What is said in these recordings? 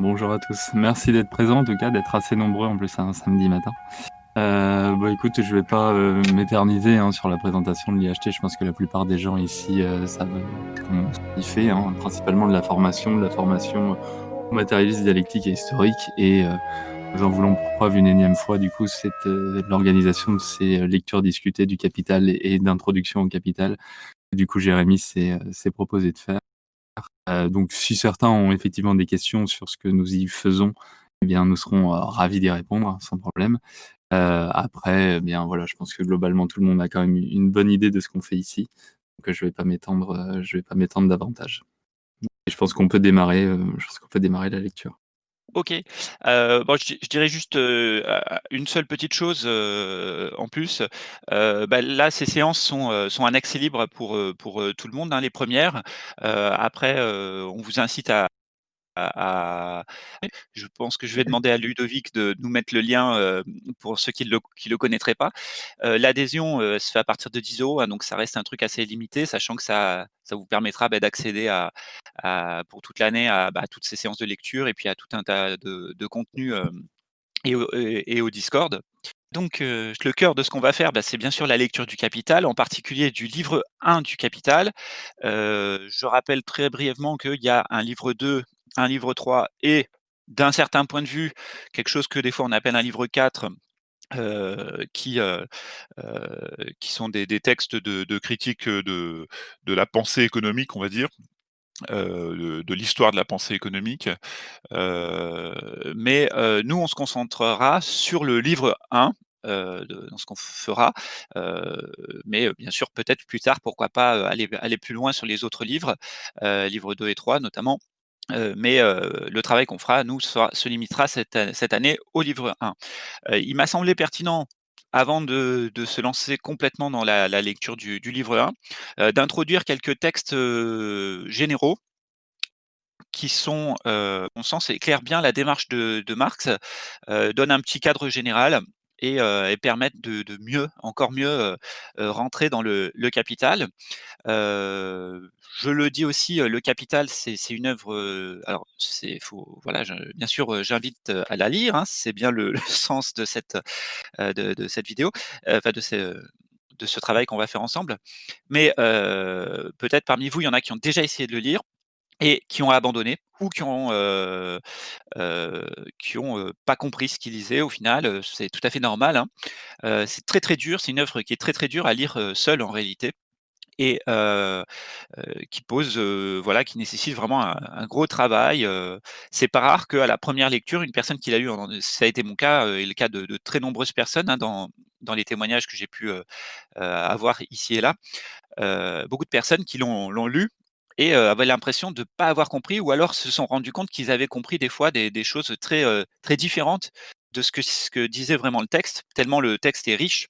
Bonjour à tous. Merci d'être présents, en tout cas, d'être assez nombreux, en plus, un samedi matin. Heu, bah, écoute, je vais pas, heu, m'éterniser, hein, sur la présentation de l'IHT. Je pense que la plupart des gens ici, heu, savent, comment ce qu'il fait, hein, principalement de la formation, de la formation au matérialisme dialectique et historique et heu, nous en voulons pour preuve une énième fois, du coup, l'organisation de ces lectures discutées du Capital et d'introduction au Capital. Du coup, Jérémy s'est proposé de faire. Heu, donc si certains ont effectivement des questions sur ce que nous y faisons, eh bien, nous serons, heu, ravis d'y répondre, sans problème. Heu, après, eh bien, voilà, je pense que globalement, tout le monde a quand même une bonne idée de ce qu'on fait ici. Je vais pas m'étendre, heu, je vais pas m'étendre davantage. Je pense qu'on peut démarrer, je pense qu'on peut démarrer la lecture. OK. Heu, bon, je je dirais juste, heu, a une seule petite chose, heu, en plus. Bah, là, ces séances sont, sont un accès libre pour, pour, tout le monde, hein, les 1res. Heu, après, on vous incite à à à je pense que je vais demander à Ludovic de nous mettre le lien, heu, pour ceux qui le qui le connaîtraient pas. Heu, l'adhésion, heu, se fait à partir de 10 €, hein, donc ça reste un truc assez limité, sachant que ça ça vous permettra, bah, d'accéder à à pour toute l'année à, bah, toutes ces séances de lecture et puis à tout un tas de de contenus, et au et et au Discord. Donc, le cœur de ce qu'on va faire, bah, c'est bien sûr la lecture du Capital, en particulier du livre 1 du Capital. Je rappelle très brièvement qu'il y a un livre 2, un livre 3 et d'un certain point de vue, quelque chose que des fois on appelle un livre 4, heu, qui, heu heu, qui sont des textes de critique, de de la pensée économique, on va dire, de l'histoire de la pensée économique. Mais, nous, on se concentrera sur le livre 1, heu, de dans ce qu'on fera. Mais, bien sûr, peut-être plus tard, pourquoi pas, aller aller plus loin sur les autres livres, livres 2 et 3 notamment. Heu, mais, heu, le travail qu'on fera, nous, se limitera cette cette année au livre 1. Heu, il m'a semblé pertinent, avant de de se lancer complètement dans la lecture du livre 1, heu, d'introduire quelques textes, généraux qui sont, à mon sens, éclairent bien la démarche de Marx, donnent un petit cadre général et heu, et permettent de mieux, encore mieux, rentrer dans le le Capital. Je le dis aussi, le Capital, c'est une œuvre, alors c'est faut voilà, bien sûr, j'invite, à la lire, hein, c'est bien le sens de cette, de cette vidéo, enfin de ce de ce travail qu'on va faire ensemble. Mais, peut-être parmi vous, il y en a qui ont déjà essayé de le lire et qui ont abandonné ou qui ont, qui ont, pas compris ce qu'ils lisaient au final, c'est tout à fait normal, hein. C'est très, très dur, c'est une œuvre qui est très, très dure à lire, seule en réalité et qui pose, voilà, qui nécessite vraiment un gros travail. C'est pas rare qu'à la 1re lecture, une personne qui l'a lu ça a été mon cas, et le cas de très nombreuses personnes, hein, dans dans les témoignages que j'ai pu, avoir ici et là. Beaucoup de personnes qui l'ont lu et avaient l'impression de pas avoir compris ou alors se sont rendus compte qu'ils avaient compris des fois des choses très, très différentes de ce que disait vraiment le texte, tellement le texte est riche.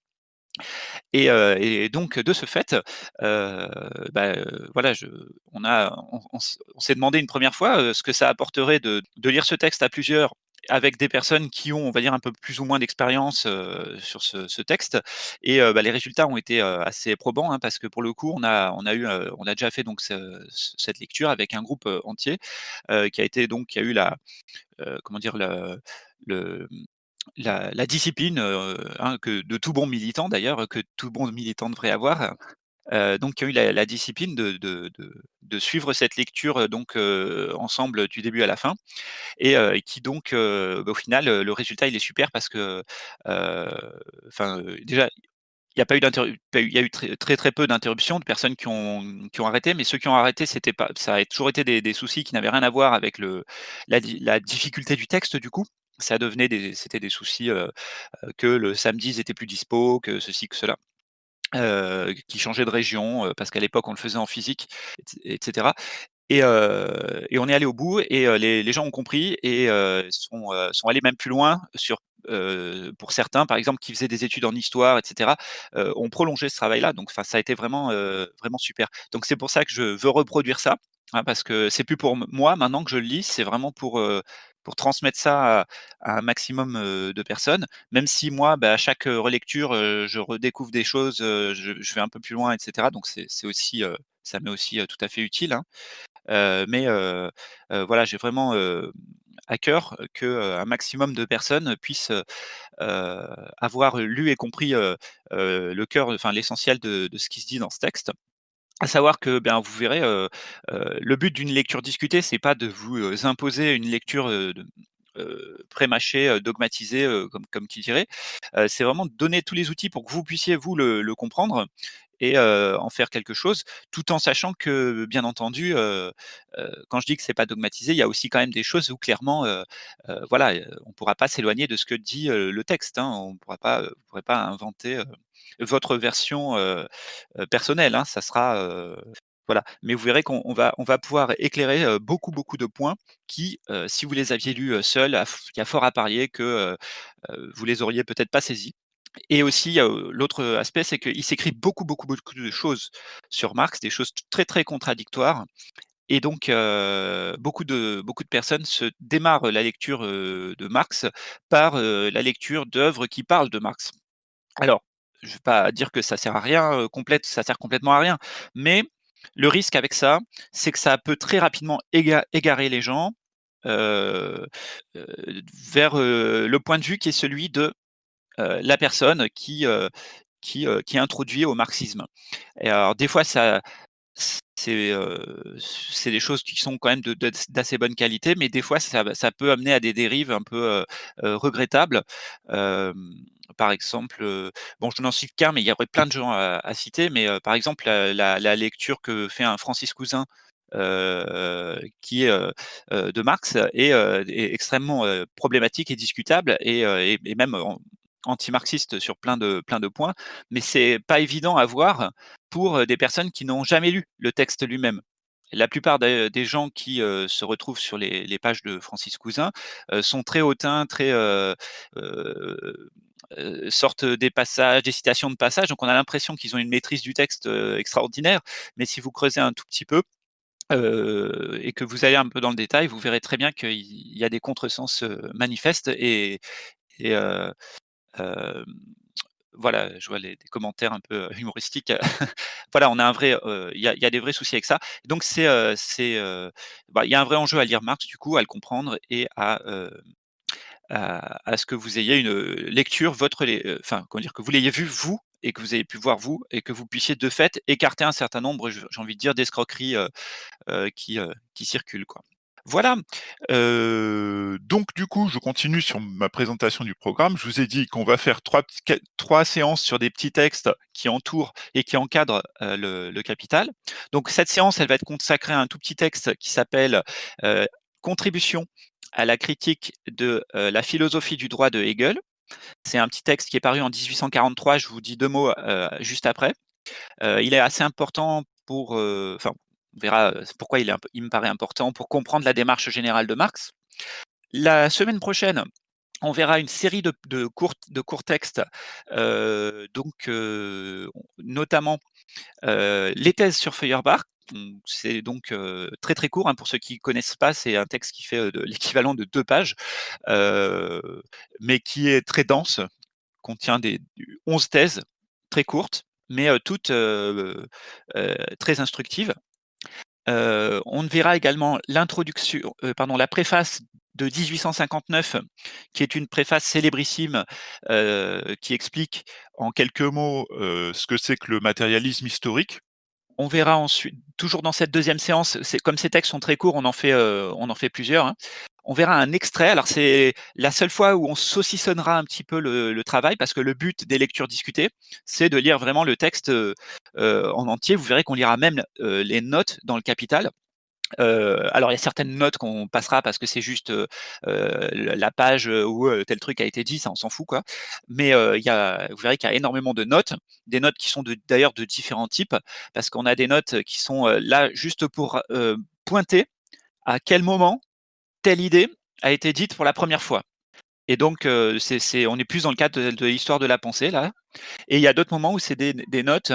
Et donc de ce fait, bah, voilà, on s'est demandé une 1re fois, ce que ça apporterait de lire ce texte à plusieurs avec des personnes qui ont, on va dire, un peu plus ou moins d'expérience, sur ce texte et bah, les résultats ont été, assez probants, hein, parce que pour le coup, on a déjà fait cette lecture avec un groupe, entier, qui a eu la, comment dire? Le la discipline, heu, hein, que de tout bon militant d'ailleurs, que tout bon militant devrait avoir. Heu, donc qui ont eu la discipline de de suivre cette lecture, heu, donc, ensemble du début à la fin et qui donc, bah, au final, le résultat il est super parce que, enfin, déjà il y a pas eu il y a eu très, très, peu d'interruptions, de personnes qui ont qui ont arrêté, mais ceux qui ont arrêté, c'était pas ça a toujours été des soucis qui n'avaient rien à voir avec le la la difficulté du texte du coup. Ça devenait des c'était des soucis, que le samedi ils étaient plus dispo, que ceci, que cela. Qui changeaient de région, parce qu'à l'époque on le faisait en physique et c et on est allé au bout et les gens ont compris et sont, allés même plus loin sur, pour certains, par exemple, qui faisaient des études en histoire et cetera, heu, ont prolongé ce travail-là, donc ça a été vraiment, vraiment super. Donc c'est pour ça que je veux reproduire ça, hein, parce que c'est plus pour moi maintenant que je le lis, c'est vraiment pour, pour transmettre ça à un maximum, de personnes. Même si moi, bah, à chaque, relecture, je redécouvre des choses, je vais un peu plus loin et cetera, donc c'est aussi, ça m'est aussi, tout à fait utile, hein. Mais voilà, j'ai vraiment, à cœur qu'un maximum de personnes puissent, heu, avoir lu et compris, le cœur, enfin l'essentiel de ce qui se dit dans ce texte. À savoir que, ben, vous verrez, le but d'une lecture discutée, c'est pas de vous, imposer une lecture, de heu, prémâchée, heu, dogmatisée, heu, comme comme qui dirait. C'est vraiment donner tous les outils pour que vous puissiez vous le comprendre et en faire quelque chose, tout en sachant que, bien entendu, quand je dis que c'est pas dogmatisé, il y a aussi quand même des choses où clairement, voilà, on pourra pas s'éloigner de ce que dit, le texte, hein. On pourra pas, pourrez pas inventer, votre version, personnelle, hein. Ça sera, voilà. Mais vous verrez qu'on on va on va pouvoir éclairer, beaucoup, beaucoup de points qui, si vous les aviez lus, seuls, il y a fort à parier que, heu, vous les auriez peut-être pas saisis. Et aussi, l'autre, aspect, c'est qu'il s'écrit beaucoup, beaucoup, beaucoup de choses sur Marx, des choses très, très contradictoires et donc beaucoup de beaucoup de personnes se démarrent la lecture, de Marx par, la lecture d'œuvres qui parlent de Marx. Alors, je vais pas dire que ça sert à rien, complète ça sert complètement à rien, mais le risque avec ça, c'est que ça peut très rapidement éga égarer les gens, heu heu, vers, heu, le point de vue qui est celui de, la personne qui, qui, qui introduit au marxisme. Et alors des fois ça c'est, heu, c'est des choses qui sont quand même d'assez bonne qualité, mais des fois ça peut amener à des dérives un peu, heu heu, regrettables. Par exemple, bon je n'en cite qu'un, mais il y aurait plein de gens à citer, mais par exemple, la lecture que fait un Francis Cousin, qui est, de Marx est, extrêmement, problématique et discutable et et et même anti-marxiste sur plein de plein de points. Mais c'est pas évident à voir pour, des personnes qui n'ont jamais lu le texte lui-même. La plupart des gens qui, se retrouvent sur les pages de Francis Cousin, sont très hautains, très, sortent des passages, des citations de passages, donc on a l'impression qu'ils ont une maîtrise du texte, extraordinaire. Mais si vous creusez un tout petit peu, et que vous allez un peu dans le détail, vous verrez très bien qu'il y a des contresens, manifestes et hem, voilà, je vois les des commentaires un peu humoristiques. Voilà, on a un vrai, il y a des vrais soucis avec ça. Donc c'est, c'est, bah, il y a un vrai enjeu à lire Marx du coup, à le comprendre et à, à ce que vous ayez une, lecture votre enfin, comment dire? Que vous l'ayez vu vous et que vous ayez pu voir vous et que vous puissiez de fait écarter un certain nombre, j'ai envie de dire d'escroqueries, qui, qui circulent, quoi. Voilà, Heu, donc du coup, je continue sur ma présentation du programme. Je vous ai dit qu'on va faire 3 petits quét 3 séances sur des petits textes qui entourent et qui encadrent, le Capital. Donc cette séance, elle va être consacrée à un tout petit texte qui s'appelle, «Contribution à la critique de, la philosophie du droit» de Hegel. C'est un petit texte qui est paru en 1843, je vous dis 2 mots, juste après. Il est assez important pour, enfin, on verra, pourquoi il me paraît important pour comprendre la démarche générale de Marx. La semaine prochaine, on verra une série de courts textes, donc notamment, les thèses sur Feuerbach. C'est donc, très, très court, hein, pour ceux qui connaissent pas, c'est un texte qui fait, l'équivalent de 2 pages, mais qui est très dense, contient des du 11 thèses très courtes, mais toutes, très instructives. Heu, on verra également l'introduction heu, pardon, la préface de 1859 qui est une préface célébrissime, heu, qui explique En quelques mots, ce que c'est que le matérialisme historique. On verra ensuite toujours dans cette 2e séance, comme ces textes sont très courts, on en fait, on en fait plusieurs, hein. On verra un extrait, alors c'est la seule fois où on saucissonnera un petit peu le travail parce que le but des lectures discutées, c'est de lire vraiment le texte, heu heu, en entier. Vous verrez qu'on lira même, heu, les notes dans le Capital. Alors il y a certaines notes qu'on passera parce que c'est juste, la page, où, tel truc a été dit, ça on s'en fout quoi. Mais il y a vous verrez qu'il y a énormément de notes, des notes qui sont de d'ailleurs de différents types, parce qu'on a des notes qui sont, là juste pour, pointer à quel moment telle idée a été dite pour la 1re fois. Et donc c'est on est plus dans le cadre de l'histoire de la pensée là. Et il y a d'autres moments où c'est des notes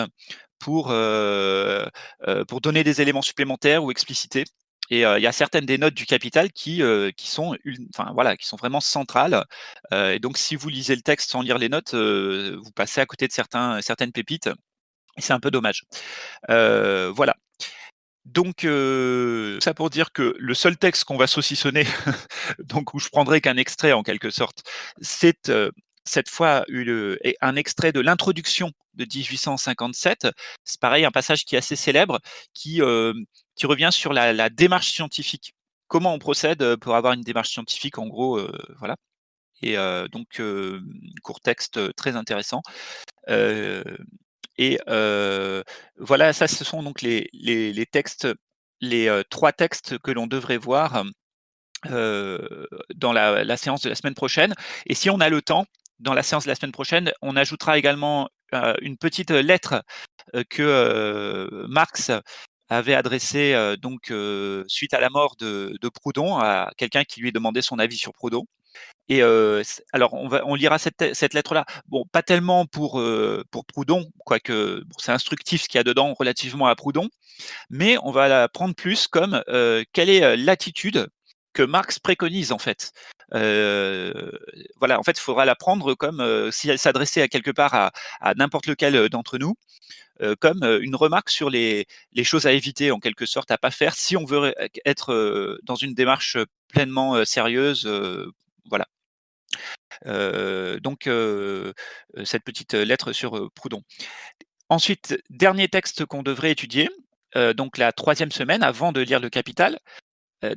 pour, heu heu, pour donner des éléments supplémentaires ou expliciter. Et heu, il y a certaines des notes du Capital qui, qui sont enfin voilà, qui sont vraiment centrales. Et donc si vous lisez le texte sans lire les notes, vous passez à côté de certains certaines pépites et c'est un peu dommage. Voilà. Donc heu, ça pour dire que le seul texte qu'on va saucissonner, donc où je prendrai qu'un extrait en quelque sorte, c'est, heu, cette fois une un extrait de l'introduction de 1857. C'est pareil, un passage qui est assez célèbre, qui, hem, qui revient sur la la démarche scientifique. Comment on procède, pour avoir une démarche scientifique en gros, voilà et donc court texte, très intéressant. Et voilà, ça ce sont donc les textes, les, 3 textes que l'on devrait voir, dans la séance de la semaine prochaine et si on a le temps, dans la séance de la semaine prochaine, on ajoutera également, une petite lettre, que, Marx avait adressée, donc suite à la mort de de Proudhon à quelqu'un qui lui demandait son avis sur Proudhon et alors on va on lira cette cette lettre-là. Bon, pas tellement pour, pour Proudhon, quoique bon, c'est instructif ce qu'il y a dedans relativement à Proudhon, mais on va la prendre plus comme, quelle est, l'attitude que Marx préconise en fait. Voilà, en fait, il faudra la prendre comme, heu, si elle s'adressait à quelque part à à n'importe lequel, d'entre nous, comme, une remarque sur les les choses à éviter en quelque sorte, à pas faire si on veut être, dans une démarche, pleinement, sérieuse, voilà. Donc cette petite lettre sur, Proudhon. Ensuite, dernier texte qu'on devrait étudier, donc la troisième semaine avant de lire Le Capital.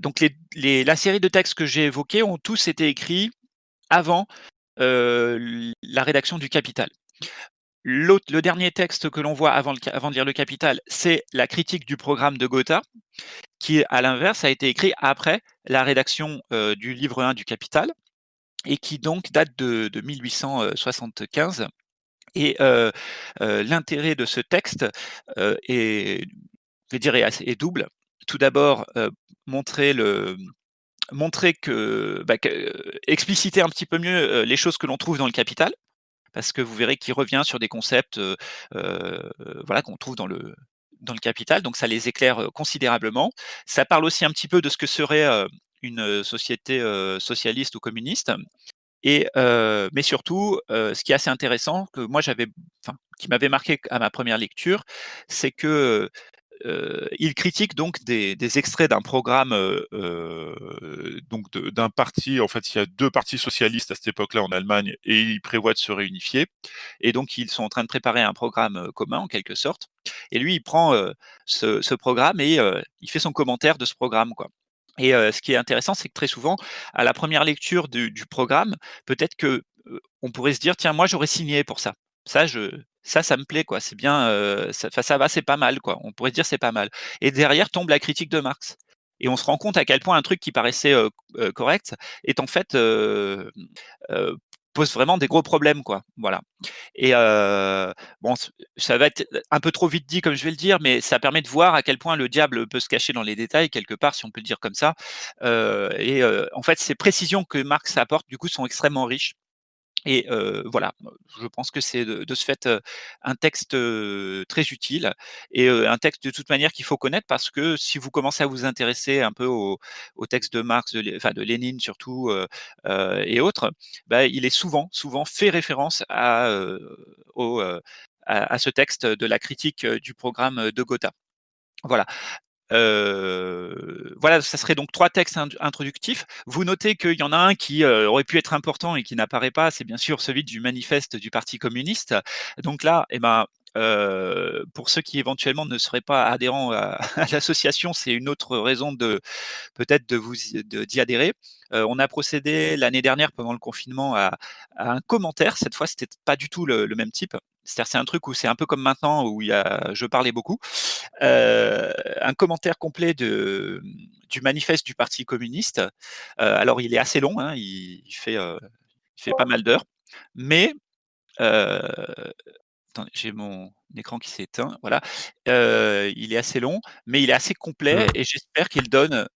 Donc la série de textes que j'ai évoqués ont tous été écrits avant, la rédaction du Capital. Le dernier texte que l'on voit avant de lire Le Capital, c'est la critique du programme de Gotha, qui à l'inverse a été écrit après la rédaction, heu, du livre 1 du Capital et qui donc date de de 1875 et heu heu, l'intérêt de ce texte, est double. Tout d'abord, montrer que, bah, expliciter un petit peu mieux, les choses que l'on trouve dans le Capital, parce que vous verrez qu'il revient sur des concepts, voilà, qu'on trouve dans le dans le Capital, donc ça les éclaire, considérablement. Ça parle aussi un petit peu de ce que serait, une société, socialiste ou communiste et mais surtout, ce qui est assez intéressant, que moi j'avais enfin, qui m'avait marqué à ma première lecture, c'est que, heu, il critique donc des extraits d'un programme, heu heu, donc d'un parti en fait, il y a 2 partis socialistes à cette époque-là en Allemagne et ils prévoient de se réunifier. Et donc ils sont en train de préparer un programme, commun en quelque sorte. Et lui il prend, ce programme et il fait son commentaire de ce programme, et ce qui est intéressant, c'est que très souvent, à la première lecture du du programme, peut-être que, on pourrait se dire: «Tiens, moi j'aurais signé pour ça. Ça je ça, ça me plaît quoi, c'est bien, ça va, c'est pas mal quoi». On pourrait se dire: «C'est pas mal» et derrière tombe la critique de Marx. Et on se rend compte à quel point un truc qui paraissait, correct est en fait, pose vraiment des gros problèmes quoi, voilà. Et bon ça va être un peu trop vite dit comme je vais le dire, mais ça permet de voir à quel point le diable peut se cacher dans les détails quelque part, si on peut le dire comme ça, et en fait, ces précisions que Marx apporte du coup sont extrêmement riches et heu, voilà, je pense que c'est de ce fait, un texte, très utile et un texte de toute manière qu'il faut connaître parce que si vous commencez à vous intéresser un peu aux aux textes de Marx, de enfin de Lénine surtout, et autres, bah, il est souvent, souvent fait référence à, au, à ce texte de la critique, du programme, de Gotha. Voilà. Heu, voilà, ça serait donc 3 textes int introductifs. Vous notez qu'il y en a un qui, aurait pu être important et qui n'apparaît pas, c'est bien sûr celui du manifeste du parti communiste. Donc là, et ben, heu, pour ceux qui éventuellement ne seraient pas adhérents à l'association, c'est une autre raison de peut-être de vous d'y adhérer. On a procédé l'année dernière pendant le confinement à un commentaire. Cette fois, c'était pas du tout le même type. C'est-à-dire, c'est un truc où c'est un peu comme maintenant où il y a je parlais beaucoup. Un commentaire complet de du manifeste du parti communiste. Alors il est assez long, hein, il il fait, heu, il fait pas mal d'heures, mais attendez, j'ai mon écran qui s'est éteint, voilà. Il est assez long, mais il est assez complet et j'espère qu'il donne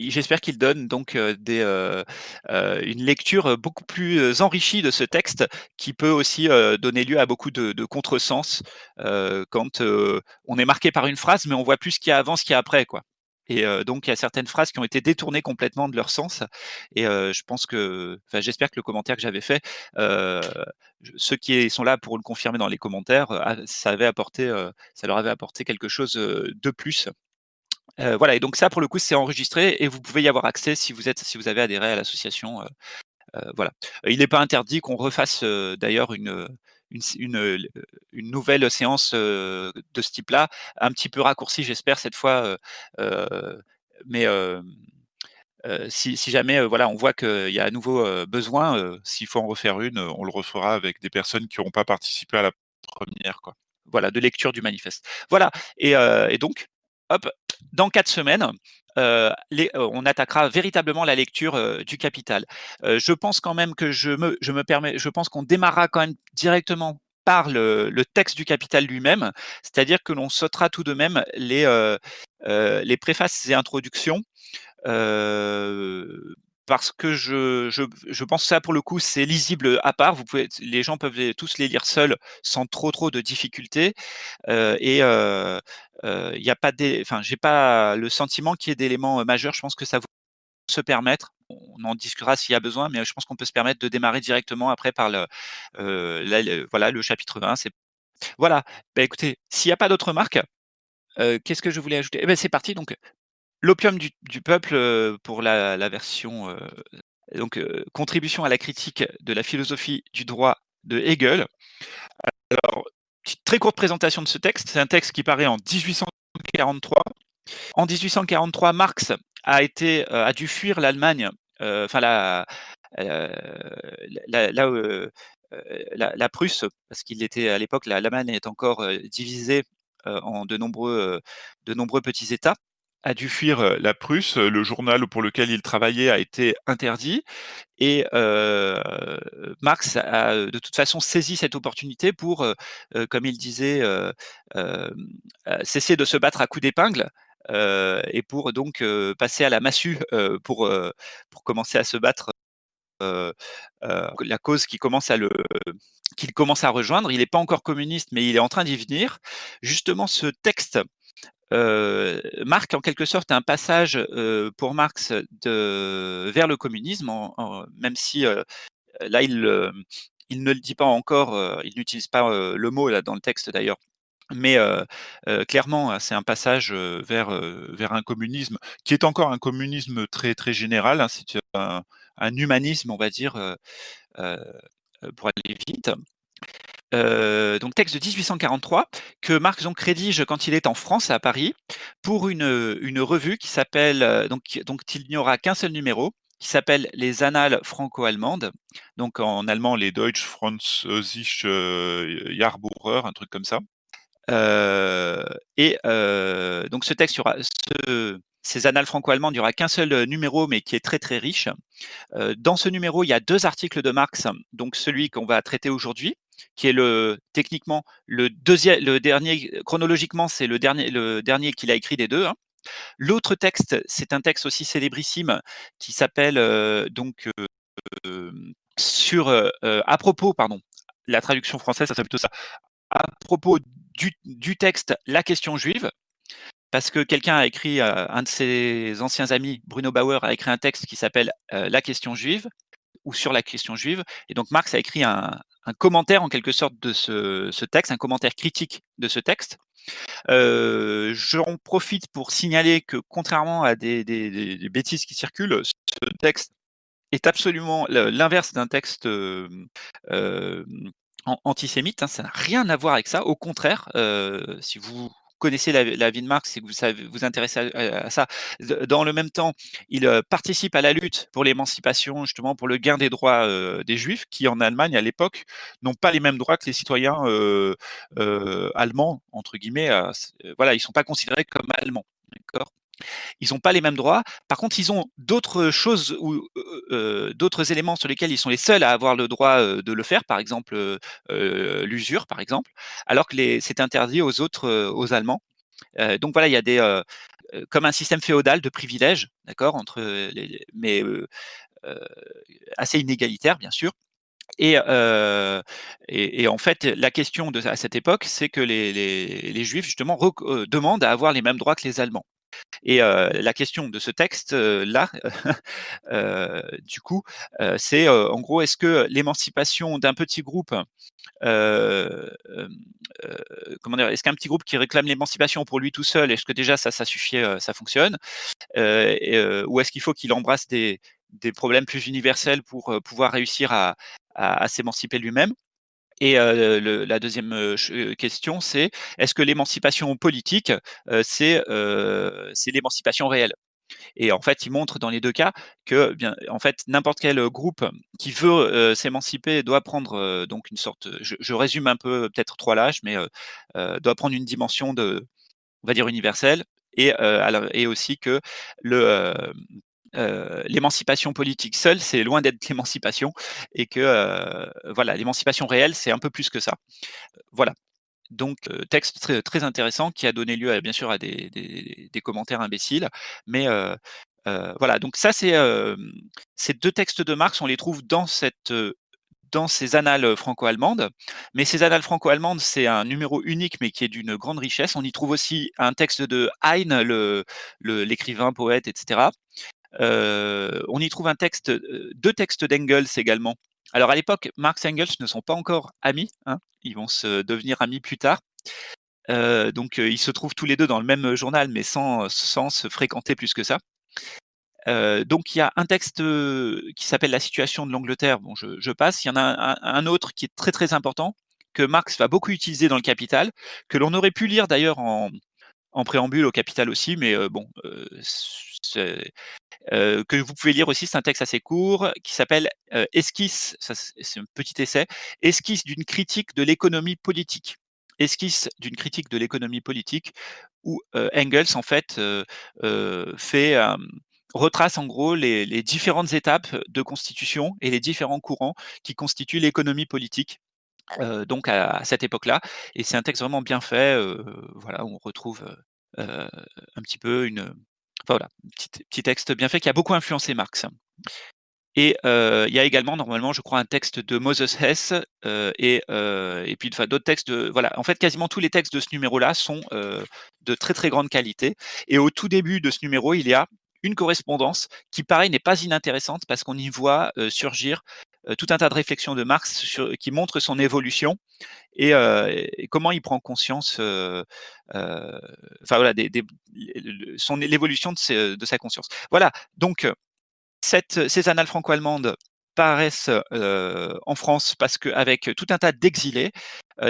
j'espère qu'il donne donc heu, des, heu heu, une lecture, beaucoup plus, enrichie de ce texte qui peut aussi, donner lieu à beaucoup de de contresens, quand, on est marqué par une phrase, mais on voit plus ce qu'il y a avant, ce qu'il y a après, quoi. Et donc il y a certaines phrases qui ont été détournées complètement de leur sens. Et je pense que enfin, j'espère que le commentaire que j'avais fait, ceux qui sont là pour le confirmer dans les commentaires, ça avait apporté, ça leur avait apporté quelque chose, de plus Voilà et donc ça pour le coup c'est enregistré et vous pouvez y avoir accès si vous êtes si vous avez adhéré à l'association, voilà. Il n'est pas interdit qu'on refasse, d'ailleurs une, une une, nouvelle séance, de ce type-là, un petit peu raccourcie j'espère cette fois, mais si jamais, voilà on voit qu'il y a à nouveau, besoin, s'il faut en refaire une, on le refera avec des personnes qui n'auront pas participé à la première quoi. Voilà, de lecture du manifeste. Voilà et et donc, hop, dans 4 semaines, heu, les on attaquera véritablement la lecture, heu, du Capital. Je pense quand même que je me je me permets je pense qu'on démarrera quand même directement par le texte du Capital lui-même, c'est-à-dire que l'on sautera tout de même les, les préfaces et introductions, parce que je je je pense que ça pour le coup c'est lisible à part. Vous pouvez les gens peuvent tous les lire seuls sans trop, trop de difficultés, heu et heu heu, il y a pas enfin j'ai pas le sentiment qu'il y ait d'éléments majeurs. Je pense que ça vaut se permettre, on en discutera s'il y a besoin, mais je pense qu'on peut se permettre de démarrer directement après par le, voilà le chapitre 20 c'est voilà, bah, écoutez, s'il y a pas d'autres remarques, qu'est-ce que je voulais ajouter? Et beh, c'est parti donc l'opium du peuple, pour la version, donc contribution à la critique de la philosophie du droit de Hegel. Alors, très courte présentation de ce texte, c'est un texte qui paraît en 1843. En 1843, Marx a dû fuir l'Allemagne, enfin la, la Prusse, parce qu'il était à l'époque l'Allemagne est encore, divisée, en de nombreux, de nombreux petits États. A dû fuir, la Prusse, le journal pour lequel il travaillait a été interdit et Marx a, de toute façon saisi cette opportunité pour, comme il disait, cesser de se battre à coups d'épingle, et pour donc passer à la massue, pour, pour commencer à se battre, la cause qui commence à qu'il commence à rejoindre. Il est pas encore communiste, mais il est en train d'y venir. Justement ce texte, marque en quelque sorte un passage, heu, pour Marx vers le communisme même si, heu, là il, heu, il ne le dit pas encore, il n'utilise pas, le mot là dans le texte d'ailleurs, mais clairement c'est un passage, vers, vers un communisme qui est encore un communisme très, très général, hein. C'est un humanisme on va dire, pour aller vite. Heu, donc texte de 1843 que Marx donc rédige quand il est en France, à Paris, pour une, une revue qui s'appelle, donc donc il n'y aura qu'un seul numéro, qui s'appelle Les Annales franco-allemandes, donc en allemand les Deutsch Französische Jahrbucher, un truc comme ça. Et donc ce texte, ces annales franco-allemandes, il y aura qu'un seul numéro, mais qui est très, très riche. Dans ce numéro, il y a 2 articles de Marx, donc celui qu'on va traiter aujourd'hui, qui est le techniquement le deuxiè le dernier chronologiquement, c'est le dernier le dernier qu'il a écrit des 2, hein. L'autre texte, c'est un texte aussi célébrissime qui s'appelle, heu, donc heu, sur, heu, à propos pardon, la traduction française, ça serait plutôt ça. À propos du du texte La question juive, parce que quelqu'un a écrit, un de ses anciens amis, Bruno Bauer, a écrit un texte qui s'appelle, La question juive ou sur la question juive et donc Marx a écrit un commentaire en quelque sorte de ce texte, un commentaire critique de ce texte. Heu, j'en profite pour signaler que contrairement à des bêtises qui circulent, ce texte est absolument l'inverse d'un texte, hem, an antisémite, hein, ça n'a rien à voir avec ça. Au contraire, si vous connaissez la vie de Marx et que vous savez vous intéressez à ça, dans le même temps, il, heu, participe à la lutte pour l'émancipation, justement pour le gain des droits, heu, des juifs qui en Allemagne à l'époque n'ont pas les mêmes droits que les citoyens, heu, «allemands» entre guillemets, voilà, ils sont pas considérés comme allemands, d'accord? Ils ont pas les mêmes droits. Par contre, ils ont d'autres choses ou d'autres éléments sur lesquels ils sont les seuls à avoir le droit, de le faire, par exemple, l'usure, par exemple, alors que c'est interdit aux autres, aux Allemands. Donc voilà, il y a des, comme un système féodal de privilèges, d'accord, entre mais assez inégalitaire, bien sûr et en fait, la question à cette époque, c'est que les les juifs justement demandent à avoir les mêmes droits que les Allemands. Et la question de ce texte-là, du coup, c'est en gros, est-ce que l'émancipation d'un petit groupe, comment dire, est-ce qu'un petit groupe qui réclame l'émancipation pour lui tout seul, est-ce que déjà ça, ça suffit, ça fonctionne Ou est-ce qu'il faut qu'il embrasse des, problèmes plus universels pour pouvoir réussir à s'émanciper lui-même? Et la deuxième question, c'est est-ce que l'émancipation politique, c'est l'émancipation réelle? Et en fait, il montre dans les deux cas que, bien, en fait, n'importe quel groupe qui veut s'émanciper doit prendre donc une sorte, je, résume un peu peut-être trois lâches, mais doit prendre une dimension de, on va dire universelle, et, et aussi que le euh, l'émancipation politique seule, c'est loin d'être l'émancipation, et que euh, voilà, l'émancipation réelle, c'est un peu plus que ça. Voilà. Donc, euh, texte très, intéressant qui a donné lieu, bien sûr, à des, commentaires imbéciles, mais voilà. Donc ça, c'est ces deux textes de Marx, on les trouve dans cette dans ces annales franco-allemandes. Mais ces annales franco-allemandes, c'est un numéro unique, mais qui est d'une grande richesse. On y trouve aussi un texte de Heine, l'écrivain, poète, etc. Euh, on y trouve un texte, euh, deux textes d'Engels également. Alors à l'époque, Marx et Engels ne sont pas encore amis, hein. ils vont se devenir amis plus tard. Euh, donc ils se trouvent tous les deux dans le même journal, mais sans, sans se fréquenter plus que ça. donc il y a un texte qui s'appelle La situation de l'Angleterre, bon je, passe, il y en a un, autre qui est très très important, que Marx va beaucoup utiliser dans le Capital, que l'on aurait pu lire d'ailleurs en, en, préambule au Capital aussi, mais bon, que vous pouvez lire aussi, c'est un texte assez court qui s'appelle Esquisse, c'est un petit essai, Esquisse d'une critique de l'économie politique. Esquisse d'une critique de l'économie politique, où Engels, en fait, fait retrace en gros les, différentes étapes de constitution et les différents courants qui constituent l'économie politique. Donc à, cette époque-là, et c'est un texte vraiment bien fait. voilà, on retrouve un petit peu une, voilà, petit, petit texte bien fait qui a beaucoup influencé Marx. Et il y a également normalement, je crois, un texte de Moses Hess et, et puis d'autres textes. De, voilà, en fait, quasiment tous les textes de ce numéro-là sont de très très grande qualité. Et au tout début de ce numéro, il y a une correspondance qui, pareil, n'est pas inintéressante parce qu'on y voit surgir tout un tas de réflexions de Marx qui montrent son évolution et, comment il prend conscience, enfin voilà, son l'évolution de, sa conscience. Voilà, donc ces annales franco-allemandes paraissent en France parce qu'avec tout un tas d'exilés,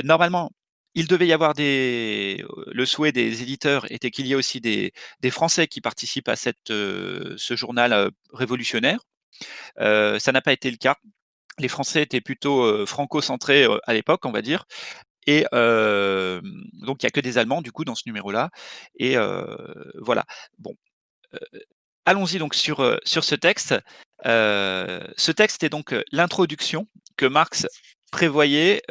normalement, il devait y avoir des. Le souhait des éditeurs était qu'il y ait aussi des, des, Français qui participent à cette, ce journal révolutionnaire. ça n'a pas été le cas les Français étaient plutôt franco-centrés à l'époque, on va dire. Et donc, il n'y a que des Allemands, du coup, dans ce numéro-là. Et voilà. Bon. Allons-y donc sur, ce texte. ce texte est donc l'introduction que Marx prévoyait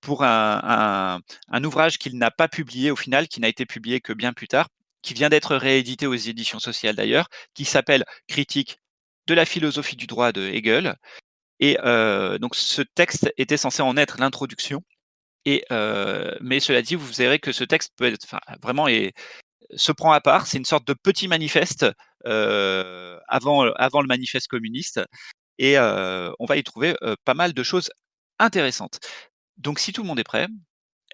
pour un ouvrage qu'il n'a pas publié au final, qui n'a été publié que bien plus tard, qui vient d'être réédité aux éditions sociales d'ailleurs, qui s'appelle Critique de la philosophie du droit de Hegel. Et euh, donc ce texte était censé en être l'introduction. Et euh, mais cela dit, vous verrez que ce texte peut être vraiment et se prend à part. C'est une sorte de petit manifeste euh, avant avant le manifeste communiste. Et on va y trouver pas mal de choses intéressantes. Donc si tout le monde est prêt,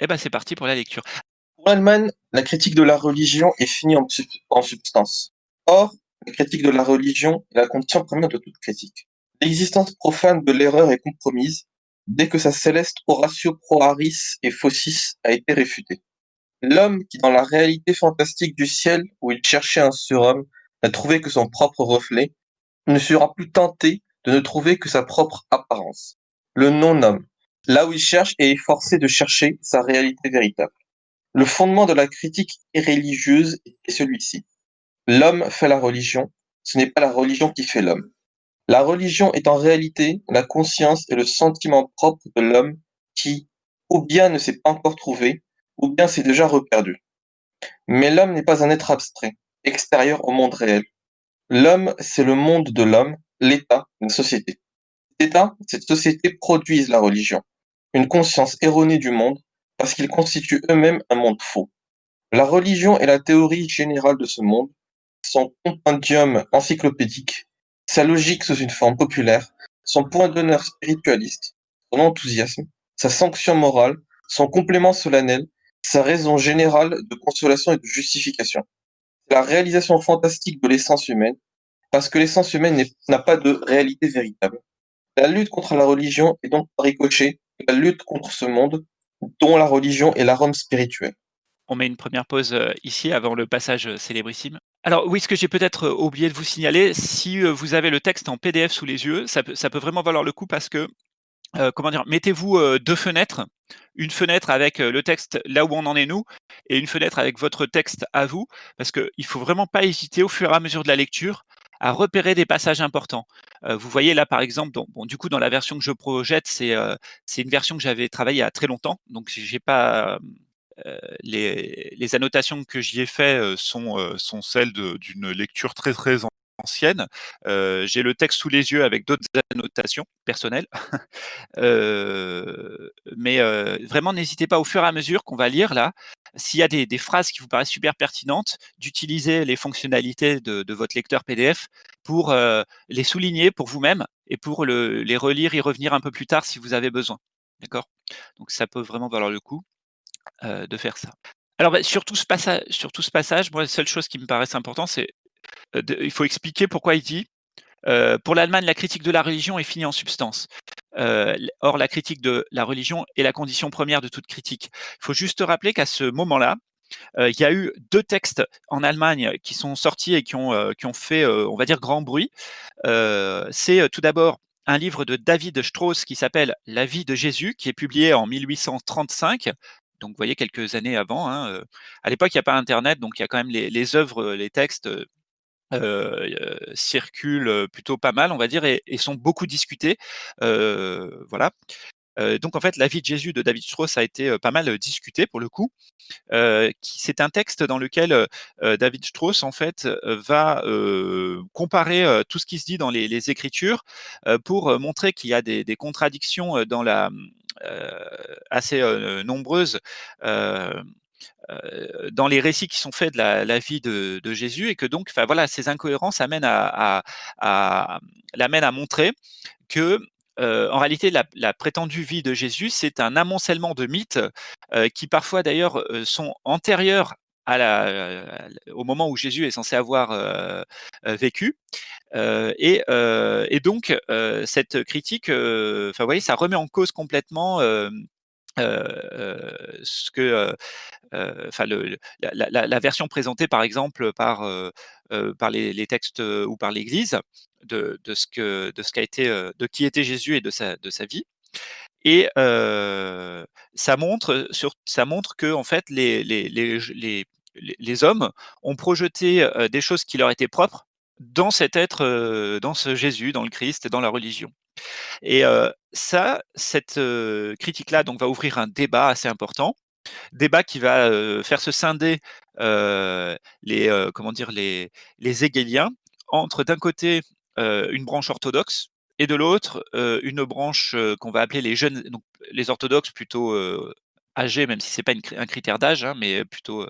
eh ben c'est parti pour la lecture. Pour Allemagne, la critique de la religion est finie en, en substance. Or, la critique de la religion est la condition première de toute critique. L'existence profane de l'erreur est compromise dès que sa céleste Horatio pro aris et faucis a été réfutée. L'homme qui, dans la réalité fantastique du ciel où il cherchait un surhomme, n'a trouvé que son propre reflet, ne sera plus tenté de ne trouver que sa propre apparence. Le non-homme, là où il cherche et est forcé de chercher sa réalité véritable. Le fondement de la critique religieuse est celui-ci. L'homme fait la religion, ce n'est pas la religion qui fait l'homme. La religion est en réalité la conscience et le sentiment propre de l'homme qui, ou bien ne s'est pas encore trouvé, ou bien s'est déjà reperdu. Mais l'homme n'est pas un être abstrait, extérieur au monde réel. L'homme, c'est le monde de l'homme, l'état, la société. Cet état, cette société produisent la religion, une conscience erronée du monde, parce qu'ils constituent eux-mêmes un monde faux. La religion est la théorie générale de ce monde, son compendium encyclopédique, sa logique sous une forme populaire, son point d'honneur spiritualiste, son enthousiasme, sa sanction morale, son complément solennel, sa raison générale de consolation et de justification. La réalisation fantastique de l'essence humaine, parce que l'essence humaine n'a pas de réalité véritable. La lutte contre la religion est donc par la lutte contre ce monde, dont la religion est l'arôme spirituel. On met une première pause euh, ici avant le passage euh, célébrissime. Alors oui, ce que j'ai peut-être euh, oublié de vous signaler, si vous avez le texte en PDF sous les yeux, ça peut, vraiment valoir le coup parce que, comment dire, mettez-vous deux fenêtres, une fenêtre avec le texte là où on en est nous, et une fenêtre avec votre texte à vous, parce qu'il ne faut vraiment pas hésiter au fur et à mesure de la lecture à repérer des passages importants. vous voyez là par exemple, du coup dans la version que je projette, c'est c'est une version que j'avais travaillée il y a très longtemps, donc j'ai pas euh, les, annotations que j'y ai fait euh, sont, euh, sont celles d'une lecture très très ancienne. J'ai le texte sous les yeux avec d'autres annotations personnelles. mais vraiment, n'hésitez pas au fur et à mesure qu'on va lire là, s'il y a des, phrases qui vous paraissent super pertinentes, d'utiliser les fonctionnalités de, votre lecteur PDF pour les souligner pour vous-même et pour les relire, y revenir un peu plus tard si vous avez besoin. D'accord? Donc ça peut vraiment valoir le coup. De faire ça. Alors, bah, sur, tout ce passage, moi, la seule chose qui me paraisse important, c'est euh, il faut expliquer pourquoi il dit pour l'Allemagne, la critique de la religion est finie en substance. or, la critique de la religion est la condition première de toute critique. Il faut juste rappeler qu'à ce moment-là, il y a eu deux textes en Allemagne qui sont sortis et qui ont, qui ont fait, on va dire, grand bruit. c'est tout d'abord un livre de David Strauss qui s'appelle La vie de Jésus, qui est publié en 1835 donc vous voyez quelques années avant. Hein, à l'époque, il n'y a pas Internet, donc il y a quand même les, œuvres, les textes circulent plutôt pas mal, on va dire, et, sont beaucoup discutés. voilà. donc en fait, la vie de Jésus de David Strauss a été pas mal discuté pour le coup. c'est un texte dans lequel David Strauss en fait va comparer tout ce qui se dit dans les, Écritures pour montrer qu'il y a des, contradictions dans la euh, assez euh, nombreuses euh, dans les récits qui sont faits de la, vie de, Jésus et que donc, enfin voilà, ces incohérences amènent à, l'amènent à montrer que en réalité, la, prétendue vie de Jésus, c'est un amoncellement de mythes qui parfois d'ailleurs sont antérieurs la, au moment où Jésus est censé avoir vécu. Et, donc, cette critique, enfin, voyez, ça remet en cause complètement ce que, enfin, la, la, version présentée, par exemple, par, par les, textes ou par l'Église de, de, ce que, de ce été, de qui était Jésus et de sa, de sa vie. Et ça montre, que en fait les, hommes ont projeté des choses qui leur étaient propres dans cet être, dans ce Jésus, dans le Christ, dans la religion. Et ça, cette critique-là, donc va ouvrir un débat assez important, débat qui va faire se scinder les, comment dire, les, les hégéliens entre d'un côté une branche orthodoxe et de l'autre une branche qu'on va appeler les jeunes, donc les orthodoxes plutôt âgés, même si c'est pas un critère d'âge, hein, mais plutôt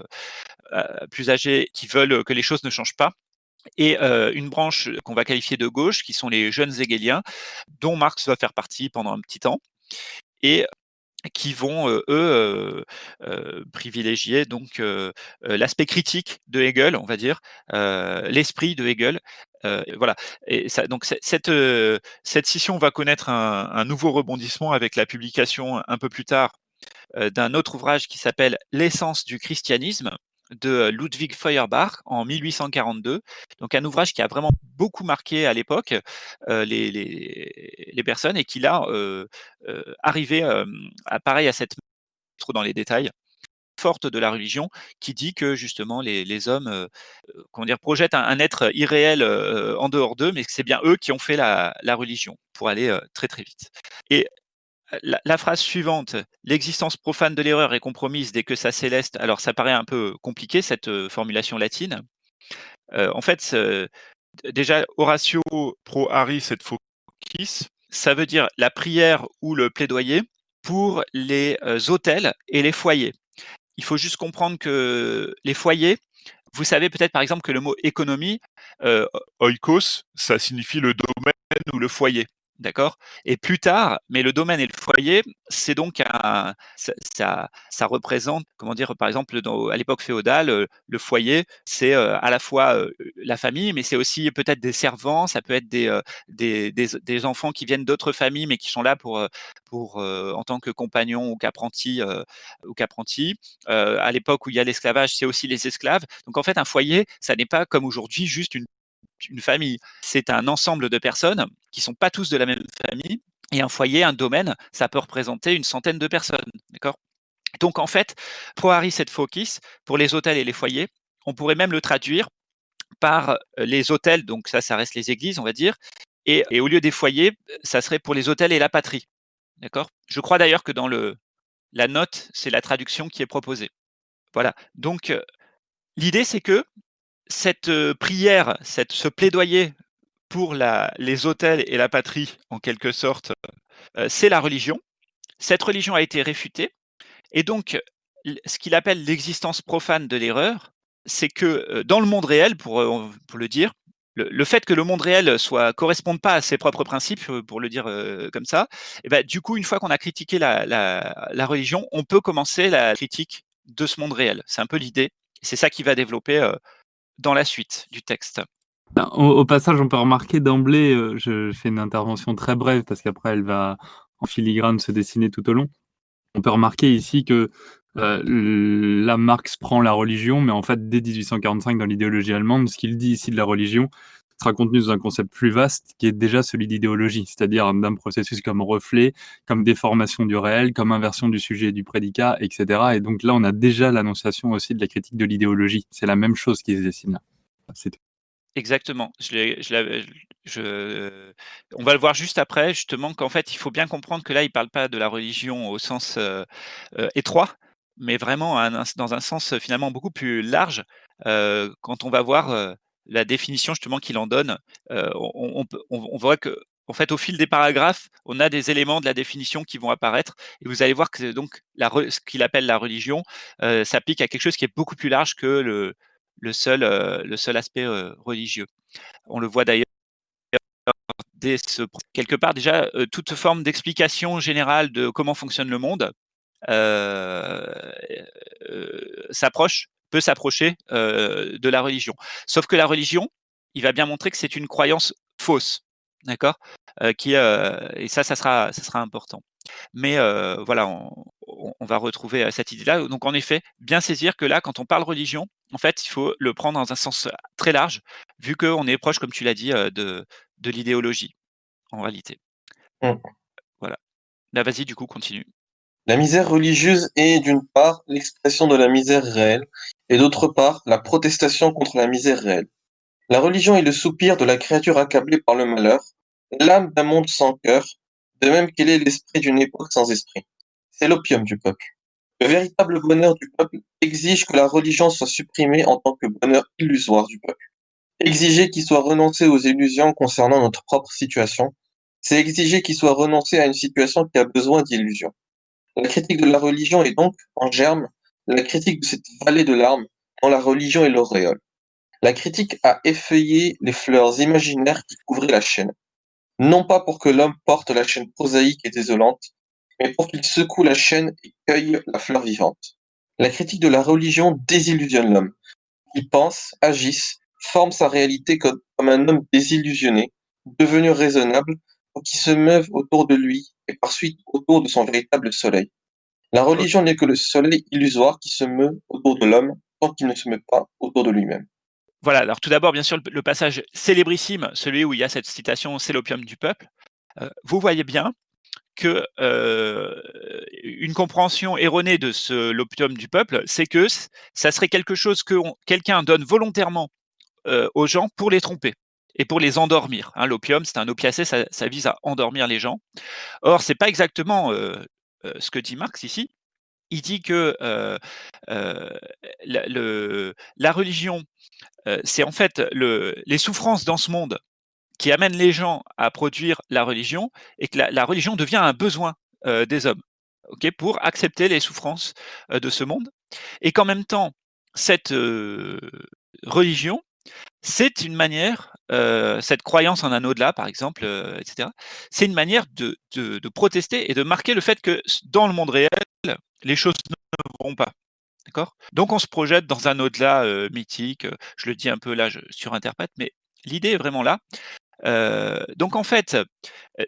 plus âgés qui veulent que les choses ne changent pas et une branche qu'on va qualifier de gauche, qui sont les jeunes hegeliens, dont Marx va faire partie pendant un petit temps, et qui vont eux privilégier donc l'aspect critique de Hegel, on va dire, l'esprit de Hegel. voilà. Et ça, donc cette cette scission va connaître un, un, nouveau rebondissement avec la publication un peu plus tard d'un autre ouvrage qui s'appelle L'essence du christianisme, de Ludwig Feuerbach en 1842. Donc un ouvrage qui a vraiment beaucoup marqué à l'époque les, les, personnes et qui l'a arrivé à, pareil à cette trop dans les détails forte de la religion qui dit que justement les, les hommes comment dire, projettent un, être irréel en dehors d'eux, mais que c'est bien eux qui ont fait la, la religion pour aller très très vite. Et la, phrase suivante, l'existence profane de l'erreur est compromise dès que sa céleste. Alors, ça paraît un peu compliqué, cette euh, formulation latine. Euh, en fait, déjà, Horatio pro aris et focis, ça veut dire la prière ou le plaidoyer pour les euh, hôtels et les foyers. il faut juste comprendre que les foyers, vous savez peut-être par exemple que le mot économie, euh, oikos, ça signifie le domaine ou le foyer. D'accord? Et plus tard, mais le domaine et le foyer, c'est donc ça, ça, représente, comment dire, par exemple, à l'époque féodale, euh, le foyer, c'est euh, à la fois euh, la famille, mais c'est aussi peut-être des servants, ça peut être des, des, des, enfants qui viennent d'autres familles, mais qui sont là pour, pour en tant que compagnons ou qu'apprentis. ou qu'apprentis. à l'époque où il y a l'esclavage, c'est aussi les esclaves. Donc en fait, un foyer, ça n'est pas comme aujourd'hui juste une une famille. C'est un ensemble de personnes qui sont pas tous de la même famille. Et un foyer, un domaine, ça peut représenter une centaine de personnes. D'accord? Donc en fait, Harry cette focus, pour les hôtels et les foyers, on pourrait même le traduire par euh, les hôtels, donc ça, ça reste les églises, on va dire, et, au lieu des foyers, ça serait pour les hôtels et la patrie. D'accord? Je crois d'ailleurs que dans le, la note, c'est la traduction qui est proposée. Voilà. Donc, euh, l'idée, c'est que cette prière, cette, ce plaidoyer pour les hôtels et la patrie, en quelque sorte, c'est la religion. Cette religion a été réfutée. Et donc, ce qu'il appelle l'existence profane de l'erreur, c'est que dans le monde réel, pour, le dire, le, fait que le monde réel soit corresponde pas à ses propres principes, pour le dire comme ça, eh ben, du coup, une fois qu'on a critiqué la, religion, on peut commencer la critique de ce monde réel. C'est un peu l'idée. C'est ça qui va développer dans la suite du texte. Ben, au, passage, on peut remarquer d'emblée, euh, je fais une intervention très brève parce qu'après elle va en filigrane se dessiner tout au long. On peut remarquer ici que euh, là, Marx prend la religion, mais en fait, dès 1845, dans l'idéologie allemande, ce qu'il dit ici de la religion, sera contenu dans un concept plus vaste qui est déjà celui d'idéologie, c'est-à-dire d'un processus comme reflet, comme déformation du réel, comme inversion du sujet et du prédicat, etc. Et donc là, on a déjà l'annonciation aussi de la critique de l'idéologie. C'est la même chose qui se dessine là. Exactement. Je, je, je, on va le voir juste après, justement, qu'en fait, il faut bien comprendre que là, il ne parle pas de la religion au sens euh, euh, étroit, mais vraiment dans un sens finalement beaucoup plus large. Euh, quand on va voir la définition justement qu'il en donne, euh, on, voit que en fait, au fil des paragraphes, on a des éléments de la définition qui vont apparaître, et vous allez voir que donc ce qu'il appelle la religion euh, s'applique à quelque chose qui est beaucoup plus large que le, seul, euh, aspect religieux. On le voit d'ailleurs quelque part déjà toute forme d'explication générale de comment fonctionne le monde s'approche peut s'approcher de la religion. Sauf que la religion, il va bien montrer que c'est une croyance fausse, d'accord qui Et ça, ça sera, ça sera important. Mais voilà, on, va retrouver cette idée-là. Donc en effet, bien saisir que là, quand on parle religion, en fait, il faut le prendre dans un sens très large, vu qu'on est proche, comme tu l'as dit, de, de l'idéologie, en réalité. Mmh. Voilà. Là, vas-y, du coup, continue. La misère religieuse est, d'une part, l'expression de la misère réelle, et d'autre part, la protestation contre la misère réelle. La religion est le soupir de la créature accablée par le malheur, l'âme d'un monde sans cœur, de même qu'elle est l'esprit d'une époque sans esprit. C'est l'opium du peuple. Le véritable bonheur du peuple exige que la religion soit supprimée en tant que bonheur illusoire du peuple. Exiger qu'il soit renoncé aux illusions concernant notre propre situation, c'est exiger qu'il soit renoncé à une situation qui a besoin d'illusions. La critique de la religion est donc, en germe, la critique de cette vallée de larmes dont la religion est l'auréole. La critique a effeuillé les fleurs imaginaires qui couvraient la chaîne, non pas pour que l'homme porte la chaîne prosaïque et désolante, mais pour qu'il secoue la chaîne et cueille la fleur vivante. La critique de la religion désillusionne l'homme. Il pense, agisse, forme sa réalité comme, un homme désillusionné, devenu raisonnable, qui se meuvent autour de lui et par suite autour de son véritable soleil. La religion n'est que le soleil illusoire qui se meut autour de l'homme tant qu'il ne se meut pas autour de lui-même. Voilà, alors tout d'abord, bien sûr, le passage célébrissime, celui où il y a cette citation « c'est l'opium du peuple euh, vous voyez bien que euh, une compréhension erronée de ce l'opium du peuple, c'est que ça serait quelque chose que quelqu'un donne volontairement euh, aux gens pour les tromper et pour les endormir. Hein, L'opium, c'est un opiacé, ça, vise à endormir les gens. Or, c'est pas exactement euh, euh, ce que dit Marx ici. Il dit que euh, la, religion, c'est en fait le, les souffrances dans ce monde qui amènent les gens à produire la religion et que la, la religion devient un besoin des hommes. Okay, pour accepter les souffrances de ce monde. et qu'en même temps, cette, religion, c'est une manière, cette croyance en un au-delà par exemple, etc., c'est une manière de de protester et de marquer le fait que dans le monde réel, les choses ne vont pas. D'accord? Donc on se projette dans un au-delà, mythique, je le dis un peu là, je surinterprète, mais l'idée est vraiment là. donc en fait,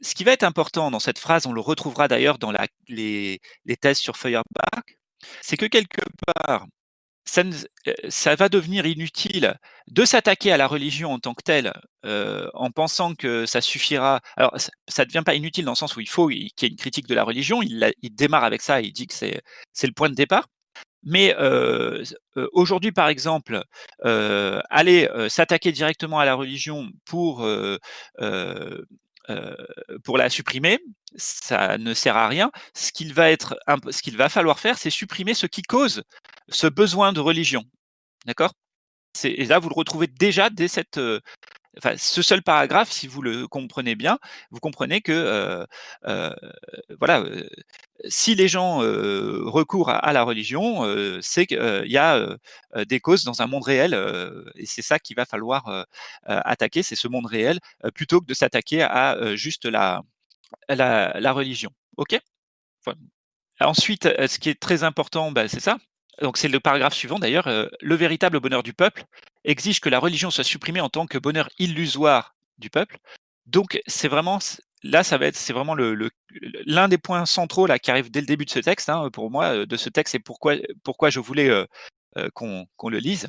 ce qui va être important dans cette phrase, on le retrouvera d'ailleurs dans les les thèses sur Feuerbach, c'est que quelque part, ça ça va devenir inutile de s'attaquer à la religion en tant que telle, en pensant que ça suffira. Alors ça ne devient pas inutile dans le sens où il faut qu'il y ait une critique de la religion, il démarre avec ça, il dit que c'est le point de départ. Mais aujourd'hui, par exemple, aller s'attaquer directement à la religion pour la supprimer, ça ne sert à rien. Ce qu'il va falloir faire, c'est supprimer ce qui cause ce besoin de religion. D'accord? Et là, vous le retrouvez déjà dès cette, enfin, ce seul paragraphe, si vous le comprenez bien, vous comprenez que, voilà, si les gens recourent à, la religion, c'est qu'il y a des causes dans un monde réel, et c'est ça qu'il va falloir attaquer, c'est ce monde réel, plutôt que de s'attaquer à juste la, la, religion. Ok? Ensuite, ce qui est très important, bah, c'est ça. Donc c'est le paragraphe suivant d'ailleurs. le véritable bonheur du peuple exige que la religion soit supprimée en tant que bonheur illusoire du peuple. Donc c'est vraiment là, ça c'est vraiment l'un des points centraux qui arrive dès le début de ce texte. Hein, pour moi, de ce texte, et pourquoi pourquoi je voulais qu'on le lise.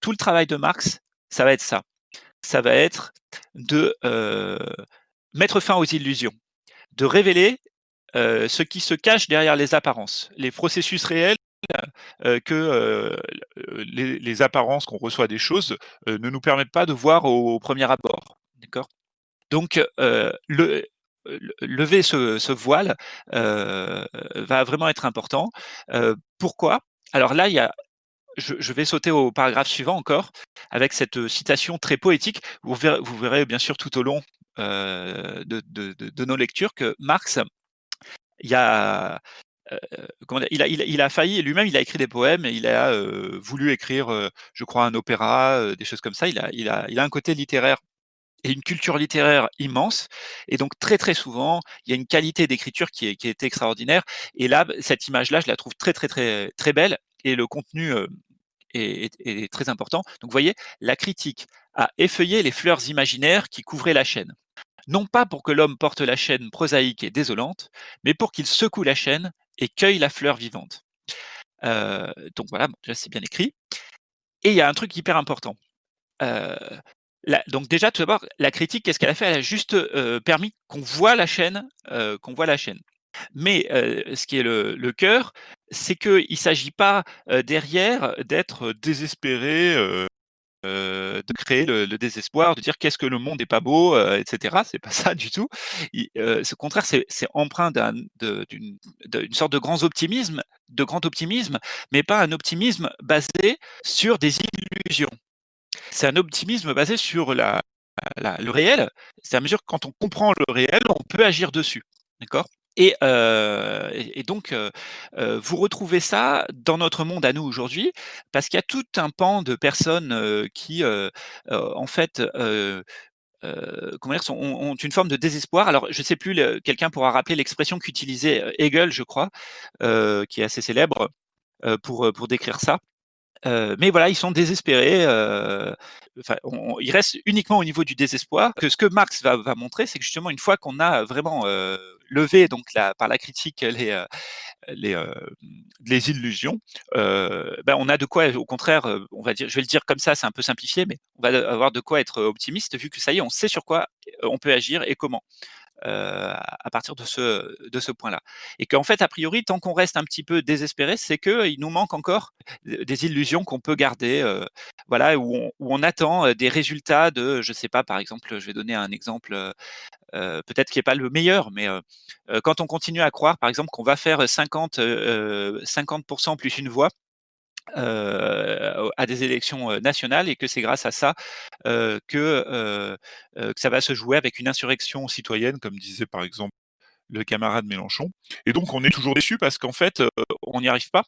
Tout le travail de Marx, ça va être ça. Ça va être de mettre fin aux illusions, de révéler ce qui se cache derrière les apparences, les processus réels que les, apparences qu'on reçoit des choses ne nous permettent pas de voir au, premier abord. Donc, le, lever ce, voile va vraiment être important. pourquoi? Alors là, je, vais sauter au paragraphe suivant encore, avec cette citation très poétique. Vous verrez bien sûr tout au long de, de, nos lectures que Marx, il y a il, a, il, a, failli, lui-même, il a écrit des poèmes il a voulu écrire, je crois, un opéra, des choses comme ça. Il a, il, a, il a un côté littéraire et une culture littéraire immense. Et donc, très, très souvent, il y a une qualité d'écriture qui est, qui est extraordinaire. Et là, cette image-là, je la trouve très, très, très, très belle. Et le contenu est, très important. Donc, vous voyez, la critique a effeuillé les fleurs imaginaires qui couvraient la chaîne non pas pour que l'homme porte la chaîne prosaïque et désolante, mais pour qu'il secoue la chaîne et cueille la fleur vivante. Euh, donc voilà, déjà c'est bien écrit. Et il y a un truc hyper important. Euh, donc déjà, tout d'abord, la critique, qu'est-ce qu'elle a fait? Elle a juste euh, permis qu'on voit la chaîne, qu'on voit la chaîne. Mais ce qui est le, cœur, c'est qu'il ne s'agit pas derrière d'être désespéré de créer le, désespoir, de dire qu'est-ce que le monde n'est pas beau, etc. C'est pas ça du tout. Au contraire, c'est empreint d'une sorte de grand optimisme, mais pas un optimisme basé sur des illusions. C'est un optimisme basé sur le réel. C'est à mesure que quand on comprend le réel, on peut agir dessus. D'accord? Et, donc, vous retrouvez ça dans notre monde à nous aujourd'hui, parce qu'il y a tout un pan de personnes qui, en fait, comment dire, ont, une forme de désespoir. Alors, je ne sais plus, quelqu'un pourra rappeler l'expression qu'utilisait Hegel, je crois, qui est assez célèbre pour, pour décrire ça. mais voilà, ils sont désespérés. enfin, ils restent uniquement au niveau du désespoir. Que ce que Marx va, va montrer, c'est que justement, une fois qu'on a vraiment lever donc la, par la critique les, euh, les, euh, les illusions, euh, ben on a de quoi, au contraire, on va dire, je vais le dire comme ça, c'est un peu simplifié, mais on va avoir de quoi être optimiste vu que ça y est, on sait sur quoi on peut agir et comment. À partir de ce, de ce point-là. Et qu'en fait, a priori, tant qu'on reste un petit peu désespéré, c'est qu'il nous manque encore des illusions qu'on peut garder, voilà, où on, attend des résultats de, je sais pas, par exemple, je vais donner un exemple peut-être qui n'est pas le meilleur, mais quand on continue à croire, par exemple, qu'on va faire 50, 50% plus une voix, à des élections nationales et que c'est grâce à ça que, que, ça va se jouer avec une insurrection citoyenne, comme disait par exemple le camarade Mélenchon. Et donc, on est toujours déçu parce qu'en fait, on n'y arrive pas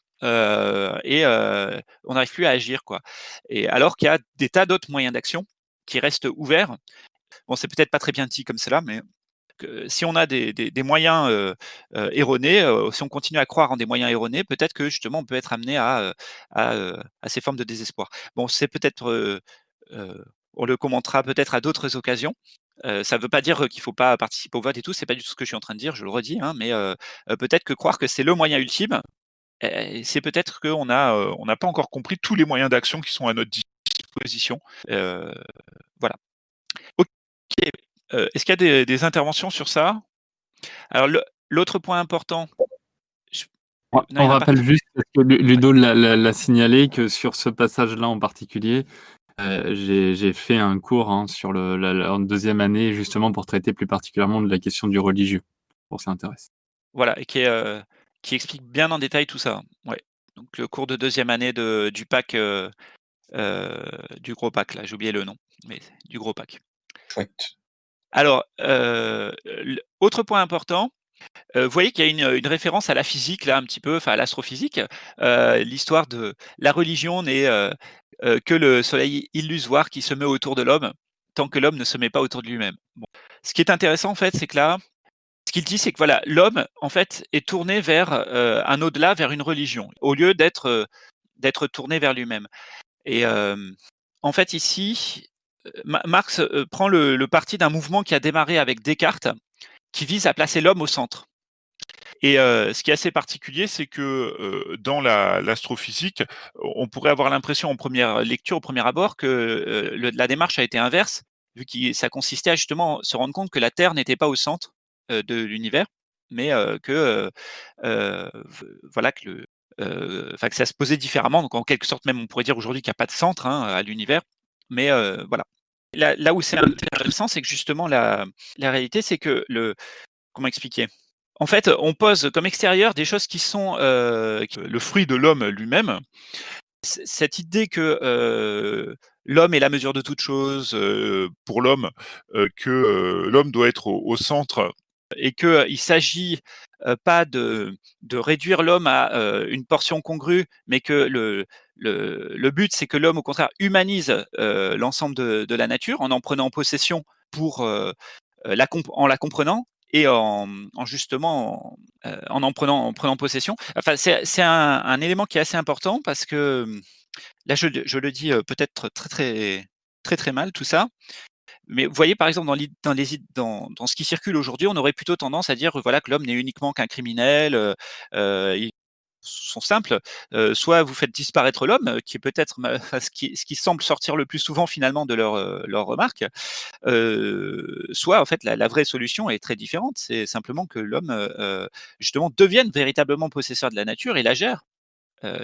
et on n'arrive plus à agir, quoi. Et alors qu'il y a des tas d'autres moyens d'action qui restent ouverts. Bon, c'est peut-être pas très bien dit comme cela, mais si on a des, moyens erronés, si on continue à croire en des moyens erronés, peut-être que justement on peut être amené à, ces formes de désespoir. Bon, c'est peut-être, on le commentera peut-être à d'autres occasions. ça ne veut pas dire qu'il ne faut pas participer au vote et tout, c'est pas du tout ce que je suis en train de dire, je le redis, hein, mais peut-être que croire que c'est le moyen ultime, eh, c'est peut-être qu'on n'a n'a pas encore compris tous les moyens d'action qui sont à notre disposition. voilà. Ok. Est-ce qu'il y a des, interventions sur ça? Alors, l'autre point important. on rappelle juste, parce que Ludo l'a signalé, que sur ce passage-là en particulier, euh, j'ai fait un cours hein, sur le, la, deuxième année, justement pour traiter plus particulièrement de la question du religieux, pour ça intéresse. Voilà, et qui, euh, qui, explique bien en détail tout ça. Ouais. Donc le cours de deuxième année de, du pack, euh, du gros pack, là, j'ai oublié le nom, mais du gros pack. Chouette. Alors, autre point important, vous voyez qu'il y a une, référence à la physique, là, un petit peu, enfin à l'astrophysique. L'histoire de la religion n'est que le soleil illusoire qui se met autour de l'homme, tant que l'homme ne se met pas autour de lui-même. Ce qui est intéressant, en fait, c'est que là, ce qu'il dit, c'est que voilà, l'homme, en fait, est tourné vers un au-delà, vers une religion, au lieu d'être tourné vers lui-même. Et en fait, ici, Marx prend le, parti d'un mouvement qui a démarré avec Descartes, qui vise à placer l'homme au centre. Et ce qui est assez particulier, c'est que dans l'astrophysique, on pourrait avoir l'impression en première lecture, au premier abord, que la démarche a été inverse, vu que ça consistait à justement se rendre compte que la Terre n'était pas au centre de l'univers, mais que voilà que ça se posait différemment. Donc en quelque sorte, même on pourrait dire aujourd'hui qu'il n'y a pas de centre hein, à l'univers, mais voilà. Là, où c'est intéressant, c'est que justement la, la réalité, c'est que le comment expliquer? En fait, on pose comme extérieur des choses qui sont le fruit de l'homme lui-même. Cette idée que l'homme est la mesure de toute chose pour l'homme, que l'homme doit être au, centre et qu'il s'agit pas de, de réduire l'homme à une portion congrue, mais que le, le, but, c'est que l'homme, au contraire, humanise euh, l'ensemble de, la nature en en prenant possession pour, euh, la en la comprenant et en, justement euh, en, en, prenant, en possession. Enfin, c'est un, élément qui est assez important parce que là, je, le dis peut-être très très très très mal tout ça. Mais vous voyez, par exemple, dans ce qui circule aujourd'hui, on aurait plutôt tendance à dire voilà, que l'homme n'est uniquement qu'un criminel, sont simples. soit vous faites disparaître l'homme, qui est peut-être ce qui, semble sortir le plus souvent finalement de leurs leur remarques. soit en fait la, vraie solution est très différente. C'est simplement que l'homme justement devienne véritablement possesseur de la nature et la gère.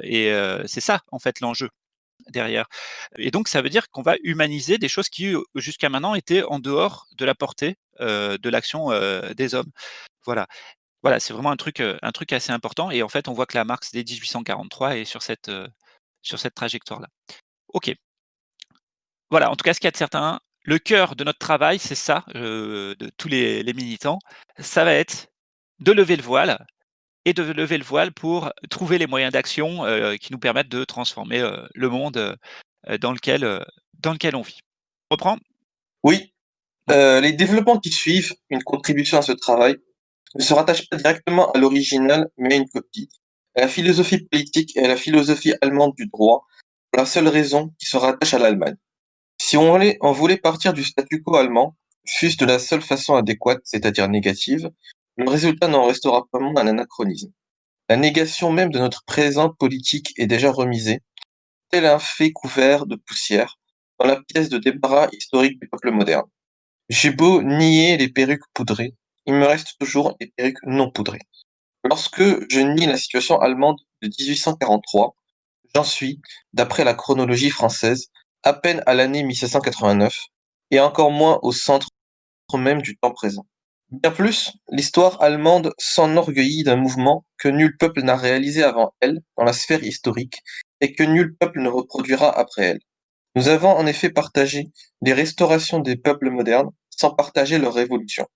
et c'est ça en fait l'enjeu derrière. Et donc ça veut dire qu'on va humaniser des choses qui jusqu'à maintenant étaient en dehors de la portée de l'action des hommes. Voilà. Voilà, c'est vraiment un truc, un truc assez important et en fait, on voit que la Marx dès 1843 est sur cette, sur cette trajectoire-là. OK. Voilà, en tout cas, ce qu'il y a de certain, le cœur de notre travail, c'est ça, de tous les militants, ça va être de lever le voile et de lever le voile pour trouver les moyens d'action, qui nous permettent de transformer, le monde, dans lequel, dans lequel on vit. On reprend? Oui. les développements qui suivent, une contribution à ce travail, ne se rattache pas directement à l'original, mais à une copie, à la philosophie politique et à la philosophie allemande du droit, pour la seule raison qu'il se rattache à l'Allemagne. Si on voulait, voulait partir du statu quo allemand, fût-ce de la seule façon adéquate, c'est-à-dire négative, le résultat n'en restera pas moins un anachronisme. La négation même de notre présent politique est déjà remisée, tel un fait couvert de poussière, dans la pièce de débarras historique du peuple moderne. J'ai beau nier les perruques poudrées, il me reste toujours perruques non poudrées. Lorsque je nie la situation allemande de 1843, j'en suis, d'après la chronologie française, à peine à l'année 1789, et encore moins au centre même du temps présent. Bien plus, l'histoire allemande s'enorgueillit d'un mouvement que nul peuple n'a réalisé avant elle dans la sphère historique et que nul peuple ne reproduira après elle. Nous avons en effet partagé les restaurations des peuples modernes sans partager leur révolution.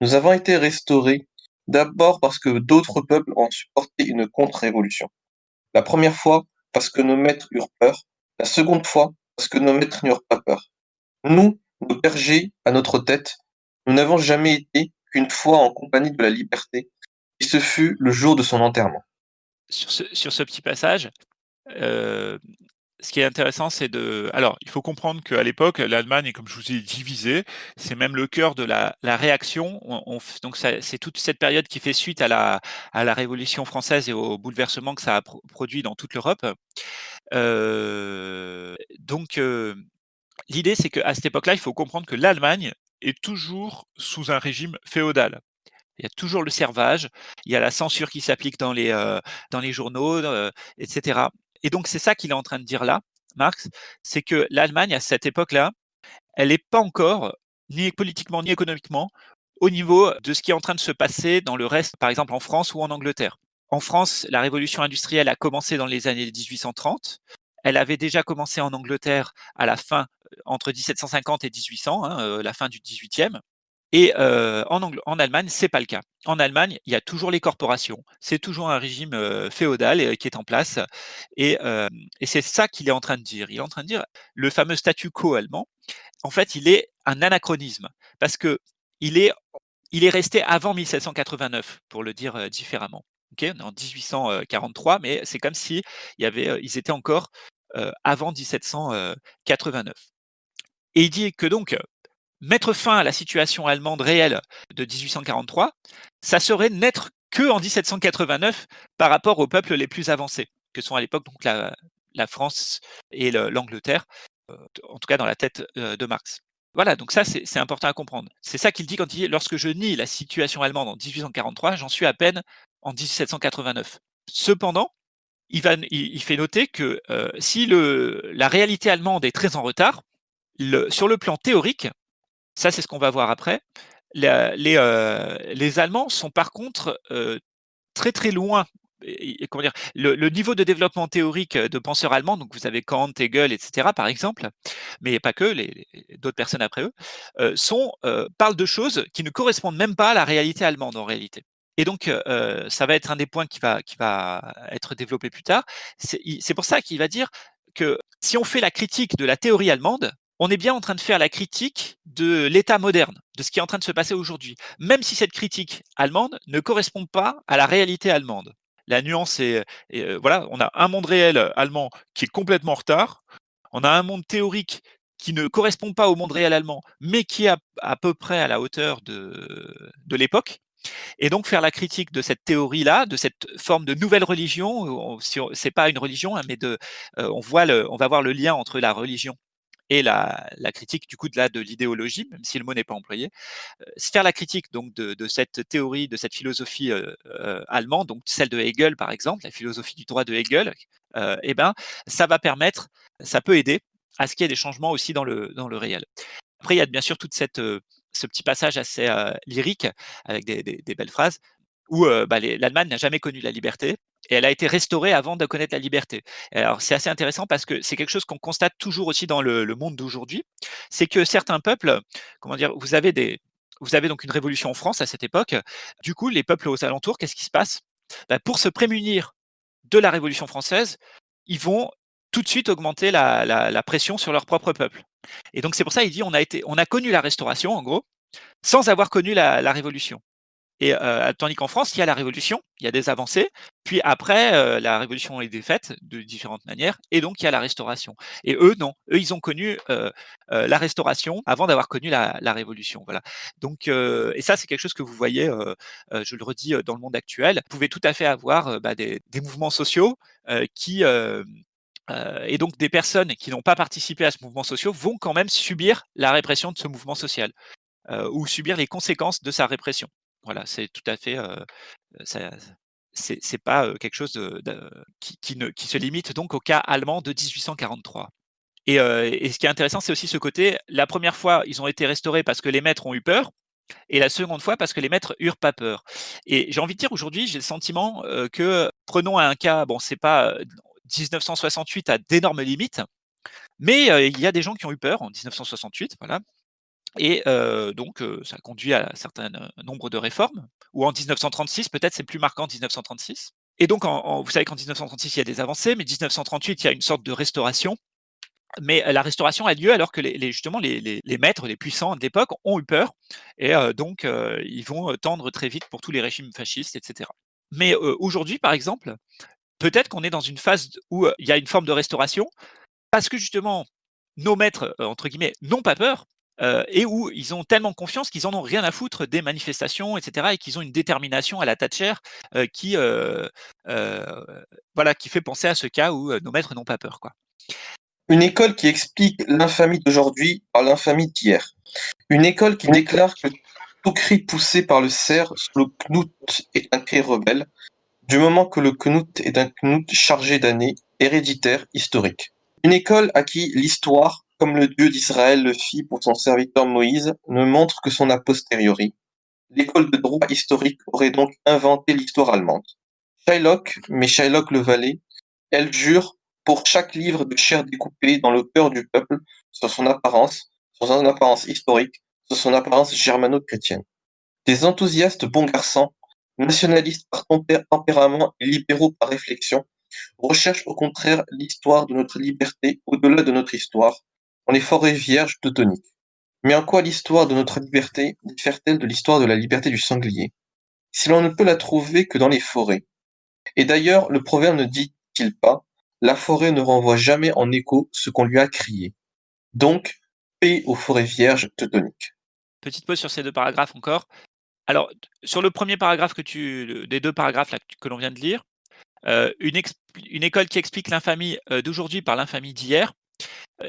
Nous avons été restaurés D'abord parce que d'autres peuples ont supporté une contre-révolution. La première fois parce que nos maîtres eurent peur, la seconde fois parce que nos maîtres n'eurent pas peur. Nous, nos bergers, à notre tête, nous n'avons jamais été qu'une fois en compagnie de la liberté, et ce fut le jour de son enterrement. Sur ce, petit passage, euh, ce qui est intéressant, c'est de. Alors, il faut comprendre qu'à l'époque, l'Allemagne, comme je vous ai divisé, c'est même le cœur de la, réaction. On, donc, c'est toute cette période qui fait suite à la, Révolution française et au bouleversement que ça a produit dans toute l'Europe. Euh, donc, euh, l'idée, c'est qu'à cette époque-là, il faut comprendre que l'Allemagne est toujours sous un régime féodal. Il y a toujours le servage, il y a la censure qui s'applique dans les, euh, journaux, etc. Et donc, c'est ça qu'il est en train de dire là, Marx, c'est que l'Allemagne, à cette époque-là, elle n'est pas encore, ni politiquement ni économiquement, au niveau de ce qui est en train de se passer dans le reste, par exemple en France ou en Angleterre. En France, la révolution industrielle a commencé dans les années 1830. Elle avait déjà commencé en Angleterre à la fin, euh, entre 1750 et 1800, hein, euh, la fin du 18e. Et euh, en, en, Allemagne, c'est pas le cas. En Allemagne, il y a toujours les corporations. C'est toujours un régime euh, féodal euh, qui est en place. Et, euh, et c'est ça qu'il est en train de dire. Il est en train de dire le fameux statu quo allemand. En fait, il est un anachronisme parce que il est, il est resté avant 1789, pour le dire euh, différemment. Okay on est en 1843, mais c'est comme si il y avait, ils étaient encore euh, avant 1789. Et il dit que donc mettre fin à la situation allemande réelle de 1843, ça serait n'être que en 1789 par rapport aux peuples les plus avancés, que sont à l'époque donc la, France et l'Angleterre, euh, en tout cas dans la tête euh, de Marx. Voilà, donc ça c'est important à comprendre. C'est ça qu'il dit quand il dit lorsque je nie la situation allemande en 1843, j'en suis à peine en 1789. Cependant, il, il, fait noter que euh, si le, la réalité allemande est très en retard, sur le plan théorique, ça, c'est ce qu'on va voir après. La, les, euh, les, Allemands sont par contre euh, très très loin. Et, comment dire, le, le, niveau de développement théorique de penseurs allemands, donc vous avez Kant, Hegel, etc. par exemple, mais pas que, les, les d'autres personnes après eux, euh, sont, euh, parlent de choses qui ne correspondent même pas à la réalité allemande en réalité. Et donc, euh, ça va être un des points qui va, qui va être développé plus tard. C'est pour ça qu'il va dire que si on fait la critique de la théorie allemande, on est bien en train de faire la critique de l'État moderne, de ce qui est en train de se passer aujourd'hui, même si cette critique allemande ne correspond pas à la réalité allemande. La nuance est, euh, voilà, on a un monde réel allemand qui est complètement en retard, on a un monde théorique qui ne correspond pas au monde réel allemand, mais qui est à, peu près à la hauteur de, l'époque. Et donc faire la critique de cette théorie-là, de cette forme de nouvelle religion, c'est pas une religion, hein, mais de, euh, on voit on va voir le lien entre la religion et la, critique du coup de, la, de l'idéologie, même si le mot n'est pas employé, euh, faire la critique donc de, cette théorie, de cette philosophie euh, euh, allemande, donc celle de Hegel par exemple, la philosophie du droit de Hegel, euh, eh ben ça va permettre, ça peut aider à ce qu'il y ait des changements aussi dans le dans le réel. Après il y a bien sûr toute cette ce petit passage assez lyrique avec des, belles phrases où bah, l'Allemagne n'a jamais connu la liberté et elle a été restaurée avant de connaître la liberté. alors c'est assez intéressant parce que c'est quelque chose qu'on constate toujours aussi dans le, monde d'aujourd'hui, c'est que certains peuples, comment dire, vous avez des, vous avez donc une révolution en France à cette époque. Du coup, les peuples aux alentours, qu'est-ce qui se passe? Bah, Pour se prémunir de la Révolution française, ils vont tout de suite augmenter la, pression sur leur propre peuple. Et donc c'est pour ça il dit on a été, on a connu la Restauration en gros, sans avoir connu la Révolution. Et euh, tandis qu'en France, il y a la Révolution, il y a des avancées, puis après, euh, la Révolution est défaite de différentes manières, et donc il y a la Restauration. Et eux, non, eux, ils ont connu euh, la Restauration avant d'avoir connu la, la, Révolution. Voilà. Donc, et ça, c'est quelque chose que vous voyez, je le redis, dans le monde actuel. Vous pouvez tout à fait avoir bah, des, des, mouvements sociaux qui euh, et donc des personnes qui n'ont pas participé à ce mouvement social vont quand même subir la répression de ce mouvement social euh, ou subir les conséquences de sa répression. Voilà, c'est tout à fait, euh, c'est pas quelque chose qui, ne, qui, se limite donc au cas allemand de 1843. Et, ce qui est intéressant, c'est aussi ce côté. La première fois, ils ont été restaurés parce que les maîtres ont eu peur, et la seconde fois parce que les maîtres eurent pas peur. Et j'ai envie de dire aujourd'hui, j'ai le sentiment que prenons un cas, bon, c'est pas 1968 à d'énormes limites, mais il y a des gens qui ont eu peur en 1968, voilà. Et donc, ça conduit à un certain nombre de réformes, ou en 1936, peut-être c'est plus marquant 1936. Et donc, vous savez qu'en 1936, il y a des avancées, mais 1938, il y a une sorte de restauration. Mais la restauration a lieu alors que les, justement les, maîtres, les puissants d'époque ont eu peur, et donc ils vont tendre très vite pour tous les régimes fascistes, etc. Mais aujourd'hui, par exemple, peut-être qu'on est dans une phase où il y a une forme de restauration, parce que justement, nos maîtres, entre guillemets, n'ont pas peur, et où ils ont tellement confiance qu'ils en ont rien à foutre des manifestations, etc., et qu'ils ont une détermination à la Thatcher qui, voilà, qui fait penser à ce cas où nos maîtres n'ont pas peur. Quoi. Une école qui explique l'infamie d'aujourd'hui par l'infamie d'hier. Une école qui déclare que tout cri poussé par le cerf sous le knout est un cri rebelle, du moment que le knout est un knout chargé d'années, héréditaire, historique. Une école à qui l'histoire, comme le Dieu d'Israël le fit pour son serviteur Moïse, ne montre que son a posteriori. L'école de droit historique aurait donc inventé l'histoire allemande. Shylock, mais Shylock le valet, elle jure pour chaque livre de chair découpée dans le cœur du peuple sur son apparence, sur son apparence historique, sur son apparence germano-chrétienne. Des enthousiastes bons garçons, nationalistes par tempérament et libéraux par réflexion, recherchent au contraire l'histoire de notre liberté au-delà de notre histoire, on est forêts vierges teutoniques. Mais en quoi l'histoire de notre liberté diffère-t-elle de l'histoire de la liberté du sanglier? Si l'on ne peut la trouver que dans les forêts. Et d'ailleurs, le proverbe ne dit-il pas La forêt ne renvoie jamais en écho ce qu'on lui a crié. Donc, paix aux forêts vierges teutoniques. Petite pause sur ces deux paragraphes encore. Alors, sur le premier paragraphe que tu, des deux paragraphes que l'on vient de lire, euh, une, école qui explique l'infamie euh, d'aujourd'hui par l'infamie d'hier,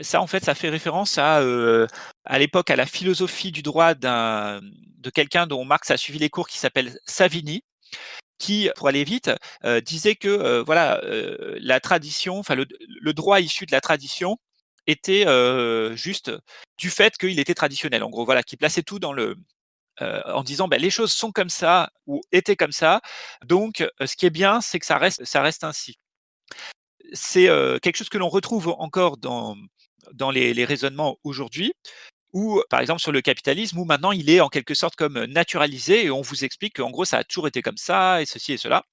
ça, en fait, ça fait référence à, à l'époque à la philosophie du droit de quelqu'un dont Marx a suivi les cours qui s'appelle Savini, qui, pour aller vite, disait que voilà, la tradition, enfin le, droit issu de la tradition était juste du fait qu'il était traditionnel. En gros, voilà, qui plaçait tout dans le, en disant ben, les choses sont comme ça ou étaient comme ça. Donc, ce qui est bien, c'est que ça reste, ça reste ainsi. C'est quelque chose que l'on retrouve encore dans, dans les, raisonnements aujourd'hui, ou par exemple sur le capitalisme, où maintenant il est en quelque sorte comme naturalisé et on vous explique qu'en gros ça a toujours été comme ça et ceci et cela,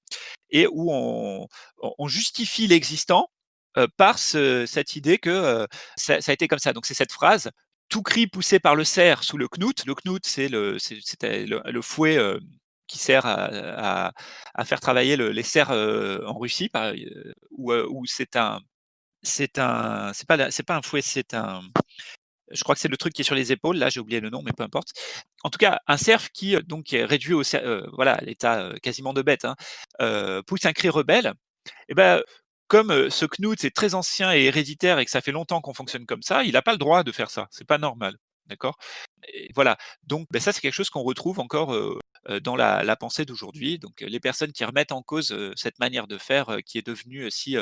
et où on, justifie l'existant par cette idée que ça, a été comme ça. Donc c'est cette phrase tout cri poussé par le cerf sous le knout. Le knout, c'est le, le, fouet qui sert à, faire travailler les cerfs en Russie, où, c'est un, c'est un, c'est pas, c'est pas un fouet, c'est un, je crois que c'est le truc qui est sur les épaules. Là, j'ai oublié le nom, mais peu importe. En tout cas, un cerf qui donc est réduit au, voilà, l'état quasiment de bête, hein, pousse un cri rebelle. Et eh ben, comme ce Knut est très ancien et héréditaire et que ça fait longtemps qu'on fonctionne comme ça, il n'a pas le droit de faire ça. C'est pas normal. D'accord? Voilà. Donc, ben, ça, c'est quelque chose qu'on retrouve encore dans la, pensée d'aujourd'hui. Donc, les personnes qui remettent en cause cette manière de faire qui est devenue si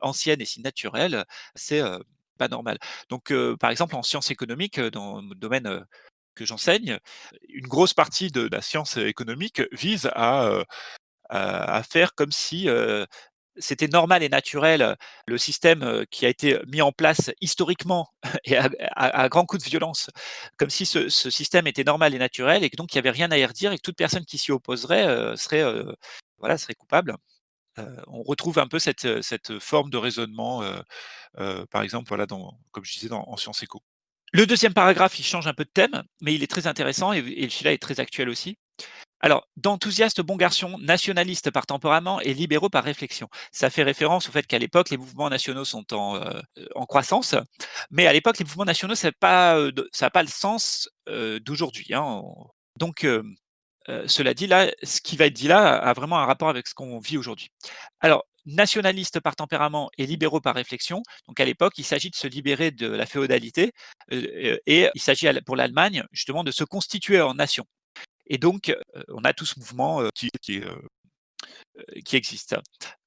ancienne et si naturelle, c'est pas normal. Donc, par exemple, en sciences économiques, dans le domaine que j'enseigne, une grosse partie de la science économique vise à, faire comme si c'était normal et naturel, le système qui a été mis en place historiquement et à, grands coups de violence, comme si ce, système était normal et naturel et que donc il n'y avait rien à y redire et que toute personne qui s'y opposerait serait, voilà, serait coupable. on retrouve un peu cette, forme de raisonnement, par exemple, voilà, comme je disais, en sciences éco. Le deuxième paragraphe, il change un peu de thème, mais il est très intéressant et, et celui-là est très actuel aussi. Alors, d'enthousiastes bons garçons, nationalistes par tempérament et libéraux par réflexion. Ça fait référence au fait qu'à l'époque, les mouvements nationaux sont en, euh, en croissance, mais à l'époque, les mouvements nationaux, ça n'a pas, euh, pas, le sens euh, d'aujourd'hui. Hein. Donc, cela dit, là, ce qui va être dit là a vraiment un rapport avec ce qu'on vit aujourd'hui. Alors, nationalistes par tempérament et libéraux par réflexion. Donc à l'époque, il s'agit de se libérer de la féodalité et il s'agit pour l'Allemagne justement de se constituer en nation. Et donc, on a tout ce mouvement qui, existe.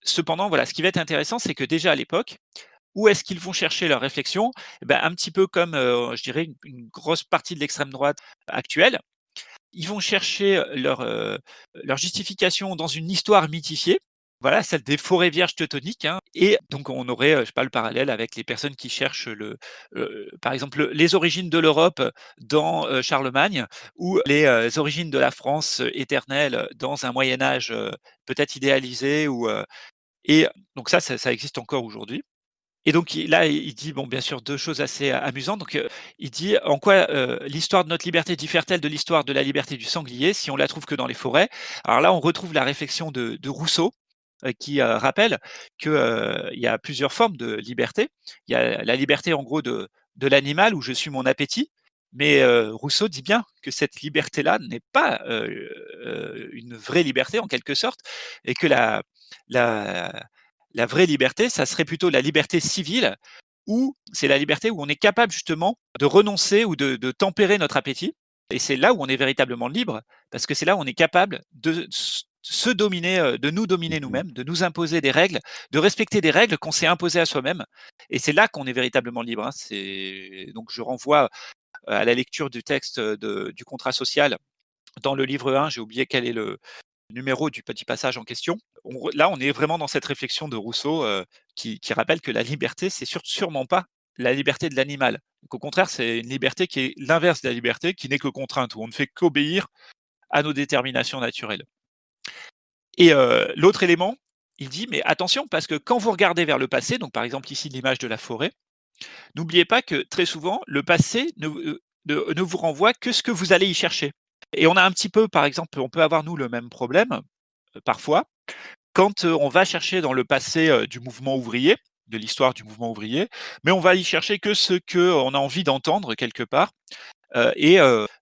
Cependant, voilà, ce qui va être intéressant, c'est que déjà à l'époque, où est-ce qu'ils vont chercher leur réflexion? Eh ben, Un petit peu comme, je dirais, une, grosse partie de l'extrême droite actuelle. Ils vont chercher leur, leur justification dans une histoire mythifiée, voilà, celle des forêts vierges teutoniques, hein et donc on aurait, je sais pas, le parallèle avec les personnes qui cherchent le, par exemple, les origines de l'Europe dans, Charlemagne ou les, origines de la France éternelle dans un Moyen Âge, peut-être idéalisé ou, et donc ça, ça existe encore aujourd'hui. Et donc là, il dit, bon, bien sûr, deux choses assez amusantes. Donc, il dit: «En quoi, l'histoire de notre liberté diffère-t-elle de l'histoire de la liberté du sanglier si on la trouve que dans les forêts?» alors là, on retrouve la réflexion de Rousseau, qui, rappelle qu'il y a plusieurs formes de liberté. Il y a la liberté, en gros, de de l'animal où je suis mon appétit, mais Rousseau dit bien que cette liberté-là n'est pas, une vraie liberté en quelque sorte et que la la la vraie liberté, ça serait plutôt la liberté civile, où c'est la liberté où on est capable justement de renoncer ou de, tempérer notre appétit. Et c'est là où on est véritablement libre, parce que c'est là où on est capable de se dominer, euh, de nous dominer mmh nous-mêmes, de nous imposer des règles, de respecter des règles qu'on s'est imposées à soi-même. Et c'est là qu'on est véritablement libre. Hein. Donc je renvoie euh, à la lecture du texte du contrat social dans le livre 1, j'ai oublié quel est le, numéro du petit passage en question. là, on est vraiment dans cette réflexion de Rousseau euh, qui, rappelle que la liberté, c'est sûrement pas la liberté de l'animal. au contraire, c'est une liberté qui est l'inverse de la liberté, qui n'est que contrainte, où on ne fait qu'obéir à nos déterminations naturelles. Et l'autre élément, il dit, mais attention, parce que quand vous regardez vers le passé, donc par exemple ici l'image de la forêt, n'oubliez pas que très souvent, le passé ne, vous renvoie que ce que vous allez y chercher. Et on a un petit peu, par exemple, on peut avoir nous le même problème, parfois, quand on va chercher dans le passé du mouvement ouvrier, de l'histoire du mouvement ouvrier, mais on va y chercher que ce qu'on a envie d'entendre quelque part. Et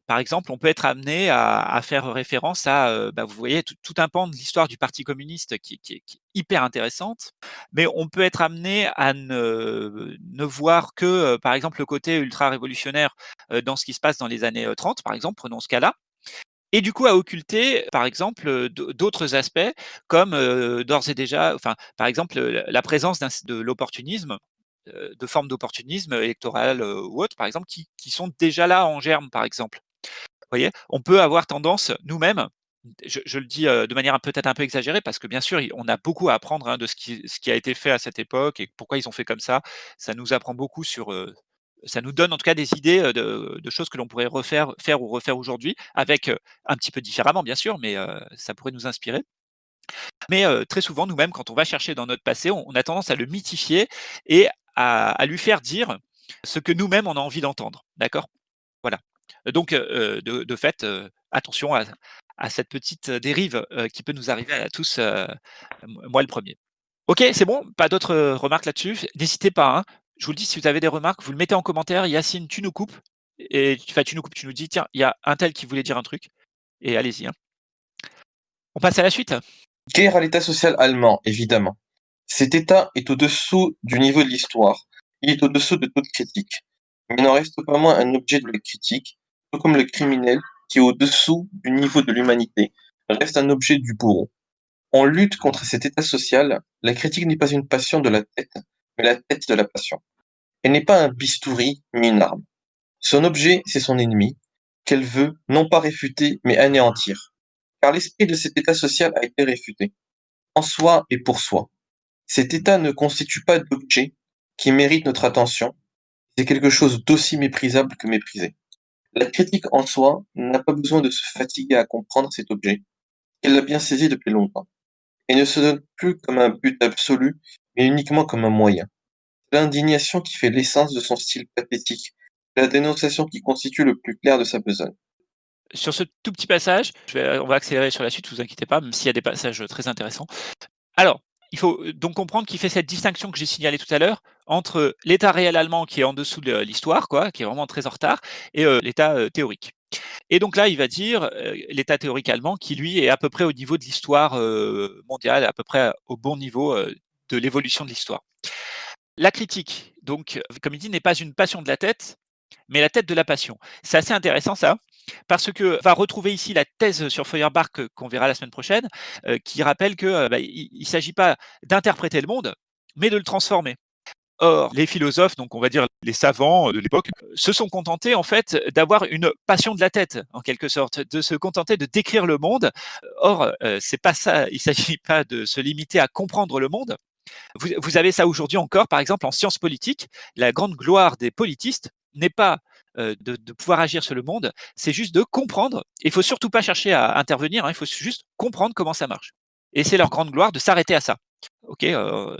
par exemple, on peut être amené à, faire référence à, bah, vous voyez, tout, un pan de l'histoire du Parti communiste qui, est hyper intéressante, mais on peut être amené à ne, voir que, par exemple, le côté ultra-révolutionnaire dans ce qui se passe dans les années 30, par exemple, prenons ce cas-là, et du coup à occulter, par exemple, d'autres aspects comme d'ores et déjà, enfin, par exemple, la présence de l'opportunisme, de formes d'opportunisme électoral ou autre, par exemple, qui, sont déjà là en germe, par exemple. Vous voyez, on peut avoir tendance nous-mêmes, je, le dis de manière peut-être un peu exagérée, parce que bien sûr, on a beaucoup à apprendre hein, de ce qui, ce qui, a été fait à cette époque et pourquoi ils ont fait comme ça. Ça nous apprend beaucoup sur ça nous donne en tout cas des idées de, choses que l'on pourrait refaire, faire ou refaire aujourd'hui, avec un petit peu différemment bien sûr, mais ça pourrait nous inspirer. Mais très souvent, nous-mêmes, quand on va chercher dans notre passé, on, a tendance à le mythifier et à, lui faire dire ce que nous-mêmes on a envie d'entendre. D'accord? Voilà. Donc, de, fait, attention à, cette petite dérive qui peut nous arriver à tous, moi le premier. Ok, c'est bon, pas d'autres remarques là-dessus? N'hésitez pas, hein je vous le dis, si vous avez des remarques, vous le mettez en commentaire. Yacine, tu nous coupes. Et tu nous dis, tiens, il y a un tel qui voulait dire un truc. Et allez-y. Hein. On passe à la suite. Guerre à l'État social allemand, évidemment. Cet État est au-dessous du niveau de l'histoire. Il est au-dessous de toute critique. Mais il n'en reste pas moins un objet de la critique, tout comme le criminel, qui est au-dessous du niveau de l'humanité, reste un objet du bourreau. En lutte contre cet état social, la critique n'est pas une passion de la tête, mais la tête de la passion. Elle n'est pas un bistouri, mais une arme. Son objet, c'est son ennemi, qu'elle veut non pas réfuter, mais anéantir. Car l'esprit de cet état social a été réfuté. En soi et pour soi. Cet état ne constitue pas d'objet qui mérite notre attention. C'est quelque chose d'aussi méprisable que méprisé. La critique en soi n'a pas besoin de se fatiguer à comprendre cet objet. Elle l'a bien saisi depuis longtemps. Et ne se donne plus comme un but absolu, mais uniquement comme un moyen. L'indignation qui fait l'essence de son style pathétique, la dénonciation qui constitue le plus clair de sa besogne. Sur ce tout petit passage, on va accélérer sur la suite, vous inquiétez pas, même s'il y a des passages très intéressants. Alors, il faut euh, donc comprendre qu'il fait cette distinction que j'ai signalée tout à l'heure entre l'état réel allemand qui est en dessous de l'histoire, quoi, qui est vraiment très en retard, et euh, l'état euh, théorique. Et donc là, il va dire l'état théorique allemand qui, lui, est à peu près au niveau de l'histoire mondiale, à peu près au bon niveau de l'évolution de l'histoire. La critique, donc, comme il dit, n'est pas une passion de la tête, mais la tête de la passion. C'est assez intéressant ça, parce que va retrouver ici la thèse sur Feuerbach qu'on verra la semaine prochaine, qui rappelle que bah, il ne s'agit pas d'interpréter le monde, mais de le transformer. Or, les philosophes, donc on va dire les savants de l'époque, se sont contentés en fait d'avoir une passion de la tête, en quelque sorte, de se contenter de décrire le monde. Or, euh, c'est pas ça. Il s'agit pas de se limiter à comprendre le monde. Vous, vous avez ça aujourd'hui encore, par exemple, en sciences politiques. La grande gloire des politistes n'est pas euh, de, de, pouvoir agir sur le monde, c'est juste de comprendre. Il faut surtout pas chercher à intervenir. Hein, il faut juste comprendre comment ça marche. Et c'est leur grande gloire de s'arrêter à ça. Ok, euh,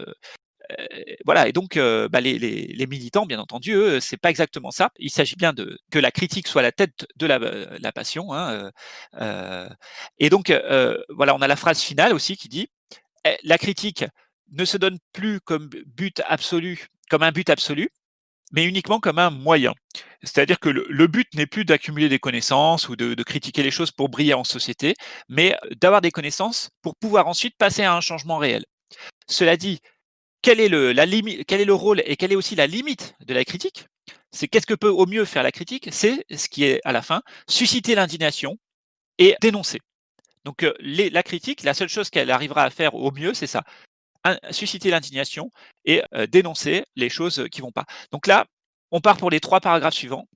voilà, et donc bah, les, les, les, militants, bien entendu, eux, c'est pas exactement ça. Il s'agit bien de que la critique soit la tête de la, la passion. Hein, et donc voilà, on a la phrase finale aussi qui dit «Eh, la critique ne se donne plus comme but absolu, comme un but absolu, mais uniquement comme un moyen. C'est-à-dire que le, but n'est plus d'accumuler des connaissances ou de, critiquer les choses pour briller en société, mais d'avoir des connaissances pour pouvoir ensuite passer à un changement réel. Cela dit, quel est le, rôle et quelle est aussi la limite de la critique? C'est qu'est-ce que peut au mieux faire la critique? C'est ce qui est à la fin susciter l'indignation et dénoncer. Donc euh, la critique, la seule chose qu'elle arrivera à faire au mieux, c'est ça susciter l'indignation et dénoncer les choses qui vont pas. Donc là, on part pour les trois paragraphes suivants.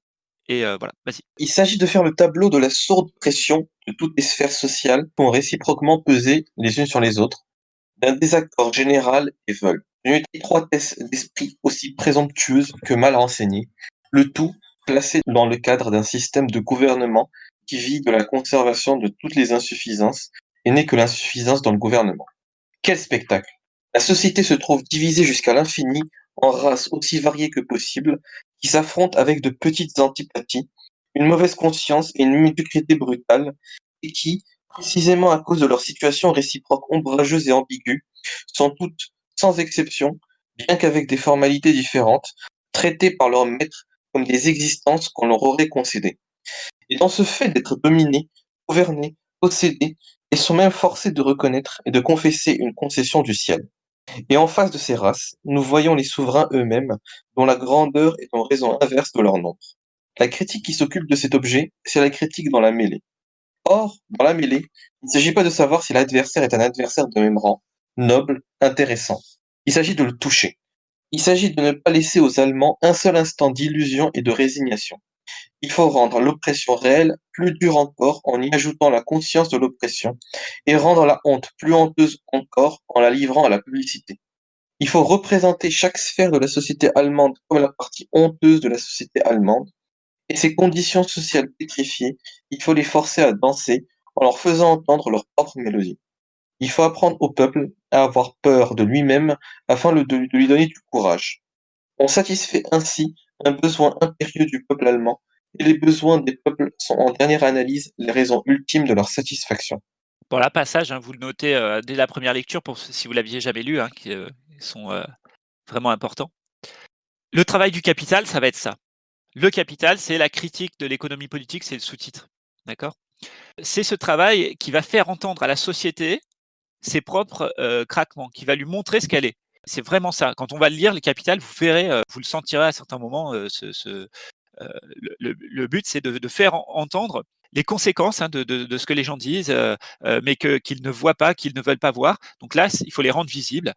Et voilà, vas-y. Il s'agit de faire le tableau de la sourde pression de toutes les sphères sociales qui ont réciproquement pesé les unes sur les autres, d'un désaccord général et veulent une étroitesse d'esprit aussi présomptueuse que mal renseignée, le tout placé dans le cadre d'un système de gouvernement qui vit de la conservation de toutes les insuffisances et n'est que l'insuffisance dans le gouvernement. Quel spectacle La société se trouve divisée jusqu'à l'infini en races aussi variées que possible, qui s'affrontent avec de petites antipathies, une mauvaise conscience et une médiocrité brutale, et qui, précisément à cause de leur situation réciproque ombrageuse et ambiguë, sont toutes sans exception, bien qu'avec des formalités différentes, traitées par leurs maîtres comme des existences qu'on leur aurait concédées. Et dans ce fait d'être dominés, gouvernés, possédés, ils sont même forcés de reconnaître et de confesser une concession du ciel. Et en face de ces races, nous voyons les souverains eux-mêmes, dont la grandeur est en raison inverse de leur nombre. La critique qui s'occupe de cet objet, c'est la critique dans la mêlée. Or, dans la mêlée, il ne s'agit pas de savoir si l'adversaire est un adversaire de même rang, noble, intéressant. Il s'agit de le toucher. Il s'agit de ne pas laisser aux Allemands un seul instant d'illusion et de résignation. Il faut rendre l'oppression réelle plus dure encore en y ajoutant la conscience de l'oppression et rendre la honte plus honteuse encore en la livrant à la publicité. Il faut représenter chaque sphère de la société allemande comme la partie honteuse de la société allemande et ces conditions sociales pétrifiées, il faut les forcer à danser en leur faisant entendre leur propre mélodie. Il faut apprendre au peuple à avoir peur de lui-même afin de lui donner du courage. On satisfait ainsi un besoin impérieux du peuple allemand, et les besoins des peuples sont en dernière analyse les raisons ultimes de leur satisfaction. Pour la passage, hein, vous le notez euh, dès la première lecture, si vous l'aviez jamais lu, hein, qui euh, sont euh, vraiment importants. Le travail du capital, ça va être ça. Le capital, c'est la critique de l'économie politique, c'est le sous-titre. D'accord? C'est ce travail qui va faire entendre à la société ses propres craquements, qui va lui montrer ce qu'elle est. C'est vraiment ça. Quand on va lire le capital, vous verrez, vous le sentirez à certains moments. Ce euh, le, but, c'est de, faire entendre les conséquences hein, de, ce que les gens disent, euh, euh, mais qu'ils ne voient pas, qu'ils ne veulent pas voir. Donc là, il faut les rendre visibles.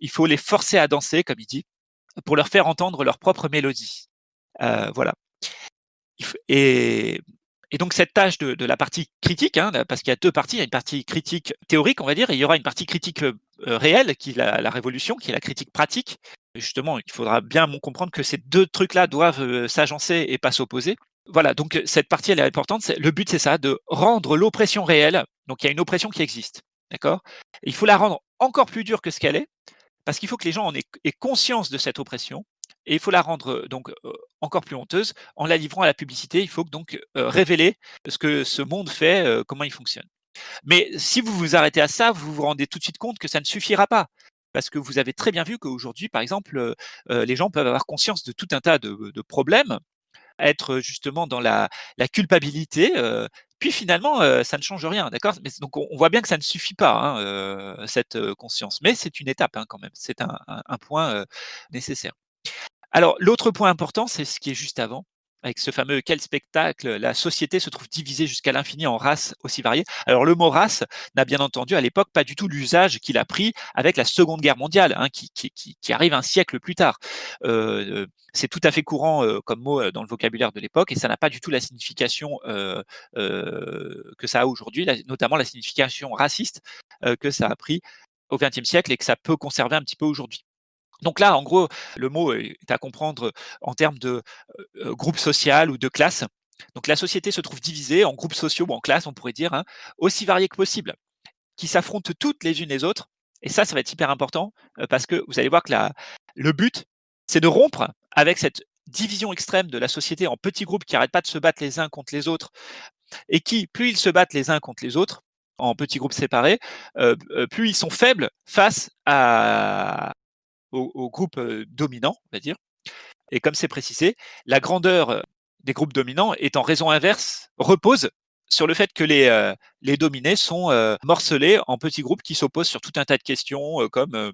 Il faut les forcer à danser, comme il dit, pour leur faire entendre leur propre mélodie. voilà. Et donc cette tâche de, la partie critique, hein, parce qu'il y a deux parties, il y a une partie critique théorique, on va dire, et il y aura une partie critique euh, réelle, qui est la, révolution, qui est la critique pratique. Justement, il faudra bien comprendre que ces deux trucs-là doivent s'agencer et pas s'opposer. Voilà, donc cette partie, elle est importante. Le but, c'est ça, de rendre l'oppression réelle. Donc il y a une oppression qui existe, d'accord? Il faut la rendre encore plus dure que ce qu'elle est, parce qu'il faut que les gens en aient, aient conscience de cette oppression et il faut la rendre donc encore plus honteuse en la livrant à la publicité. Il faut donc révéler ce que ce monde fait, comment il fonctionne. Mais si vous vous arrêtez à ça, vous vous rendez tout de suite compte que ça ne suffira pas. Parce que vous avez très bien vu qu'aujourd'hui, par exemple, les gens peuvent avoir conscience de tout un tas de, problèmes, être justement dans la, culpabilité, puis finalement, ça ne change rien, d'accord? Donc on, voit bien que ça ne suffit pas, hein, cette conscience. Mais c'est une étape hein, quand même, c'est un, point nécessaire. Alors, l'autre point important, c'est ce qui est juste avant. Avec ce fameux quel spectacle, la société se trouve divisée jusqu'à l'infini en races aussi variées. Alors le mot race n'a bien entendu à l'époque pas du tout l'usage qu'il a pris avec la Seconde Guerre mondiale, hein, qui, arrive un siècle plus tard. Euh, c'est tout à fait courant euh, comme mot euh, dans le vocabulaire de l'époque et ça n'a pas du tout la signification euh, que ça a aujourd'hui, notamment la signification raciste que ça a pris au XXe siècle et que ça peut conserver un petit peu aujourd'hui. Donc là, en gros, le mot est à comprendre en termes de groupe social ou de classe. Donc la société se trouve divisée en groupes sociaux ou en classes, on pourrait dire, hein, aussi variés que possible, qui s'affrontent toutes les unes les autres. Et ça, ça va être hyper important parce que vous allez voir que le but, c'est de rompre avec cette division extrême de la société en petits groupes qui n'arrêtent pas de se battre les uns contre les autres et qui, plus ils se battent les uns contre les autres, en petits groupes séparés, plus ils sont faibles face à, au, groupe dominant, on va dire. Et comme c'est précisé, la grandeur des groupes dominants est en raison inverse, repose sur le fait que les, les dominés sont morcelés en petits groupes qui s'opposent sur tout un tas de questions comme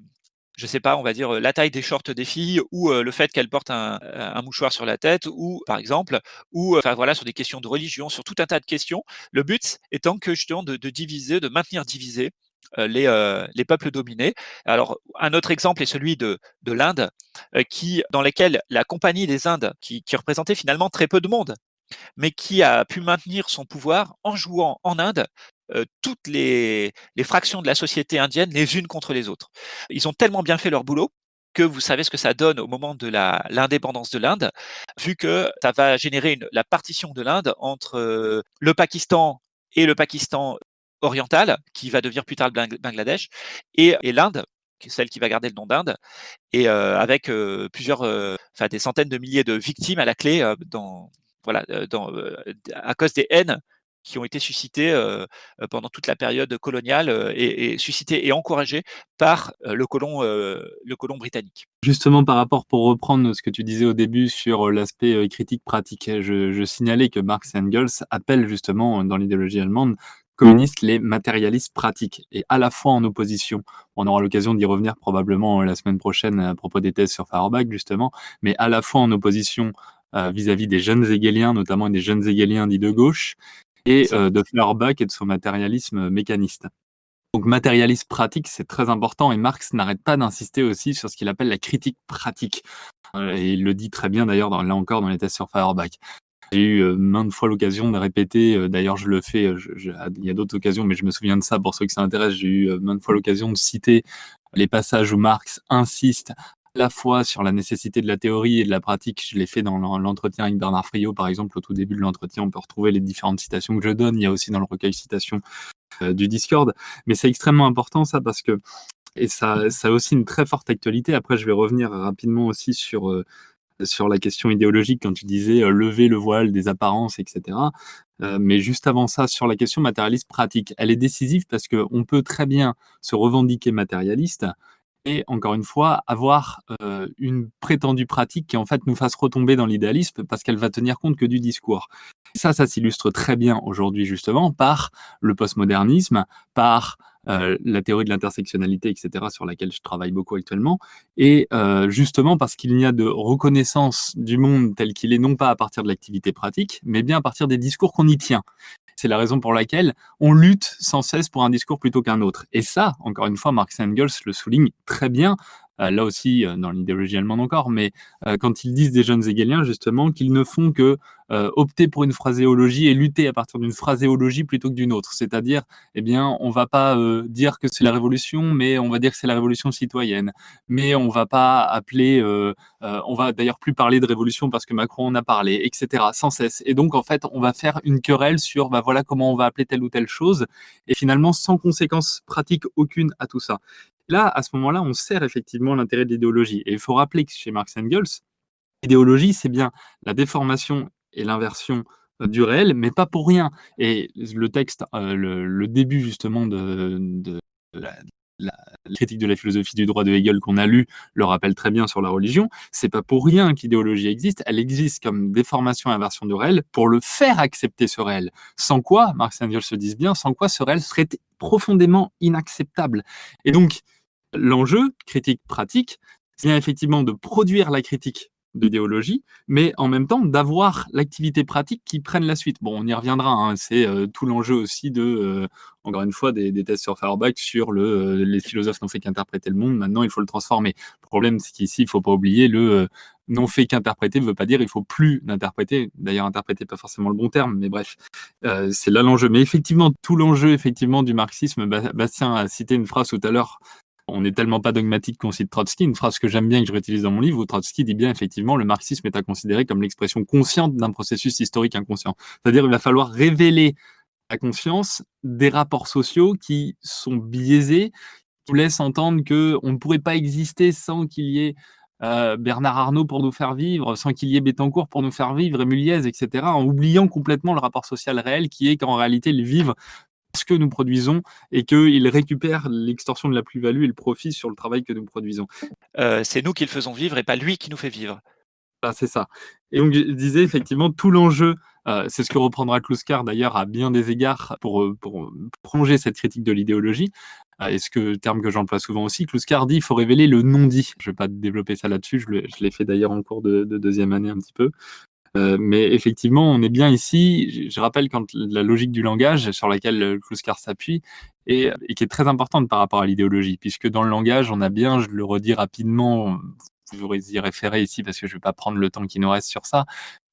je sais pas, on va dire la taille des shorts des filles ou le fait qu'elles portent un, mouchoir sur la tête ou par exemple ou enfin voilà sur des questions de religion, sur tout un tas de questions. Le but étant que justement de, diviser, de maintenir divisé les, euh, les, peuples dominés. Alors, un autre exemple est celui de, de l'Inde, euh, dans lequel la Compagnie des Indes, qui, représentait finalement très peu de monde, mais qui a pu maintenir son pouvoir en jouant en Inde toutes les, fractions de la société indienne les unes contre les autres. Ils ont tellement bien fait leur boulot que vous savez ce que ça donne au moment de l'indépendance de l'Inde, vu que ça va générer la partition de l'Inde entre le Pakistan et le Pakistan orientale, qui va devenir plus tard le Bangladesh, et, l'Inde, celle qui va garder le nom d'Inde, et euh, avec euh, plusieurs, euh, enfin des centaines de milliers de victimes à la clé, dans, voilà, dans, à cause des haines qui ont été suscités pendant toute la période coloniale et, suscités et encouragés par le colon, le colon britannique. Justement, par rapport, pour reprendre ce que tu disais au début sur l'aspect critique pratique, je, je, signalais que Marx et Engels appellent justement dans l'idéologie allemande communistes les matérialistes pratiques, et à la fois en opposition. On aura l'occasion d'y revenir probablement la semaine prochaine à propos des thèses sur Feuerbach, justement, mais à la fois en opposition vis-à-vis -vis des jeunes hegeliens, notamment des jeunes hegeliens dits de gauche, et euh, de Feuerbach et de son matérialisme mécaniste. Donc matérialisme pratique, c'est très important et Marx n'arrête pas d'insister aussi sur ce qu'il appelle la critique pratique. Euh, et il le dit très bien d'ailleurs, là encore, dans les tests sur Feuerbach. J'ai eu euh, maintes fois l'occasion de répéter, d'ailleurs je le fais, il y a d'autres occasions, mais je me souviens de ça pour ceux qui s'intéressent, j'ai eu maintes fois l'occasion de citer les passages où Marx insiste à la fois sur la nécessité de la théorie et de la pratique. Je l'ai fait dans l'entretien avec Bernard Friot, par exemple, au tout début de l'entretien, on peut retrouver les différentes citations que je donne. Il y a aussi dans le recueil citations euh, du Discord. Mais c'est extrêmement important ça parce que, et ça, a aussi une très forte actualité. Après, je vais revenir rapidement aussi sur, euh, sur la question idéologique quand tu disais euh, lever le voile des apparences, etc. mais juste avant ça, sur la question matérialiste pratique, elle est décisive parce qu'on peut très bien se revendiquer matérialiste et encore une fois, avoir euh, une prétendue pratique qui en fait nous fasse retomber dans l'idéalisme parce qu'elle va tenir compte que du discours. ça, ça s'illustre très bien aujourd'hui justement par le postmodernisme, par euh, la théorie de l'intersectionnalité, etc., sur laquelle je travaille beaucoup actuellement, et euh, justement parce qu'il n'y a de reconnaissance du monde tel qu'il est, non pas à partir de l'activité pratique, mais bien à partir des discours qu'on y tient. C'est la raison pour laquelle on lutte sans cesse pour un discours plutôt qu'un autre. Et ça, encore une fois, Marx et Engels le souligne très bien, euh, là aussi dans l'idéologie allemande encore, mais quand ils disent des jeunes hegeliens, justement, qu'ils ne font que opter pour une phraséologie et lutter à partir d'une phraséologie plutôt que d'une autre. C'est-à-dire, eh bien, on va pas dire que c'est la révolution, mais on va dire que c'est la révolution citoyenne. Mais on va pas appeler, on va d'ailleurs plus parler de révolution parce que Macron en a parlé, etc., sans cesse. Et donc, en fait, on va faire une querelle sur, bah voilà comment on va appeler telle ou telle chose, et finalement, sans conséquence pratique aucune à tout ça. Là, à ce moment-là, on sert effectivement l'intérêt de l'idéologie. Et il faut rappeler que chez Marx Engels, l'idéologie, c'est bien la déformation et l'inversion euh, du réel, mais pas pour rien. Et le texte, euh, le, début justement de, la, critique de la philosophie du droit de Hegel qu'on a lu le rappelle très bien sur la religion. C'est pas pour rien qu'idéologie existe. Elle existe comme déformation et inversion du réel pour le faire accepter ce réel. Sans quoi, Marx et Engels se disent bien, sans quoi ce réel serait profondément inacceptable. Et donc, L'enjeu, critique pratique, c'est effectivement de produire la critique d'idéologie, mais en même temps d'avoir l'activité pratique qui prenne la suite. Bon, on y reviendra, hein, c'est euh, tout l'enjeu aussi de, euh, encore une fois, des, des tests sur Feuerbach sur le, euh, les philosophes n'ont fait qu'interpréter le monde, maintenant il faut le transformer. Le problème, c'est qu'ici, il ne faut pas oublier, le n'ont fait qu'interpréter ne veut pas dire il faut plus d'interpréter. D'ailleurs, interpréter pas forcément le bon terme, mais bref, c'est là l'enjeu. Mais effectivement, tout l'enjeu effectivement du marxisme, Bastien a cité une phrase tout à l'heure on n'est tellement pas dogmatique qu'on cite Trotsky, une phrase que j'aime bien et que je réutilise dans mon livre, où Trotsky dit bien effectivement le marxisme est à considérer comme l'expression consciente d'un processus historique inconscient. C'est-à-dire il va falloir révéler à conscience des rapports sociaux qui sont biaisés, qui laissent entendre qu'on ne pourrait pas exister sans qu'il y ait euh, Bernard Arnault pour nous faire vivre, sans qu'il y ait Bettencourt pour nous faire vivre, et etc., en oubliant complètement le rapport social réel qui est qu'en réalité, ils vivent ce que nous produisons et qu'ils récupèrent l'extorsion de la plus-value et le profit sur le travail que nous produisons. Euh, c'est nous qui le faisons vivre et pas lui qui nous fait vivre. Ah, c'est ça. Et donc, je disais effectivement, tout l'enjeu, euh, c'est ce que reprendra Kluskar d'ailleurs à bien des égards pour, euh, pour prolonger cette critique de l'idéologie, et ce que, terme que j'emploie souvent aussi, Kluskar dit il faut révéler le non-dit. Je ne vais pas développer ça là-dessus, je l'ai fait d'ailleurs en cours de, de, deuxième année un petit peu. Euh, mais effectivement, on est bien ici. Je rappelle quand la logique du langage sur laquelle Kluskar s'appuie et, qui est très importante par rapport à l'idéologie, puisque dans le langage, on a bien, je le redis rapidement, vous y référer ici parce que je ne vais pas prendre le temps qui nous reste sur ça,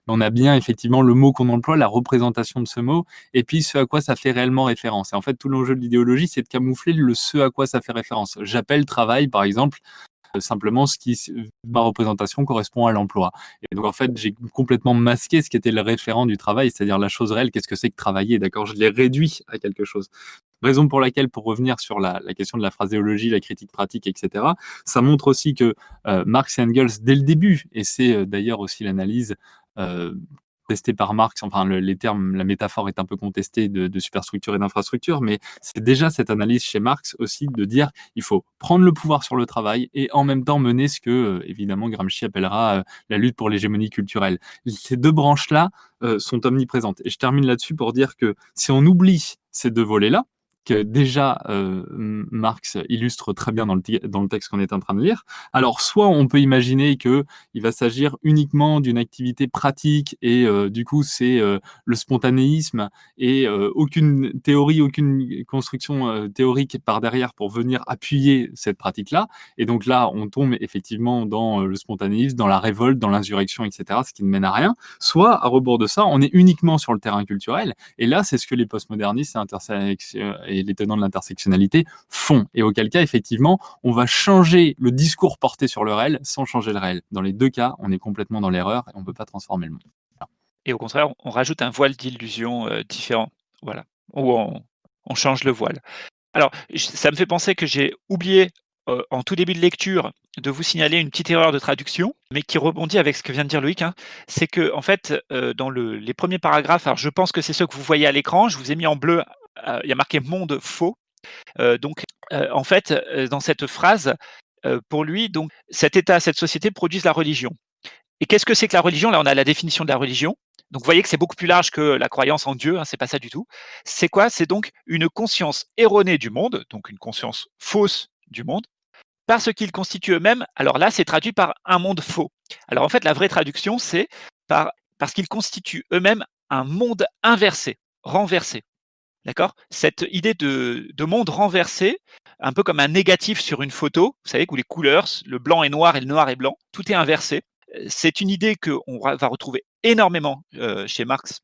on a bien effectivement le mot qu'on emploie, la représentation de ce mot, et puis ce à quoi ça fait réellement référence. Et en fait, tout l'enjeu de l'idéologie, c'est de camoufler le ce à quoi ça fait référence. J'appelle travail, par exemple, simplement ce qui, ma représentation correspond à l'emploi. Et donc en fait, j'ai complètement masqué ce qui était le référent du travail, c'est-à-dire la chose réelle, qu'est-ce que c'est que travailler, d'accord? Je l'ai réduit à quelque chose. Raison pour laquelle, pour revenir sur la, question de la phraséologie, la critique pratique, etc., ça montre aussi que euh, Marx et Engels, dès le début, et c'est euh, d'ailleurs aussi l'analyse testé par Marx, enfin les termes, la métaphore est un peu contestée de, superstructure et d'infrastructure, mais c'est déjà cette analyse chez Marx aussi de dire il faut prendre le pouvoir sur le travail et en même temps mener ce que, euh, évidemment, Gramsci appellera euh, la lutte pour l'hégémonie culturelle. Ces deux branches-là euh, sont omniprésentes. Et je termine là-dessus pour dire que si on oublie ces deux volets-là, que déjà euh, Marx illustre très bien dans le, dans le texte qu'on est en train de lire. Alors, soit on peut imaginer qu'il va s'agir uniquement d'une activité pratique et euh, du coup c'est euh, le spontanéisme et aucune théorie, aucune construction théorique par derrière pour venir appuyer cette pratique-là. Et donc là, on tombe effectivement dans le spontanéisme, dans la révolte, dans l'insurrection, etc., ce qui ne mène à rien. Soit, à rebours de ça, on est uniquement sur le terrain culturel. Et là, c'est ce que les postmodernistes et les tenants de l'intersectionnalité font. Et auquel cas, effectivement, on va changer le discours porté sur le réel sans changer le réel. Dans les deux cas, on est complètement dans l'erreur et on ne peut pas transformer le monde. Et au contraire, on rajoute un voile d'illusion euh, différent. Voilà. Ou on, change le voile. Alors, ça me fait penser que j'ai oublié euh, en tout début de lecture de vous signaler une petite erreur de traduction, mais qui rebondit avec ce que vient de dire Loïc. Hein. C'est que, en fait, euh, dans le, les premiers paragraphes, alors je pense que c'est ceux que vous voyez à l'écran, je vous ai mis en bleu il y a marqué monde faux. Euh, donc, euh, en fait, dans cette phrase, pour lui, donc, cet État, cette société produisent la religion. Et qu'est-ce que c'est que la religion? Là, on a la définition de la religion. Donc, vous voyez que c'est beaucoup plus large que la croyance en Dieu. Hein, c'est pas ça du tout. C'est quoi? C'est donc une conscience erronée du monde, donc une conscience fausse du monde, parce qu'ils constituent eux-mêmes. Alors là, c'est traduit par un monde faux. Alors en fait, la vraie traduction, c'est par parce qu'ils constituent eux-mêmes un monde inversé, renversé. D'accord? Cette idée de, monde renversé, un peu comme un négatif sur une photo, vous savez, où les couleurs, le blanc est noir et le noir est blanc, tout est inversé. Euh, c'est une idée qu'on va retrouver énormément euh, chez Marx,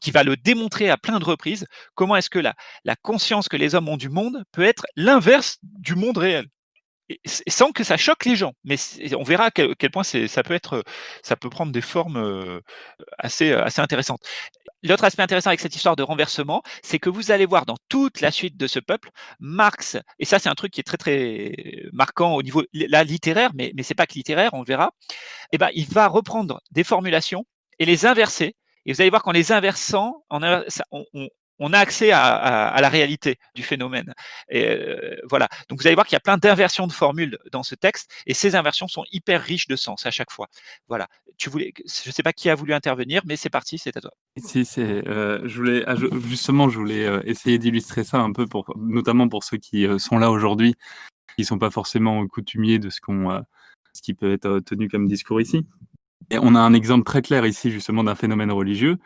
qui va le démontrer à plein de reprises. Comment est-ce que la, la conscience que les hommes ont du monde peut être l'inverse du monde réel? Sans que ça choque les gens. Mais on verra à quel, point ça peut être, ça peut prendre des formes euh, assez, assez intéressantes. L'autre aspect intéressant avec cette histoire de renversement, c'est que vous allez voir dans toute la suite de ce peuple, Marx, et ça c'est un truc qui est très très marquant au niveau littéraire, mais, mais c'est pas que littéraire, on verra, et eh ben, il va reprendre des formulations et les inverser. Et vous allez voir qu'en les inversant, on a accès à, la réalité du phénomène. Euh, voilà. Donc vous allez voir qu'il y a plein d'inversions de formules dans ce texte, et ces inversions sont hyper riches de sens à chaque fois. Voilà. Tu voulais, je ne sais pas qui a voulu intervenir, mais c'est parti, c'est à toi. Si, euh, je voulais justement, je voulais euh, essayer d'illustrer ça un peu notamment pour ceux qui sont là aujourd'hui, qui sont pas forcément coutumiers de ce ce qui peut être tenu comme discours ici. Et on a un exemple très clair ici justement d'un phénomène religieux,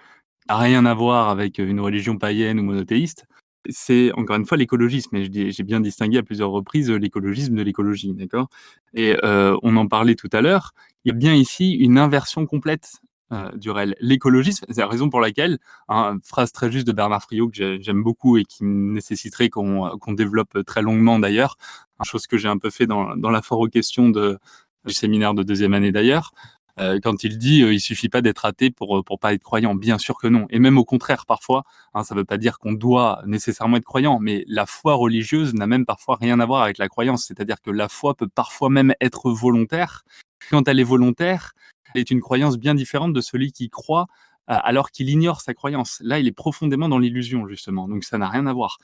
rien à voir avec une religion païenne ou monothéiste. C'est encore une fois l'écologisme et j'ai bien distingué à plusieurs reprises l'écologisme de l'écologie, d'accord? Et euh, on en parlait tout à l'heure, il y a bien ici une inversion complète euh, du réel. L'écologisme, c'est la raison pour laquelle, hein, phrase très juste de Bernard Friot que j'aime beaucoup et qui nécessiterait qu'on développe très longuement d'ailleurs, chose que j'ai un peu fait dans, dans la foire aux questions du séminaire de deuxième année d'ailleurs, euh, quand il dit euh, il suffit pas d'être athée pour euh, pour pas être croyant. Bien sûr que non. Et même au contraire, parfois, hein, ça veut pas dire qu'on doit nécessairement être croyant, mais la foi religieuse n'a même parfois rien à voir avec la croyance. C'est-à-dire que la foi peut parfois même être volontaire. Quand elle est volontaire, elle est une croyance bien différente de celui qui croit alors qu'il ignore sa croyance. Là, il est profondément dans l'illusion, justement. Donc, ça n'a rien à voir.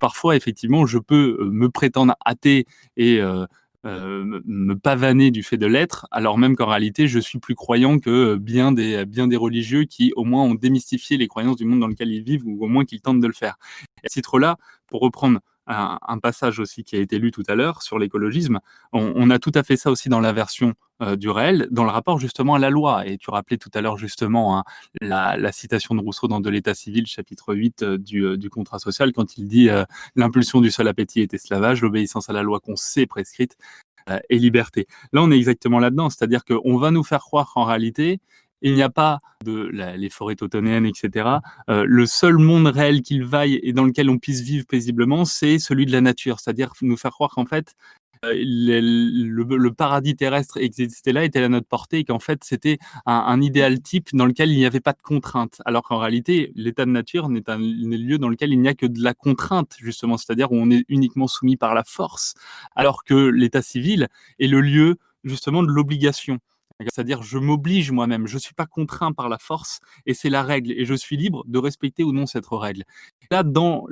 Parfois, effectivement, je peux me prétendre athée et euh, me pavaner du fait de l'être, alors même qu'en réalité, je suis plus croyant que bien des, bien des religieux qui, au moins, ont démystifié les croyances du monde dans lequel ils vivent, ou au moins qu'ils tentent de le faire. Et à ce titre-là, pour reprendre un, passage aussi qui a été lu tout à l'heure sur l'écologisme, on, a tout à fait ça aussi dans la version euh, du réel, dans le rapport justement à la loi. Et tu rappelais tout à l'heure justement hein, la, citation de Rousseau dans De l'État civil, chapitre 8 euh, du, du, contrat social, quand il dit l'impulsion du seul appétit est esclavage, l'obéissance à la loi qu'on sait prescrite et liberté. Là, on est exactement là-dedans, c'est-à-dire qu'on va nous faire croire qu'en réalité, il n'y a pas de les forêts tautonéennes, etc. Euh, le seul monde réel qu'il vaille et dans lequel on puisse vivre paisiblement, c'est celui de la nature. C'est-à-dire nous faire croire qu'en fait, euh, le, paradis terrestre existait là, était à notre portée, et qu'en fait c'était un, idéal type dans lequel il n'y avait pas de contrainte. Alors qu'en réalité, l'état de nature n'est un, lieu dans lequel il n'y a que de la contrainte, justement, c'est-à-dire où on est uniquement soumis par la force, alors que l'état civil est le lieu justement de l'obligation. C'est-à-dire, je m'oblige moi-même, je ne suis pas contraint par la force, et c'est la règle, et je suis libre de respecter ou non cette règle. Là, dans,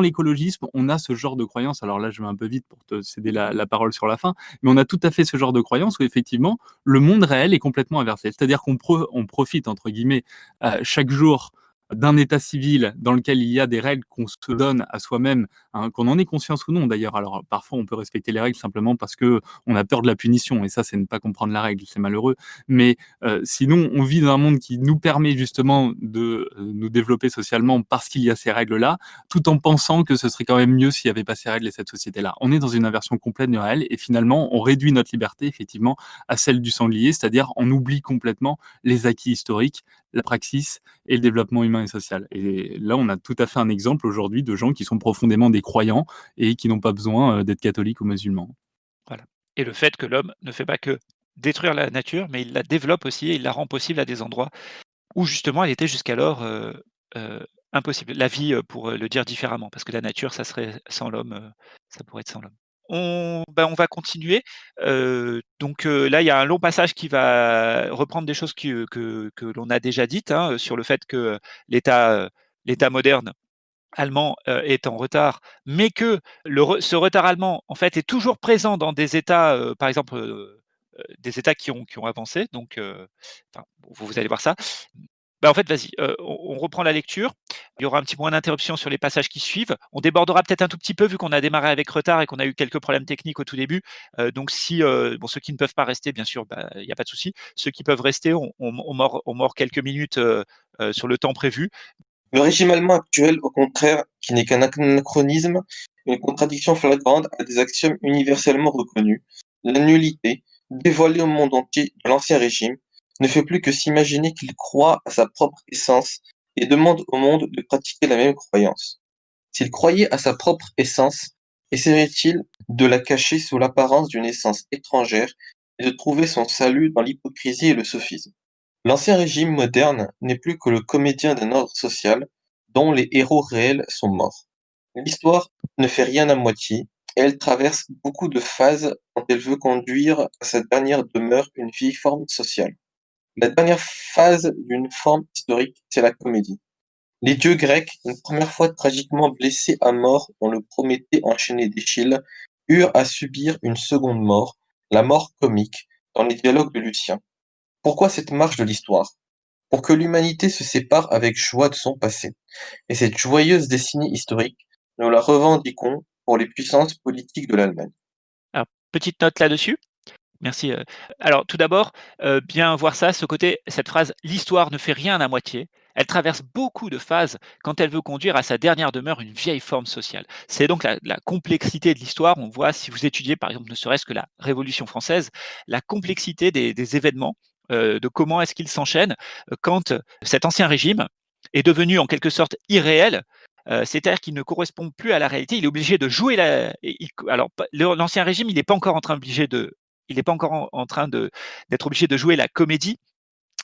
l'écologisme, on a ce genre de croyance, alors là, je vais un peu vite pour te céder la, parole sur la fin, mais on a tout à fait ce genre de croyance où, effectivement, le monde réel est complètement inversé. C'est-à-dire qu'on on profite, entre guillemets, chaque jour d'un état civil dans lequel il y a des règles qu'on se donne à soi-même, hein, qu'on en ait conscience ou non d'ailleurs. Alors parfois on peut respecter les règles simplement parce que on a peur de la punition et ça c'est ne pas comprendre la règle, c'est malheureux. Mais euh, sinon on vit dans un monde qui nous permet justement de euh, nous développer socialement parce qu'il y a ces règles-là, tout en pensant que ce serait quand même mieux s'il n'y avait pas ces règles et cette société-là. On est dans une inversion complète du réel et finalement on réduit notre liberté effectivement à celle du sanglier, c'est-à-dire on oublie complètement les acquis historiques, la praxis et le développement humain et social. Et là, on a tout à fait un exemple aujourd'hui de gens qui sont profondément des croyants et qui n'ont pas besoin euh, d'être catholiques ou musulmans. Voilà. Et le fait que l'homme ne fait pas que détruire la nature, mais il la développe aussi et il la rend possible à des endroits où justement elle était jusqu'alors euh, euh, impossible. La vie, pour le dire différemment, parce que la nature, ça serait sans l'homme, ça pourrait être sans l'homme. On, ben, on va continuer. donc là, il y a un long passage qui va reprendre des choses que, l'on a déjà dites hein, sur le fait que l'État moderne allemand est en retard, mais que ce retard allemand, en fait, est toujours présent dans des États, par exemple, des États qui ont, qui ont avancé. Donc, vous allez voir ça. Bah, en fait, vas-y, on, reprend la lecture. Il y aura un petit point d'interruption sur les passages qui suivent. On débordera peut-être un tout petit peu vu qu'on a démarré avec retard et qu'on a eu quelques problèmes techniques au tout début. donc, si bon, ceux qui ne peuvent pas rester, bien sûr, bah, il n'y a pas de souci. Ceux qui peuvent rester, on, mord, quelques minutes sur le temps prévu. Le régime allemand actuel, au contraire, qui n'est qu'un anachronisme, une contradiction flagrante à des axiomes universellement reconnus, la nullité, dévoilée au monde entier de l'ancien régime, ne fait plus que s'imaginer qu'il croit à sa propre essence et demande au monde de pratiquer la même croyance. S'il croyait à sa propre essence, essaierait-il de la cacher sous l'apparence d'une essence étrangère et de trouver son salut dans l'hypocrisie et le sophisme? L'ancien régime moderne n'est plus que le comédien d'un ordre social dont les héros réels sont morts. L'histoire ne fait rien à moitié, et elle traverse beaucoup de phases quand elle veut conduire à sa dernière demeure une vieille forme sociale. La dernière phase d'une forme historique, c'est la comédie. Les dieux grecs, une première fois tragiquement blessés à mort dans le Prométhée enchaîné d'Échille, eurent à subir une seconde mort, la mort comique, dans les dialogues de Lucien. Pourquoi cette marche de l'histoire? Pour que l'humanité se sépare avec joie de son passé. Et cette joyeuse destinée historique, nous la revendiquons pour les puissances politiques de l'Allemagne. petite note là-dessus. Merci. Alors tout d'abord, bien voir ça, ce côté cette phrase: «L'histoire ne fait rien à moitié». Elle traverse beaucoup de phases quand elle veut conduire à sa dernière demeure une vieille forme sociale. C'est donc la complexité de l'histoire. On voit si vous étudiez par exemple ne serait-ce que la Révolution française, la complexité des événements, de comment est-ce qu'ils s'enchaînent, quand cet ancien régime est devenu en quelque sorte irréel, c'est-à-dire qu'il ne correspond plus à la réalité. Il est obligé de jouer la alors l'ancien régime, il n'est pas encore en train obligé de il n'est pas encore en, train d'être obligé de jouer la comédie,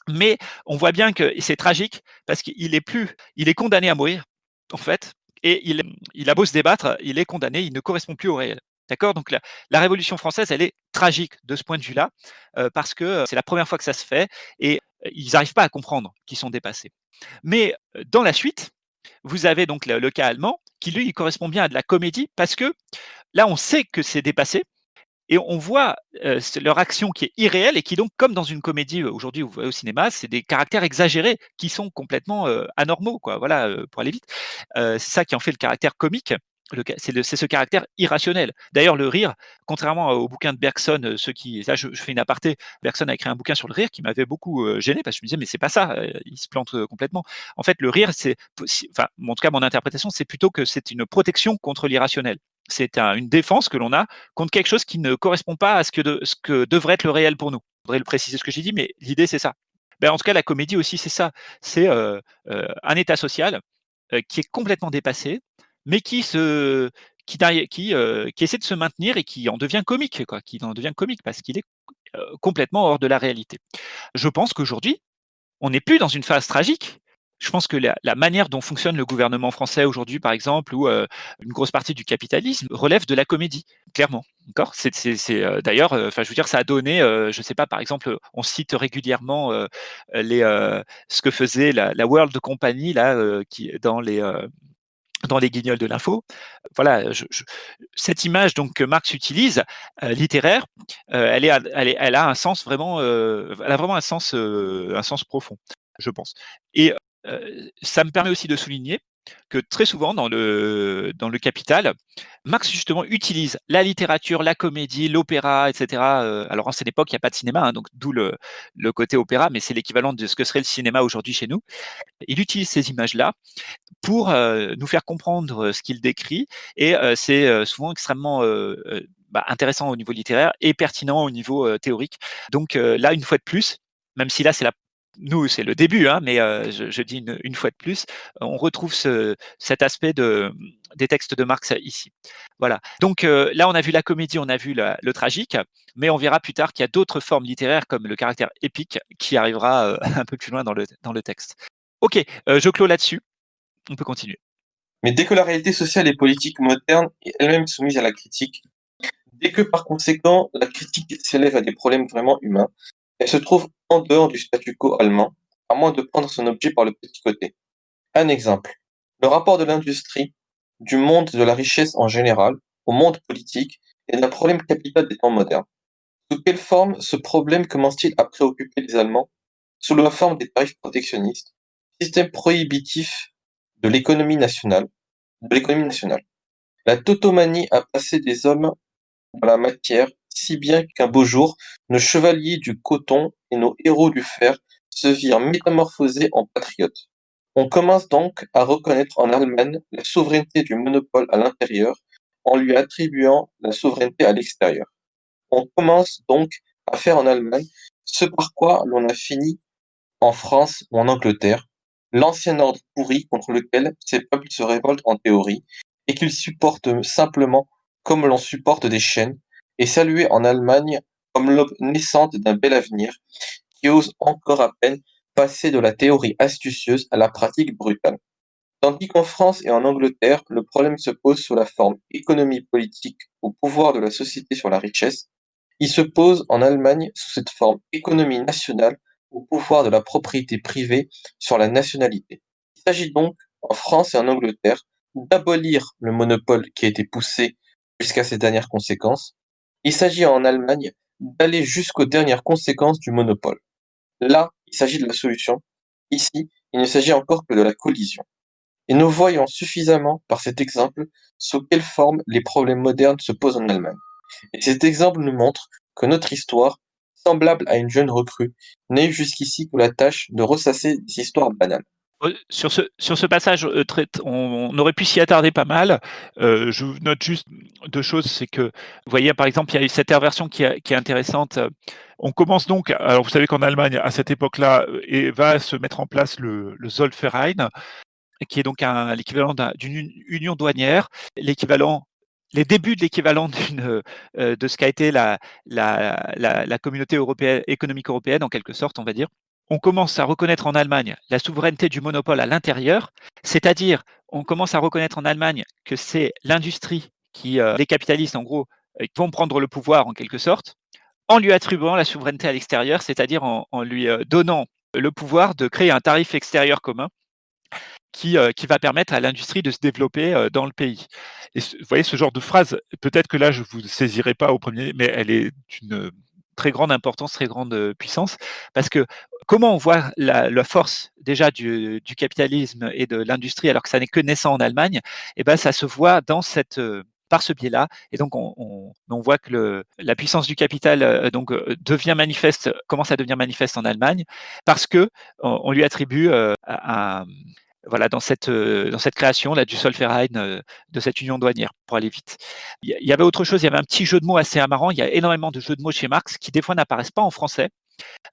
mais on voit bien que c'est tragique parce qu'il est plus, il est condamné à mourir en fait, et il, il a beau se débattre, il est condamné, il ne correspond plus au réel. D'accord? Donc la, Révolution française, elle est tragique de ce point de vue-là, euh, parce que euh, c'est la première fois que ça se fait et euh, ils n'arrivent pas à comprendre qu'ils sont dépassés. Mais dans la suite, vous avez donc le, cas allemand qui, lui, correspond bien à de la comédie parce que là, on sait que c'est dépassé, et on voit euh, leur action qui est irréelle et qui donc, comme dans une comédie euh, aujourd'hui, au cinéma, c'est des caractères exagérés qui sont complètement euh, anormaux, quoi. Voilà, pour aller vite. c'est ça qui en fait le caractère comique. C'est ce caractère irrationnel. D'ailleurs, le rire, contrairement au bouquin de Bergson, ceux qui, là, je, je, fais une aparté, Bergson a écrit un bouquin sur le rire qui m'avait beaucoup gêné parce que je me disais, mais c'est pas ça, il se plante complètement. En fait, le rire, c'est, enfin, en tout cas, mon interprétation, c'est plutôt que c'est une protection contre l'irrationnel c'est une défense que l'on a contre quelque chose qui ne correspond pas à ce que, ce que devrait être le réel pour nous. Je voudrais le préciser ce que j'ai dit, mais l'idée c'est ça. Ben, en tout cas, la comédie aussi, c'est ça. C'est euh, euh, un état social euh, qui est complètement dépassé, mais qui se, qui, qui, essaie de se maintenir et qui en devient comique, quoi, qui en devient comique parce qu'il est complètement hors de la réalité. Je pense qu'aujourd'hui, on n'est plus dans une phase tragique, je pense que la, manière dont fonctionne le gouvernement français aujourd'hui, par exemple, ou euh, une grosse partie du capitalisme, relève de la comédie, clairement. D'accord? C'est euh, d'ailleurs, euh, enfin, je veux dire, ça a donné, je sais pas, par exemple, on cite régulièrement les, ce que faisait la, World Company là, qui dans les dans les guignols de l'info. Voilà, je, je, cette image donc que Marx utilise, euh, littéraire, euh, elle, est, elle, est, elle, a un sens vraiment, euh, elle a vraiment un sens, un sens profond, je pense. Et ça me permet aussi de souligner que très souvent dans le, dans le Capital, Marx justement utilise la littérature, la comédie, l'opéra, etc. alors en cette époque, il n'y a pas de cinéma, hein, donc d'où le, le, côté opéra, mais c'est l'équivalent de ce que serait le cinéma aujourd'hui chez nous. Il utilise ces images-là pour nous faire comprendre ce qu'il décrit, et c'est souvent extrêmement bah, intéressant au niveau littéraire et pertinent au niveau théorique. Donc là, une fois de plus, même si là c'est la nous, c'est le début, hein, mais euh, je, dis une, fois de plus, on retrouve ce, cet aspect de, des textes de Marx ici. Voilà. Donc euh, là, on a vu la comédie, on a vu le tragique, mais on verra plus tard qu'il y a d'autres formes littéraires comme le caractère épique qui arrivera euh, un peu plus loin dans le, dans le texte. Ok, je clôt là-dessus. On peut continuer. Mais dès que la réalité sociale et politique moderne est elle-même soumise à la critique, dès que par conséquent la critique s'élève à des problèmes vraiment humains, elle se trouve en dehors du statu quo allemand, à moins de prendre son objet par le petit côté. Un exemple. Le rapport de l'industrie, du monde de la richesse en général, au monde politique, est un problème capital des temps modernes. Sous quelle forme ce problème commence-t-il à préoccuper les Allemands Sous la forme des tarifs protectionnistes, système prohibitif de l'économie nationale, de l'économie nationale? La tautomanie a passé des hommes dans la matière si bien qu'un beau jour, nos chevaliers du coton et nos héros du fer se virent métamorphosés en patriotes. On commence donc à reconnaître en Allemagne la souveraineté du monopole à l'intérieur en lui attribuant la souveraineté à l'extérieur. On commence donc à faire en Allemagne ce par quoi l'on a fini en France ou en Angleterre, l'ancien ordre pourri contre lequel ces peuples se révoltent en théorie et qu'ils supportent simplement comme l'on supporte des chaînes est salué en Allemagne comme l'aube naissante d'un bel avenir, qui ose encore à peine passer de la théorie astucieuse à la pratique brutale. Tandis qu'en France et en Angleterre, le problème se pose sous la forme économie politique au pouvoir de la société sur la richesse, il se pose en Allemagne sous cette forme économie nationale au pouvoir de la propriété privée sur la nationalité. Il s'agit donc, en France et en Angleterre, d'abolir le monopole qui a été poussé jusqu'à ses dernières conséquences, il s'agit en Allemagne d'aller jusqu'aux dernières conséquences du monopole. Là, il s'agit de la solution. Ici, il ne s'agit encore que de la collision. Et nous voyons suffisamment par cet exemple sous quelle forme les problèmes modernes se posent en Allemagne. Et cet exemple nous montre que notre histoire, semblable à une jeune recrue, eu jusqu'ici que la tâche de ressasser des histoires banales. Euh, sur ce, passage, euh, on, aurait pu s'y attarder pas mal. Euh, je note juste deux choses, c'est que, vous voyez, par exemple, il y a cette inversion qui, est intéressante. On commence donc, alors vous savez qu'en Allemagne, à cette époque-là, et va se mettre en place le, Zollverein, qui est donc l'équivalent d'une union douanière, l'équivalent les débuts de l'équivalent de ce qu'a été la, communauté économique européenne, en quelque sorte, on va dire on commence à reconnaître en Allemagne la souveraineté du monopole à l'intérieur, c'est-à-dire on commence à reconnaître en Allemagne que c'est l'industrie qui, euh, les capitalistes en gros, euh, vont prendre le pouvoir en quelque sorte, en lui attribuant la souveraineté à l'extérieur, c'est-à-dire en, lui euh, donnant le pouvoir de créer un tarif extérieur commun qui, va permettre à l'industrie de se développer dans le pays. Et vous voyez ce genre de phrase, peut-être que là je vous saisirai pas au premier, mais elle est une très grande importance, très grande puissance, parce que comment on voit la, force déjà du, capitalisme et de l'industrie alors que ça n'est que naissant en Allemagne, et eh ben ça se voit dans cette par ce biais-là. Et donc, on, voit que la puissance du capital donc, devient manifeste, commence à devenir manifeste en Allemagne parce que on, lui attribue un, voilà, dans cette, création là, du Solferein, de cette union douanière, pour aller vite. Il y avait autre chose, il y avait un petit jeu de mots assez amarrant. Il y a énormément de jeux de mots chez Marx qui, des fois, n'apparaissent pas en français.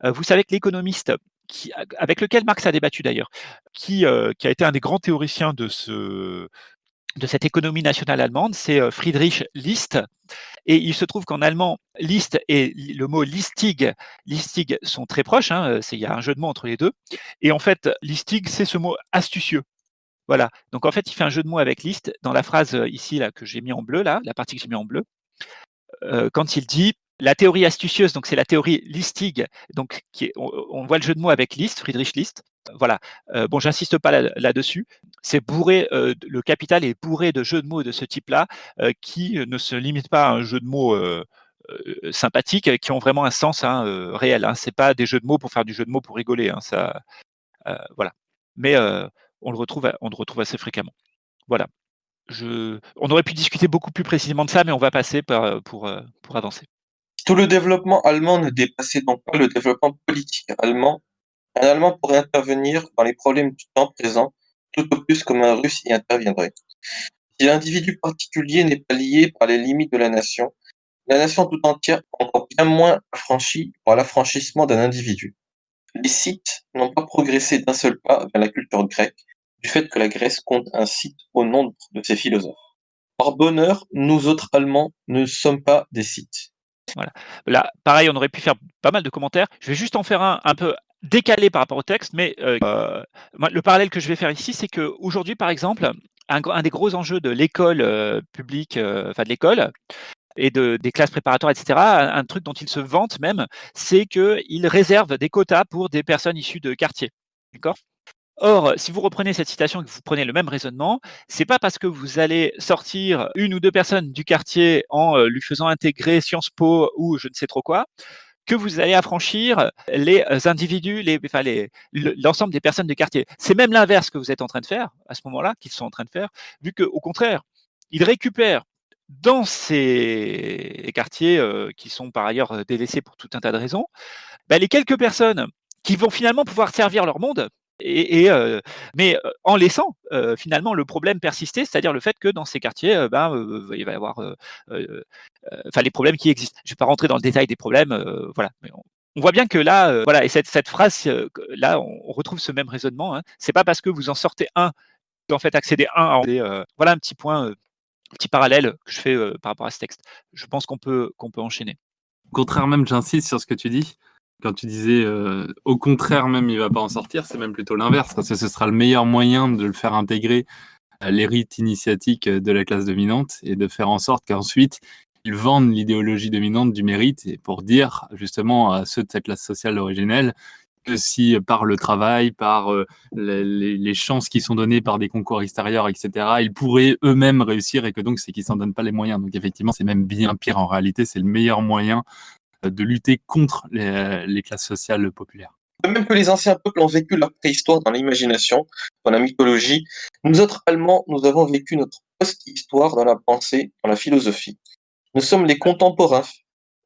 Euh, vous savez que l'économiste avec lequel Marx a débattu d'ailleurs, euh, qui, a été un des grands théoriciens de, ce, de cette économie nationale allemande, c'est euh, Friedrich List. Et il se trouve qu'en allemand, List et le mot listig, sont très proches, hein, il y a un jeu de mots entre les deux. Et en fait, listig, c'est ce mot astucieux. Voilà. Donc en fait, il fait un jeu de mots avec list dans la phrase ici là que j'ai mis en bleu là, la partie que j'ai mis en bleu, quand il dit la théorie astucieuse, donc c'est la théorie listig, donc on, voit le jeu de mots avec List, Friedrich List. Voilà. Euh, bon, j'insiste pas là-dessus. c'est bourré, euh, le capital est bourré de jeux de mots de ce type-là, euh, qui ne se limitent pas à un jeu de mots sympathique, qui ont vraiment un sens hein, réel. Hein. C'est pas des jeux de mots pour faire du jeu de mots pour rigoler. Hein, ça, voilà. Mais on le retrouve, on le retrouve assez fréquemment. Voilà. On aurait pu discuter beaucoup plus précisément de ça, mais on va passer par, pour avancer. Tout le développement allemand ne dépassait donc pas le développement politique allemand. Un Allemand pourrait intervenir dans les problèmes du temps présent, tout au plus comme un Russe y interviendrait. Si l'individu particulier n'est pas lié par les limites de la nation, la nation tout entière est encore bien moins affranchie par l'affranchissement d'un individu. Les sites n'ont pas progressé d'un seul pas vers la culture grecque, du fait que la Grèce compte un site au nombre de ses philosophes. Par bonheur, nous autres Allemands ne sommes pas des sites. Voilà. Là, pareil, on aurait pu faire pas mal de commentaires. Je vais juste en faire un un peu décalé par rapport au texte, mais euh, euh, le parallèle que je vais faire ici, c'est qu'aujourd'hui, par exemple, un, des gros enjeux de l'école euh, publique, enfin de l'école, et de, des classes préparatoires, etc., un, truc dont ils se vantent même, c'est qu'ils réservent des quotas pour des personnes issues de quartiers. D'accord? Or, si vous reprenez cette citation et que vous prenez le même raisonnement, c'est pas parce que vous allez sortir une ou deux personnes du quartier en euh, lui faisant intégrer Sciences Po ou je ne sais trop quoi que vous allez affranchir les euh, individus, les, enfin l'ensemble des personnes du quartier. C'est même l'inverse que vous êtes en train de faire à ce moment-là, qu'ils sont en train de faire, vu qu'au contraire, ils récupèrent dans ces quartiers euh, qui sont par ailleurs délaissés pour tout un tas de raisons, ben, les quelques personnes qui vont finalement pouvoir servir leur monde, mais en laissant finalement le problème persister, c'est-à-dire le fait que dans ces quartiers, ben, il va y avoir enfin les problèmes qui existent. Je ne vais pas rentrer dans le détail des problèmes, voilà. On, voit bien que là, voilà, et cette, phrase, là, on, retrouve ce même raisonnement. Hein. C'est pas parce que vous en sortez un, en fait accéder un à voilà un petit point, petit parallèle que je fais par rapport à ce texte. Je pense qu'on peut qu'on peut enchaîner. Au contraire même, j'insiste sur ce que tu dis quand tu disais euh, au contraire même il va pas en sortir, c'est même plutôt l'inverse, parce que ce sera le meilleur moyen de le faire intégrer à l'hérite initiatique de la classe dominante et de faire en sorte qu'ensuite ils vendent l'idéologie dominante du mérite et pour dire justement à ceux de cette classe sociale originelle que si par le travail, par euh, les, chances qui sont données par des concours extérieurs, etc., ils pourraient eux-mêmes réussir et que donc c'est qu'ils s'en donnent pas les moyens. Donc effectivement, c'est même bien pire en réalité, c'est le meilleur moyen de lutter contre les, classes sociales populaires. Même que les anciens peuples ont vécu leur préhistoire dans l'imagination, dans la mythologie, nous autres Allemands, nous avons vécu notre post-histoire dans la pensée, dans la philosophie. Nous sommes les contemporains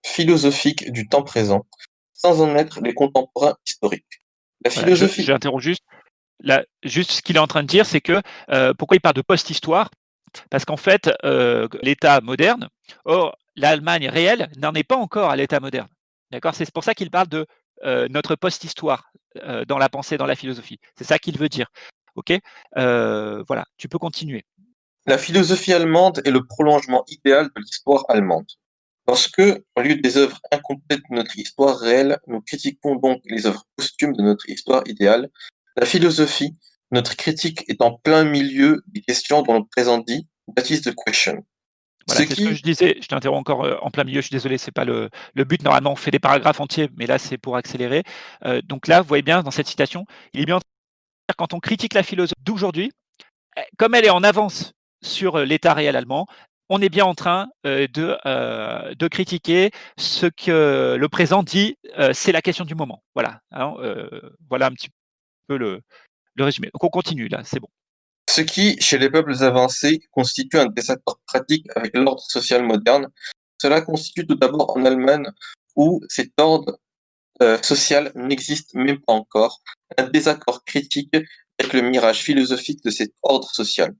philosophiques du temps présent, sans en être les contemporains historiques. La philosophie. J'interromps juste. juste ce qu'il est en train de dire, c'est que euh, pourquoi il parle de post-histoire? Parce qu'en fait, euh, l'État moderne, or l'Allemagne réelle n'en est pas encore à l'État moderne. D'accord? C'est pour ça qu'il parle de euh, notre post-histoire dans la pensée, dans la philosophie. C'est ça qu'il veut dire. Ok? Voilà, tu peux continuer. La philosophie allemande est le prolongement idéal de l'histoire allemande. Lorsque, au lieu des œuvres incomplètes de notre histoire réelle, nous critiquons donc les œuvres posthumes de notre histoire idéale, la philosophie, notre critique est en plein milieu des questions dont le présent dit That is the question. Voilà, ce, que je disais, je t'interromps encore euh, en plein milieu, je suis désolé, c'est pas le, le, but. Normalement, on fait des paragraphes entiers, mais là, c'est pour accélérer. Euh, donc là, vous voyez bien, dans cette citation, il est bien quand on critique la philosophie d'aujourd'hui, eh, comme elle est en avance sur euh, l'état réel allemand, on est bien en train euh, de, euh, de critiquer ce que le présent dit, c'est la question du moment. Voilà, hein, voilà un petit peu le, le résumé. Donc on continue là, c'est bon. Ce qui, chez les peuples avancés, constitue un désaccord pratique avec l'ordre social moderne, cela constitue tout d'abord en Allemagne où cet ordre social n'existe même pas encore, un désaccord critique avec le mirage philosophique de cet ordre social.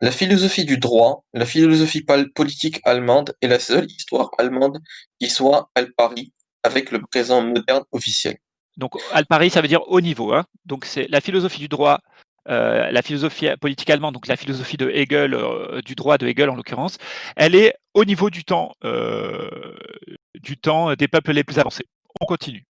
La philosophie du droit, la philosophie politique allemande est la seule histoire allemande qui soit al pari avec le présent moderne officiel. Donc al pari, ça veut dire haut niveau. Hein. Donc c'est la philosophie du droit, euh, la philosophie politique allemande, donc la philosophie de Hegel, euh, du droit de Hegel en l'occurrence, elle est au niveau du temps, euh, du temps des peuples les plus avancés. On continue.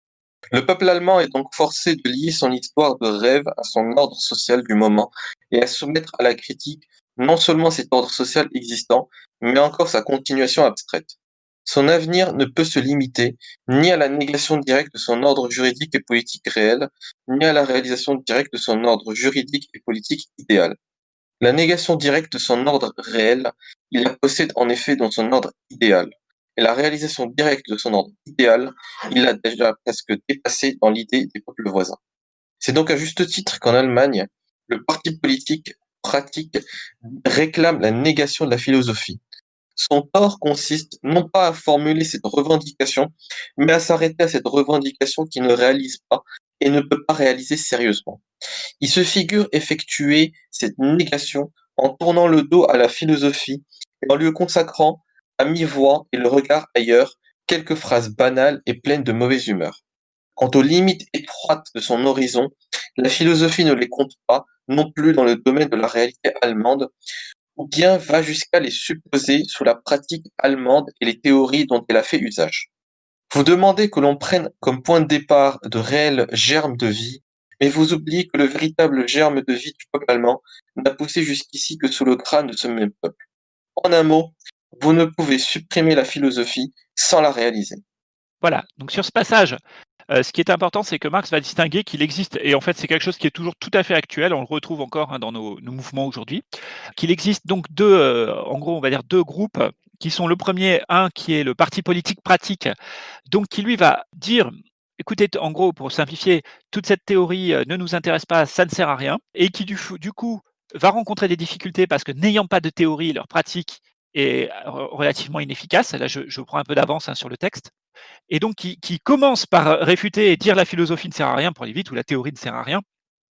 Le peuple allemand est donc forcé de lier son histoire de rêve à son ordre social du moment et à soumettre à la critique non seulement cet ordre social existant, mais encore sa continuation abstraite. Son avenir ne peut se limiter ni à la négation directe de son ordre juridique et politique réel, ni à la réalisation directe de son ordre juridique et politique idéal. La négation directe de son ordre réel, il la possède en effet dans son ordre idéal. Et la réalisation directe de son ordre idéal, il l'a déjà presque dépassé dans l'idée des peuples voisins. C'est donc à juste titre qu'en Allemagne, le parti politique pratique réclame la négation de la philosophie. Son tort consiste non pas à formuler cette revendication, mais à s'arrêter à cette revendication qui ne réalise pas et ne peut pas réaliser sérieusement. Il se figure effectuer cette négation en tournant le dos à la philosophie et en lui consacrant à mi-voix et le regard ailleurs quelques phrases banales et pleines de mauvaise humeur. Quant aux limites étroites de son horizon, la philosophie ne les compte pas, non plus dans le domaine de la réalité allemande, ou bien va jusqu'à les supposer sous la pratique allemande et les théories dont elle a fait usage. Vous demandez que l'on prenne comme point de départ de réels germes de vie, mais vous oubliez que le véritable germe de vie du peuple allemand n'a poussé jusqu'ici que sous le crâne de ce même peuple. En un mot, vous ne pouvez supprimer la philosophie sans la réaliser. Voilà, donc sur ce passage, euh, ce qui est important, c'est que Marx va distinguer qu'il existe, et en fait c'est quelque chose qui est toujours tout à fait actuel, on le retrouve encore hein, dans nos, mouvements aujourd'hui, qu'il existe donc deux, euh, en gros on va dire deux groupes, qui sont le premier, un qui est le parti politique pratique, donc qui lui va dire écoutez, en gros, pour simplifier, toute cette théorie euh, ne nous intéresse pas, ça ne sert à rien, et qui du, coup va rencontrer des difficultés parce que n'ayant pas de théorie, leur pratique est relativement inefficace. Là, je, prends un peu d'avance hein, sur le texte et donc qui, commence par réfuter et dire la philosophie ne sert à rien pour aller vite ou la théorie ne sert à rien,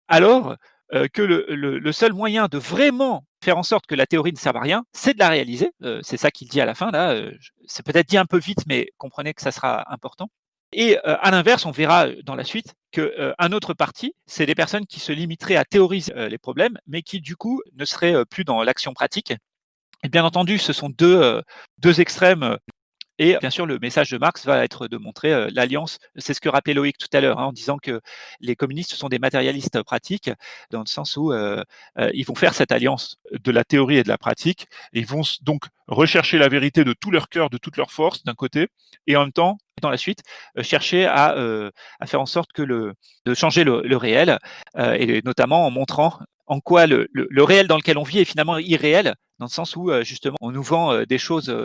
alors euh, que le, seul moyen de vraiment faire en sorte que la théorie ne serve à rien, c'est de la réaliser. Euh, c'est ça qu'il dit à la fin. Là, euh, c'est peut-être dit un peu vite, mais comprenez que ça sera important. Et à l'inverse, on verra dans la suite qu'un autre parti, c'est des personnes qui se limiteraient à théoriser les problèmes, mais qui du coup ne seraient plus dans l'action pratique. Et bien entendu, ce sont deux, deux extrêmes et bien sûr, le message de Marx va être de montrer euh, l'alliance. C'est ce que rappelait Loïc tout à l'heure, hein, en disant que les communistes sont des matérialistes pratiques, dans le sens où euh, euh, ils vont faire cette alliance de la théorie et de la pratique. Et ils vont donc rechercher la vérité de tout leur cœur, de toute leur force, d'un côté, et en même temps, dans la suite, chercher à, faire en sorte que le, de changer le, le réel, et notamment en montrant en quoi le, réel dans lequel on vit est finalement irréel, dans le sens où justement on nous vend des choses,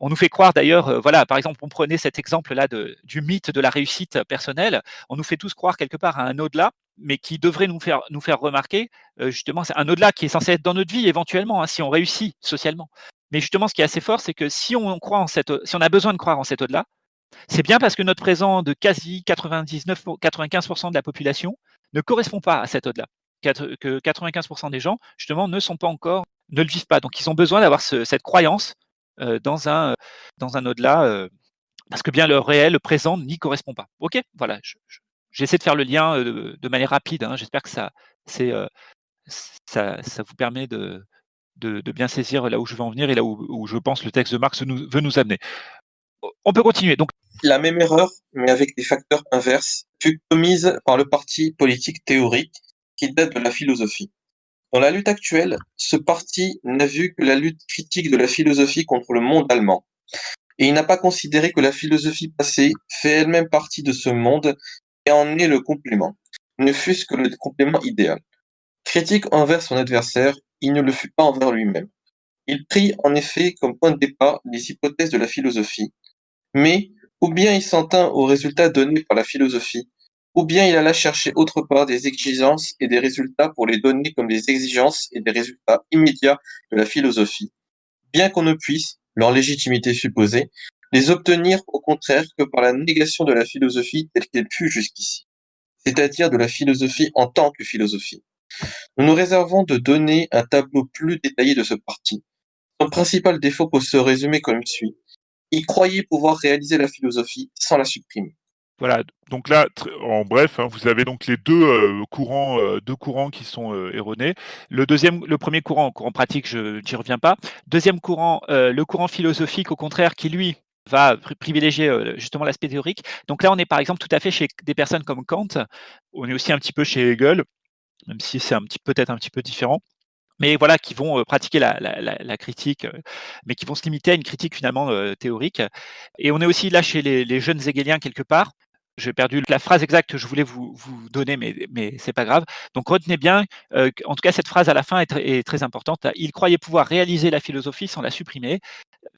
on nous fait croire d'ailleurs, voilà, par exemple, on prenait cet exemple-là du mythe de la réussite personnelle, on nous fait tous croire quelque part à un au-delà, mais qui devrait nous faire, nous faire remarquer, justement, c'est un au-delà qui est censé être dans notre vie éventuellement, hein, si on réussit socialement. Mais justement, ce qui est assez fort, c'est que si on croit en cette, si on a besoin de croire en cet au-delà, C'est bien parce que notre présent de quasi 99 95% de la population ne correspond pas à cette ode-là. Que 95% des gens, justement, ne sont pas encore, ne le vivent pas. Donc, ils ont besoin d'avoir cette croyance euh, dans un, dans un au-delà, euh, parce que bien le réel, le présent n'y correspond pas. Ok, voilà. J'essaie de faire le lien euh, de, manière rapide. Hein. J'espère que ça, ça, vous permet de, de, bien saisir là où je veux en venir et là où, je pense le texte de Marx veut nous amener. On peut continuer. Donc, la même erreur, mais avec des facteurs inverses, fut commise par le parti politique théorique qui date de la philosophie. Dans la lutte actuelle, ce parti n'a vu que la lutte critique de la philosophie contre le monde allemand. Et il n'a pas considéré que la philosophie passée fait elle-même partie de ce monde et en est le complément, ne fût-ce que le complément idéal. Critique envers son adversaire, il ne le fut pas envers lui-même. Il prit en effet comme point de départ les hypothèses de la philosophie, mais ou bien il s'en tint aux résultats donnés par la philosophie, ou bien il alla chercher autre part des exigences et des résultats pour les donner comme des exigences et des résultats immédiats de la philosophie, bien qu'on ne puisse, leur légitimité supposée, les obtenir au contraire que par la négation de la philosophie telle qu'elle fut jusqu'ici, c'est-à-dire de la philosophie en tant que philosophie. Nous nous réservons de donner un tableau plus détaillé de ce parti. Son principal défaut peut se résumer comme suit. Il croyait pouvoir réaliser la philosophie sans la supprimer. Voilà, donc là, en bref, hein, vous avez donc les deux euh, courants, euh, deux courants qui sont euh, erronés. Le deuxième, le premier courant, courant pratique, je n'y reviens pas. Deuxième courant, le courant philosophique, au contraire, qui lui va privilégier justement l'aspect théorique. Donc là, on est par exemple tout à fait chez des personnes comme Kant. On est aussi un petit peu chez Hegel, même si c'est peut-être un petit peu différent mais voilà, qui vont pratiquer la, critique, mais qui vont se limiter à une critique finalement théorique. Et on est aussi là chez les, jeunes hegeliens quelque part. J'ai perdu la phrase exacte que je voulais vous, vous donner, mais, mais c'est pas grave. Donc retenez bien, en tout cas cette phrase à la fin est, très importante. Il croyait pouvoir réaliser la philosophie sans la supprimer.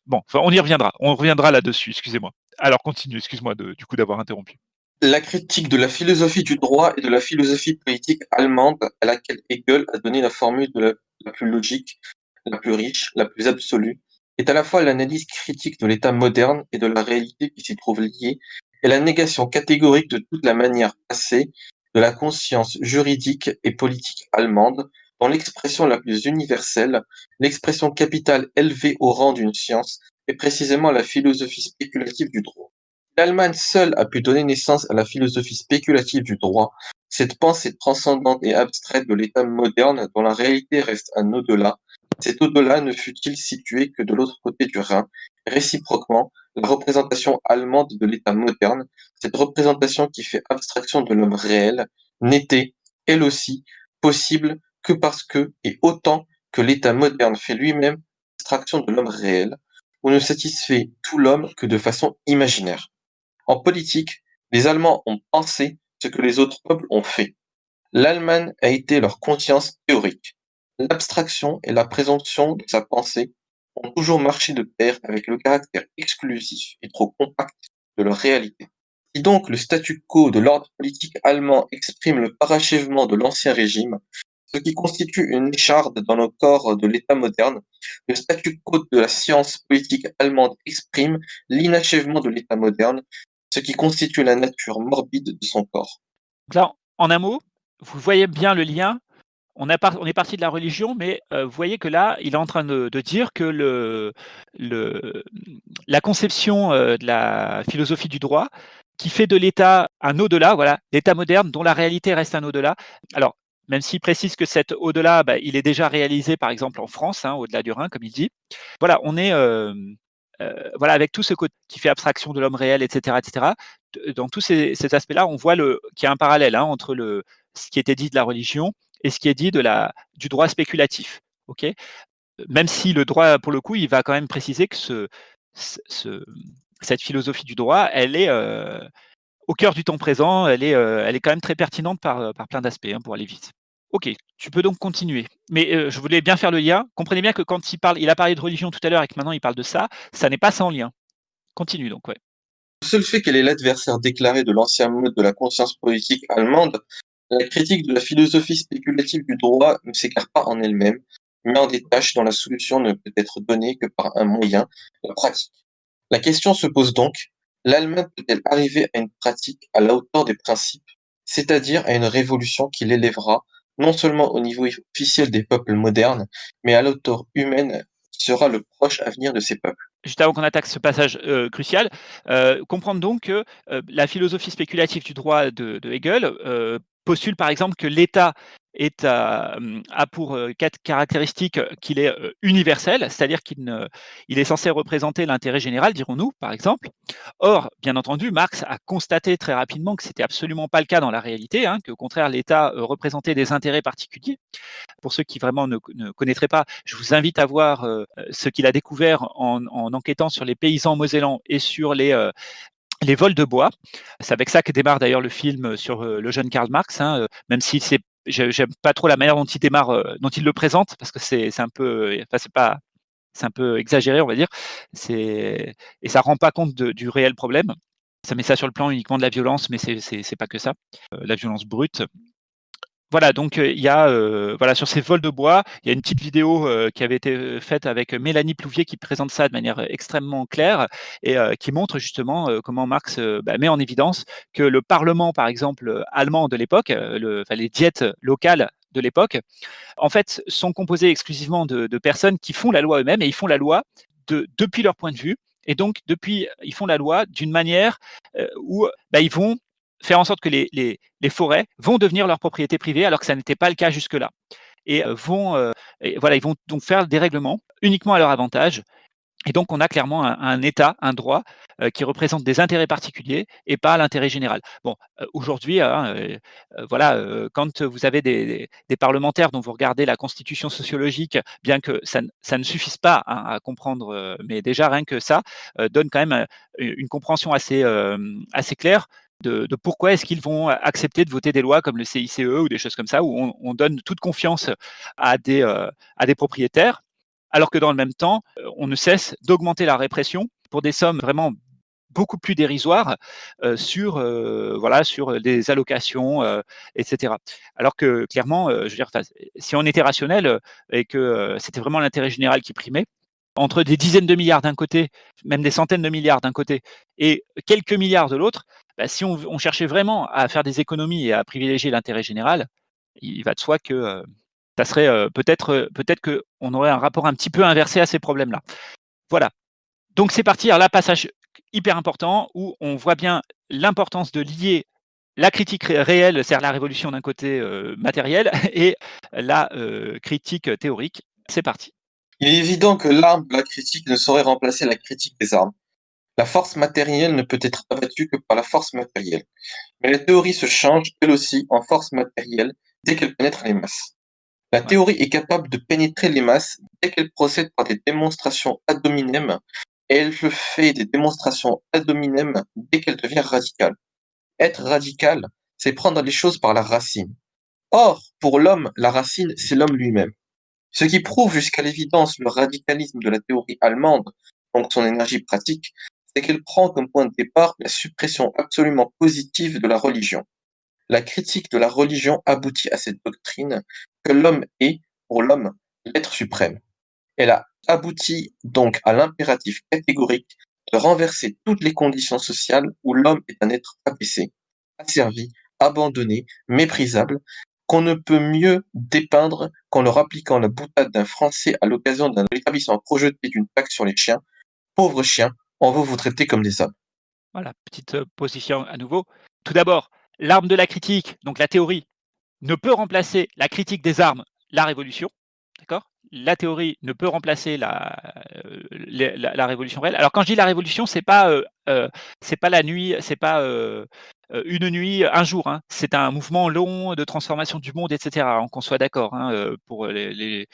Bon, on y reviendra. On reviendra là-dessus. Excusez-moi. Alors continue. Excuse-moi du coup d'avoir interrompu. La critique de la philosophie du droit et de la philosophie politique allemande à laquelle Hegel a donné la formule la, plus logique, la plus riche, la plus absolue, est à la fois l'analyse critique de l'état moderne et de la réalité qui s'y trouve liée, et la négation catégorique de toute la manière passée de la conscience juridique et politique allemande, dans l'expression la plus universelle, l'expression capitale élevée au rang d'une science, est précisément la philosophie spéculative du droit. L'Allemagne seule a pu donner naissance à la philosophie spéculative du droit, cette pensée transcendante et abstraite de l'État moderne dont la réalité reste un au-delà. Cet au-delà ne fut-il situé que de l'autre côté du Rhin. Réciproquement, la représentation allemande de l'État moderne, cette représentation qui fait abstraction de l'homme réel, n'était, elle aussi, possible que parce que, et autant que l'État moderne fait lui-même abstraction de l'homme réel, ou ne satisfait tout l'homme que de façon imaginaire. En politique, les Allemands ont pensé ce que les autres peuples ont fait. L'Allemagne a été leur conscience théorique. L'abstraction et la présomption de sa pensée ont toujours marché de pair avec le caractère exclusif et trop compact de leur réalité. Si donc le statu quo de l'ordre politique allemand exprime le parachèvement de l'ancien régime, ce qui constitue une écharde dans le corps de l'État moderne, le statu quo de la science politique allemande exprime l'inachèvement de l'État moderne, ce qui constitue la nature morbide de son corps. Là, en un mot, vous voyez bien le lien. On, est parti de la religion, mais euh, vous voyez que là, il est en train de, dire que la conception euh, de la philosophie du droit, qui fait de l'État un au-delà, voilà, l'État moderne dont la réalité reste un au-delà. Alors, même s'il précise que cet au-delà, bah, il est déjà réalisé, par exemple, en France, hein, au-delà du Rhin, comme il dit. Voilà, on est, euh, voilà, avec tout ce côté qui fait abstraction de l'homme réel, etc., etc. Dans tous ces, aspects-là, on voit qu'il y a un parallèle hein, entre ce qui était dit de la religion et ce qui est dit de la, du droit spéculatif. ok? Même si le droit, pour le coup, il va quand même préciser que ce, cette philosophie du droit, elle est euh, au cœur du temps présent, elle est, euh, elle est quand même très pertinente par, par plein d'aspects, hein, pour aller vite. Ok, tu peux donc continuer. Mais euh, je voulais bien faire le lien. Comprenez bien que quand il parle, il a parlé de religion tout à l'heure et que maintenant il parle de ça, ça n'est pas sans lien. Continue donc, ouais. Le seul fait qu'elle est l'adversaire déclaré de l'ancien mode de la conscience politique allemande, la critique de la philosophie spéculative du droit ne s'écarte pas en elle-même, mais en détache dont la solution ne peut être donnée que par un moyen, la pratique. La question se pose donc, L'Allemagne peut-elle arriver à une pratique à la hauteur des principes, c'est-à-dire à une révolution qui l'élèvera non seulement au niveau officiel des peuples modernes, mais à la humaine qui sera le proche avenir de ces peuples? Juste avant qu'on attaque ce passage euh, crucial, euh, comprendre donc que euh, la philosophie spéculative du droit de Hegel postule par exemple que l'État est a pour quatre caractéristiques qu'il est universel, c'est-à-dire qu'il il est censé représenter l'intérêt général, dirons-nous, par exemple. Or, bien entendu, Marx a constaté très rapidement que c'était absolument pas le cas dans la réalité, hein, contraire, l'État représentait des intérêts particuliers. Pour ceux qui vraiment ne, connaîtraient pas, je vous invite à voir ce qu'il a découvert en, enquêtant sur les paysans mosellans et sur les, les vols de bois. C'est avec ça que démarre d'ailleurs le film sur le jeune Karl Marx, hein, même si c'est j'aime pas trop la manière dont il démarre, euh, dont il le présente, parce que c'est un peu, enfin c'est pas, c'est un peu exagéré, on va dire. C'est et ça rend pas compte du réel problème. Ça met ça sur le plan uniquement de la violence, mais c'est pas que ça. Euh, la violence brute. Voilà, donc il y a voilà sur ces vols de bois, il y a une petite vidéo qui avait été faite avec Mélanie Plouvier qui présente ça de manière extrêmement claire et qui montre justement comment Marx bah, met en évidence que le Parlement, par exemple allemand de l'époque, les diètes locales de l'époque, en fait, sont composées exclusivement de, personnes qui font la loi eux-mêmes et ils font la loi de, depuis leur point de vue. Et donc, depuis, ils font la loi d'une manière où bah, ils vont faire en sorte que les, les, forêts vont devenir leur propriété privée alors que ça n'était pas le cas jusque-là. Et euh, vont, euh, voilà, ils vont donc faire des règlements uniquement à leur avantage. Et donc, on a clairement un, État, un droit euh, qui représente des intérêts particuliers et pas l'intérêt général. Bon, aujourd'hui, hein, voilà, quand vous avez des, des, parlementaires dont vous regardez la constitution sociologique, bien que ça, ça ne suffise pas hein, à comprendre, mais déjà rien que ça donne quand même une compréhension assez, assez claire de, pourquoi est-ce qu'ils vont accepter de voter des lois comme le CICE ou des choses comme ça, où on, donne toute confiance à des, euh, à des propriétaires, alors que dans le même temps, euh, on ne cesse d'augmenter la répression pour des sommes vraiment beaucoup plus dérisoires euh, sur, voilà, sur des allocations, etc. Alors que clairement, je veux dire, si on était rationnel et que c'était vraiment l'intérêt général qui primait, entre des dizaines de milliards d'un côté, même des centaines de milliards d'un côté, et quelques milliards de l'autre, bah, si on, cherchait vraiment à faire des économies et à privilégier l'intérêt général, il va de soi que euh, ça serait euh, peut-être euh, peut-être qu'on aurait un rapport un petit peu inversé à ces problèmes-là. Voilà. Donc c'est parti. Alors là, passage hyper important où on voit bien l'importance de lier la critique réelle, c'est-à-dire la révolution d'un côté matériel, et la critique théorique. C'est parti. Il est évident que l'arme de la critique ne saurait remplacer la critique des armes. La force matérielle ne peut être abattue que par la force matérielle. Mais la théorie se change, elle aussi, en force matérielle dès qu'elle pénètre les masses. La théorie est capable de pénétrer les masses dès qu'elle procède par des démonstrations ad hominem, et elle le fait des démonstrations ad hominem dès qu'elle devient radicale. Être radical, c'est prendre les choses par la racine. Or, pour l'homme, la racine, c'est l'homme lui-même. Ce qui prouve jusqu'à l'évidence le radicalisme de la théorie allemande, donc son énergie pratique, c'est qu'elle prend comme point de départ la suppression absolument positive de la religion. La critique de la religion aboutit à cette doctrine que l'homme est, pour l'homme, l'être suprême. Elle a abouti donc à l'impératif catégorique de renverser toutes les conditions sociales où l'homme est un être abaissé, asservi, abandonné, méprisable, qu'on ne peut mieux dépeindre qu'en leur appliquant la boutade d'un Français à l'occasion d'un établissement projeté d'une taxe sur les chiens. Pauvres chiens, on veut vous traiter comme des hommes. Voilà, petite position à nouveau. Tout d'abord, l'arme de la critique, donc la théorie, ne peut remplacer la critique des armes, la révolution. D'accord? La théorie ne peut remplacer la, la, révolution réelle. Alors quand je dis la révolution, c'est pas c'est pas la nuit, c'est pas une nuit, un jour. Hein. C'est un mouvement long de transformation du monde, etc. Qu'on soit d'accord hein, pour les,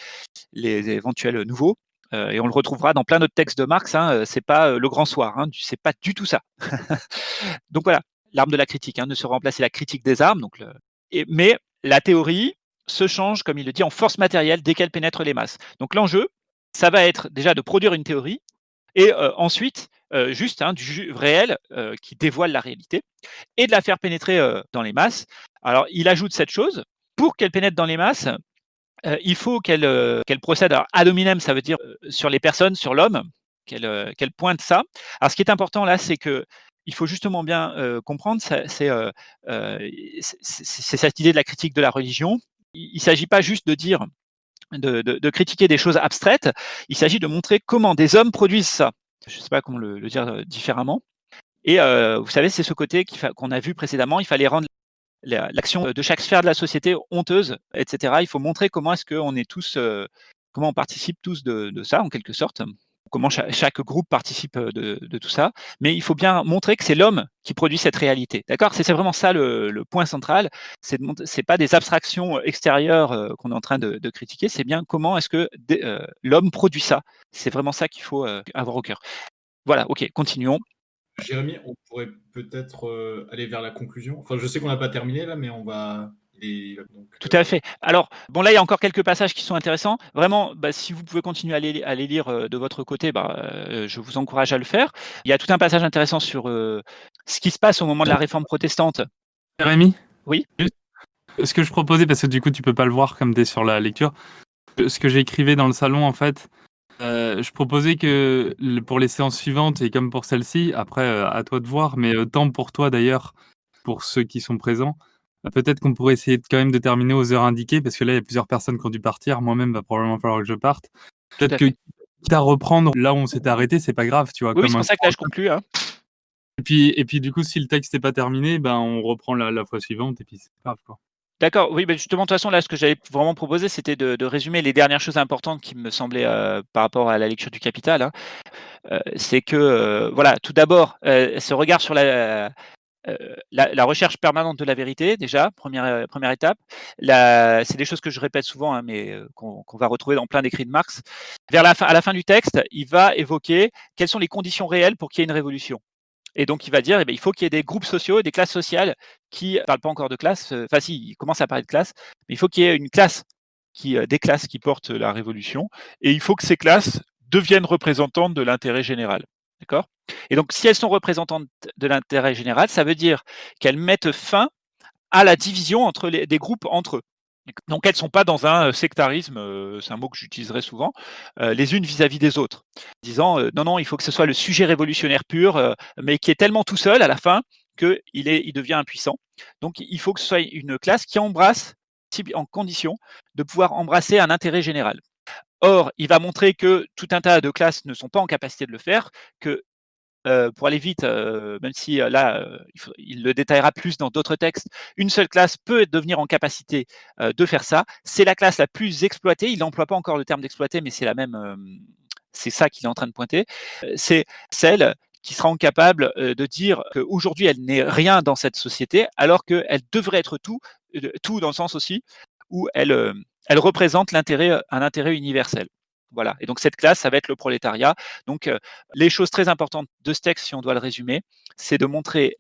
les, éventuels nouveaux. Et on le retrouvera dans plein d'autres textes de Marx. Hein, c'est pas le grand soir. Hein, c'est pas du tout ça. donc voilà, l'arme de la critique ne se remplacer la critique des armes. Donc mais la théorie se change, comme il le dit, en force matérielle dès qu'elle pénètre les masses. Donc l'enjeu, ça va être déjà de produire une théorie et ensuite juste hein, du réel qui dévoile la réalité et de la faire pénétrer dans les masses. Alors il ajoute cette chose, pour qu'elle pénètre dans les masses, il faut qu'elle qu'elle procède à ad hominem, ça veut dire sur les personnes, sur l'homme, qu'elle pointe ça. Alors ce qui est important là, c'est que il faut justement bien comprendre, c'est cette idée de la critique de la religion. Il ne s'agit pas juste de dire, de, de, critiquer des choses abstraites, il s'agit de montrer comment des hommes produisent ça. Je ne sais pas comment le, dire différemment. Et vous savez, c'est ce côté qu'on a vu précédemment, il fallait rendre l'action de chaque sphère de la société honteuse, etc. Il faut montrer comment est-ce qu'on est tous, comment on participe tous de, ça, en quelque sorte comment chaque, groupe participe de, tout ça, mais il faut bien montrer que c'est l'homme qui produit cette réalité. D'accord? C'est vraiment ça le, point central. C'est n'est pas des abstractions extérieures qu'on est en train de, critiquer, c'est bien comment est-ce que l'homme produit ça. C'est vraiment ça qu'il faut avoir au cœur. Voilà, ok, continuons. Jérémy, on pourrait peut-être aller vers la conclusion. Enfin, je sais qu'on n'a pas terminé là, mais on va tout à fait. Alors, bon, là, il y a encore quelques passages qui sont intéressants. Vraiment, bah, si vous pouvez continuer à les, à les lire euh, de votre côté, bah, euh, je vous encourage à le faire. Il y a tout un passage intéressant sur euh, ce qui se passe au moment de la réforme protestante. Jérémy? Oui. Ce que je proposais, parce que du coup, tu peux pas le voir comme tu es sur la lecture, ce que j'écrivais dans le salon, en fait, je proposais que pour les séances suivantes et comme pour celle-ci, après, à toi de voir, mais tant pour toi d'ailleurs, pour ceux qui sont présents, bah, peut-être qu'on pourrait essayer quand même de terminer aux heures indiquées, parce que là, il y a plusieurs personnes qui ont dû partir. Moi-même, va probablement falloir que je parte. Peut-être que quitte à reprendre là où on s'était arrêté, c'est pas grave, tu vois. Oui, c'est pour ça que là, je conclue. Hein. Et puis, et puis, du coup, si le texte n'est pas terminé, ben, on reprend la, fois suivante, et puis c'est grave, quoi. D'accord, oui, ben justement, de toute façon, là, ce que j'avais vraiment proposé, c'était de, résumer les dernières choses importantes qui me semblaient euh, par rapport à la lecture du Capital. Hein. Euh, c'est que, euh, voilà, tout d'abord, ce regard sur la, recherche permanente de la vérité, déjà, première, première étape. C'est des choses que je répète souvent, hein, mais qu'on va retrouver dans plein d'écrits de Marx. Vers la fin, à la fin du texte, il va évoquer quelles sont les conditions réelles pour qu'il y ait une révolution. Et donc, il va dire, eh bien, il faut qu'il y ait des groupes sociaux et des classes sociales qui ne parlent pas encore de classe. Enfin, si, il commence à parler de classe, mais il faut qu'il y ait une classe, qui, des classes qui portent la révolution. Et il faut que ces classes deviennent représentantes de l'intérêt général. D'accord? Et donc, si elles sont représentantes de l'intérêt général, ça veut dire qu'elles mettent fin à la division entre des groupes entre eux. Donc, elles ne sont pas dans un euh, sectarisme, euh, c'est un mot que j'utiliserai souvent, euh, les unes vis-à-vis des autres, disant non, non, il faut que ce soit le sujet révolutionnaire pur, mais qui est tellement tout seul à la fin qu'il il devient impuissant. Donc, il faut que ce soit une classe qui embrasse, en condition de pouvoir embrasser un intérêt général. Or, il va montrer que tout un tas de classes ne sont pas en capacité de le faire, que pour aller vite, même si là, il, le détaillera plus dans d'autres textes, une seule classe peut devenir en capacité de faire ça. C'est la classe la plus exploitée. Il n'emploie pas encore le terme d'exploiter, mais c'est la même. c'est ça qu'il est en train de pointer. C'est celle qui sera capable de dire qu'aujourd'hui elle n'est rien dans cette société, alors qu'elle devrait être tout, tout dans le sens aussi où elle représente euh, un intérêt universel. Voilà. Et donc cette classe, ça va être le prolétariat. Donc euh, les choses très importantes de ce texte, si on doit le résumer, c'est de montrer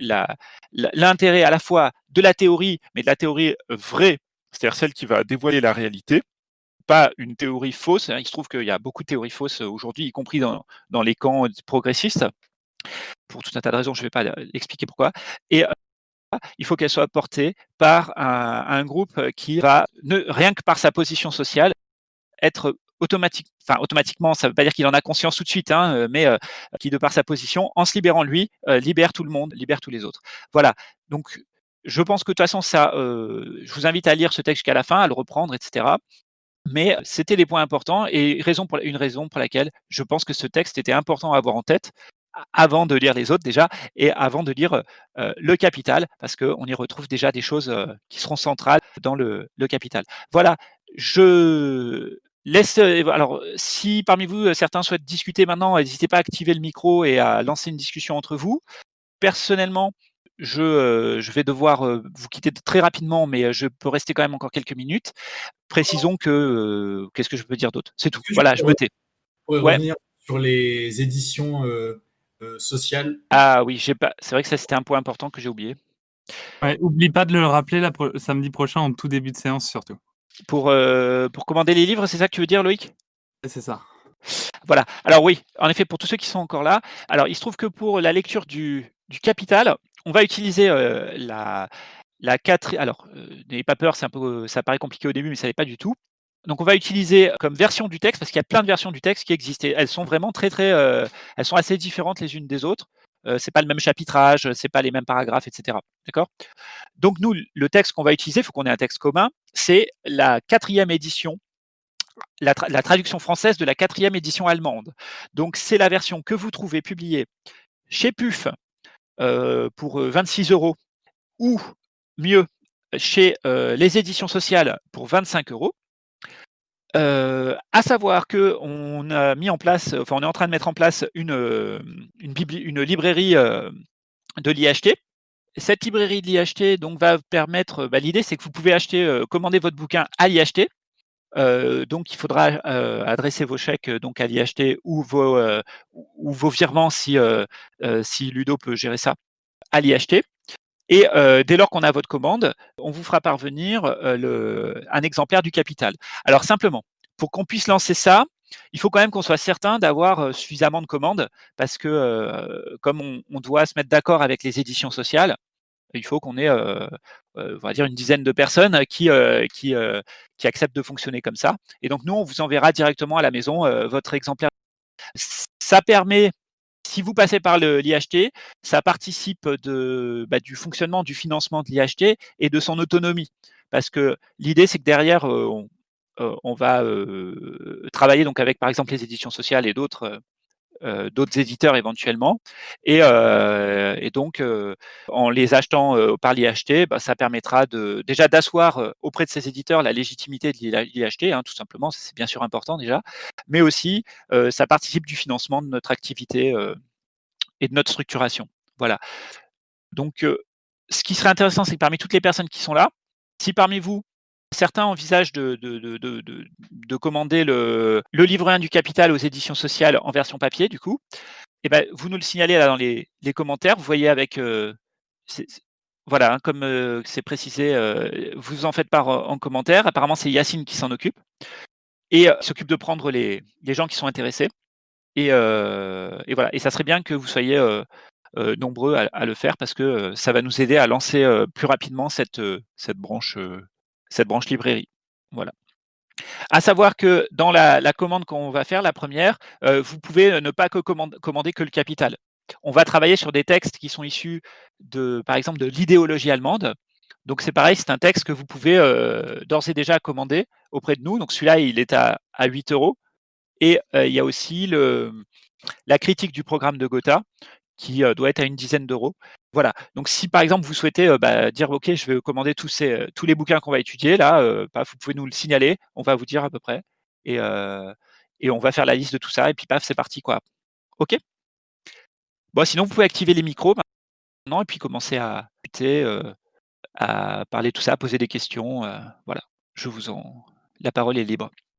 l'intérêt à la fois de la théorie, mais de la théorie vraie, c'est-à-dire celle qui va dévoiler la réalité, pas une théorie fausse. Il se trouve qu'il y a beaucoup de théories fausses aujourd'hui, y compris dans, les camps progressistes. Pour tout un tas de raisons, je ne vais pas euh, expliquer pourquoi. Et il faut qu'elle soit portée par un, groupe qui va, rien que par sa position sociale, être automatiquement, ça ne veut pas dire qu'il en a conscience tout de suite, hein, euh, mais euh, qui, de par sa position, en se libérant lui, euh, libère tout le monde, libère tous les autres. Voilà. Donc, je pense que de toute façon, ça, je vous invite à lire ce texte jusqu'à la fin, à le reprendre, etc. Mais c'était les points importants et raison pour, une raison pour laquelle je pense que ce texte était important à avoir en tête, avant de lire les autres déjà et avant de lire le capital parce qu'on y retrouve déjà des choses qui seront centrales dans le, capital. Voilà, je laisse. Alors, si parmi vous certains souhaitent discuter maintenant, n'hésitez pas à activer le micro et à lancer une discussion entre vous. Personnellement, je, je, vais devoir vous quitter très rapidement, mais je peux rester quand même encore quelques minutes. Précisons que qu'est-ce que je peux dire d'autre? C'est tout. Voilà, je me tais. revenir sur les éditions euh, social. Ah oui, pas. C'est vrai que ça c'était un point important que j'ai oublié. Ouais, oublie pas de le rappeler la samedi prochain en tout début de séance surtout. Pour, euh, pour commander les livres, c'est ça que tu veux dire, Loïc? C'est ça. Voilà. Alors oui, en effet, pour tous ceux qui sont encore là, alors il se trouve que pour la lecture du, du Capital, on va utiliser euh, la, la 4. Alors, n'ayez pas peur, c'est un peu, ça paraît compliqué au début, mais ça n'est pas du tout. Donc on va utiliser comme version du texte, parce qu'il y a plein de versions du texte qui existent. elles sont vraiment très très, euh, elles sont assez différentes les unes des autres. Euh, c'est pas le même chapitrage, c'est pas les mêmes paragraphes, etc. D'accord? Donc nous, le texte qu'on va utiliser, il faut qu'on ait un texte commun, c'est la quatrième édition la, traduction française de la quatrième édition allemande. Donc, c'est la version que vous trouvez publiée chez PUF pour 26 euh, euros ou mieux chez les éditions sociales pour 25 euros. À savoir que on a mis en place, enfin on est en train de mettre en place une, une, une librairie de l'IHT. Cette librairie de l'IHT donc va permettre, bah, l'idée c'est que vous pouvez acheter, commander votre bouquin à l'IHT euh, donc, il faudra euh, adresser vos chèques donc à l'IHT ou vos, euh, ou vos virements si, si Ludo peut gérer ça à l'IHT. Et dès lors qu'on a votre commande, on vous fera parvenir le, un exemplaire du capital. Alors simplement, pour qu'on puisse lancer ça, il faut quand même qu'on soit certain d'avoir suffisamment de commandes parce que comme on, doit se mettre d'accord avec les éditions sociales, il faut qu'on ait, euh, euh, on va dire, une dizaine de personnes euh, qui, qui acceptent de fonctionner comme ça. Et donc, nous, on vous enverra directement à la maison votre exemplaire. Ça permet si vous passez par l'IHT, ça participe bah, du fonctionnement, du financement de l'IHT et de son autonomie. Parce que l'idée, c'est que derrière, on, on va travailler donc avec, par exemple, les éditions sociales et d'autres euh, d'autres éditeurs éventuellement. Et, euh, et donc, euh, en les achetant par l'IHT, bah, ça permettra de, déjà d'asseoir auprès de ces éditeurs la légitimité de l'IHT, hein, tout simplement, c'est bien sûr important déjà, mais aussi ça participe du financement de notre activité et de notre structuration. Voilà. Donc, ce qui serait intéressant, c'est que parmi toutes les personnes qui sont là, si parmi vous, Certains envisagent de, de, commander le, le, livre 1 du capital aux éditions sociales en version papier, du coup. Eh ben, vous nous le signalez là dans les, commentaires. Vous voyez avec. Euh, voilà, hein, comme euh, c'est précisé, euh, vous en faites part en commentaire. Apparemment, c'est Yacine qui s'en occupe et s'occupe de prendre les, gens qui sont intéressés. Et, voilà. Et ça serait bien que vous soyez nombreux à, le faire parce que ça va nous aider à lancer plus rapidement cette branche cette branche librairie. Voilà. À savoir que dans la, commande qu'on va faire, la première, euh, vous pouvez ne pas commander que le capital. On va travailler sur des textes qui sont issus de, par exemple, de l'idéologie allemande. Donc c'est pareil, c'est un texte que vous pouvez euh, d'ores et déjà commander auprès de nous. Donc celui-là, il est à, 8 euros. Et euh, il y a aussi la critique du programme de Gotha, qui doit être à une dizaine d'euros. Voilà. Donc, si par exemple vous souhaitez bah, dire OK, je vais commander tous, ces, tous les bouquins qu'on va étudier, là, vous pouvez nous le signaler, on va vous dire à peu près, et, et on va faire la liste de tout ça, et puis paf, c'est parti quoi. OK? Bon, sinon vous pouvez activer les micros maintenant et puis commencer à à parler tout ça, à poser des questions. voilà. Je vous en, la parole est libre.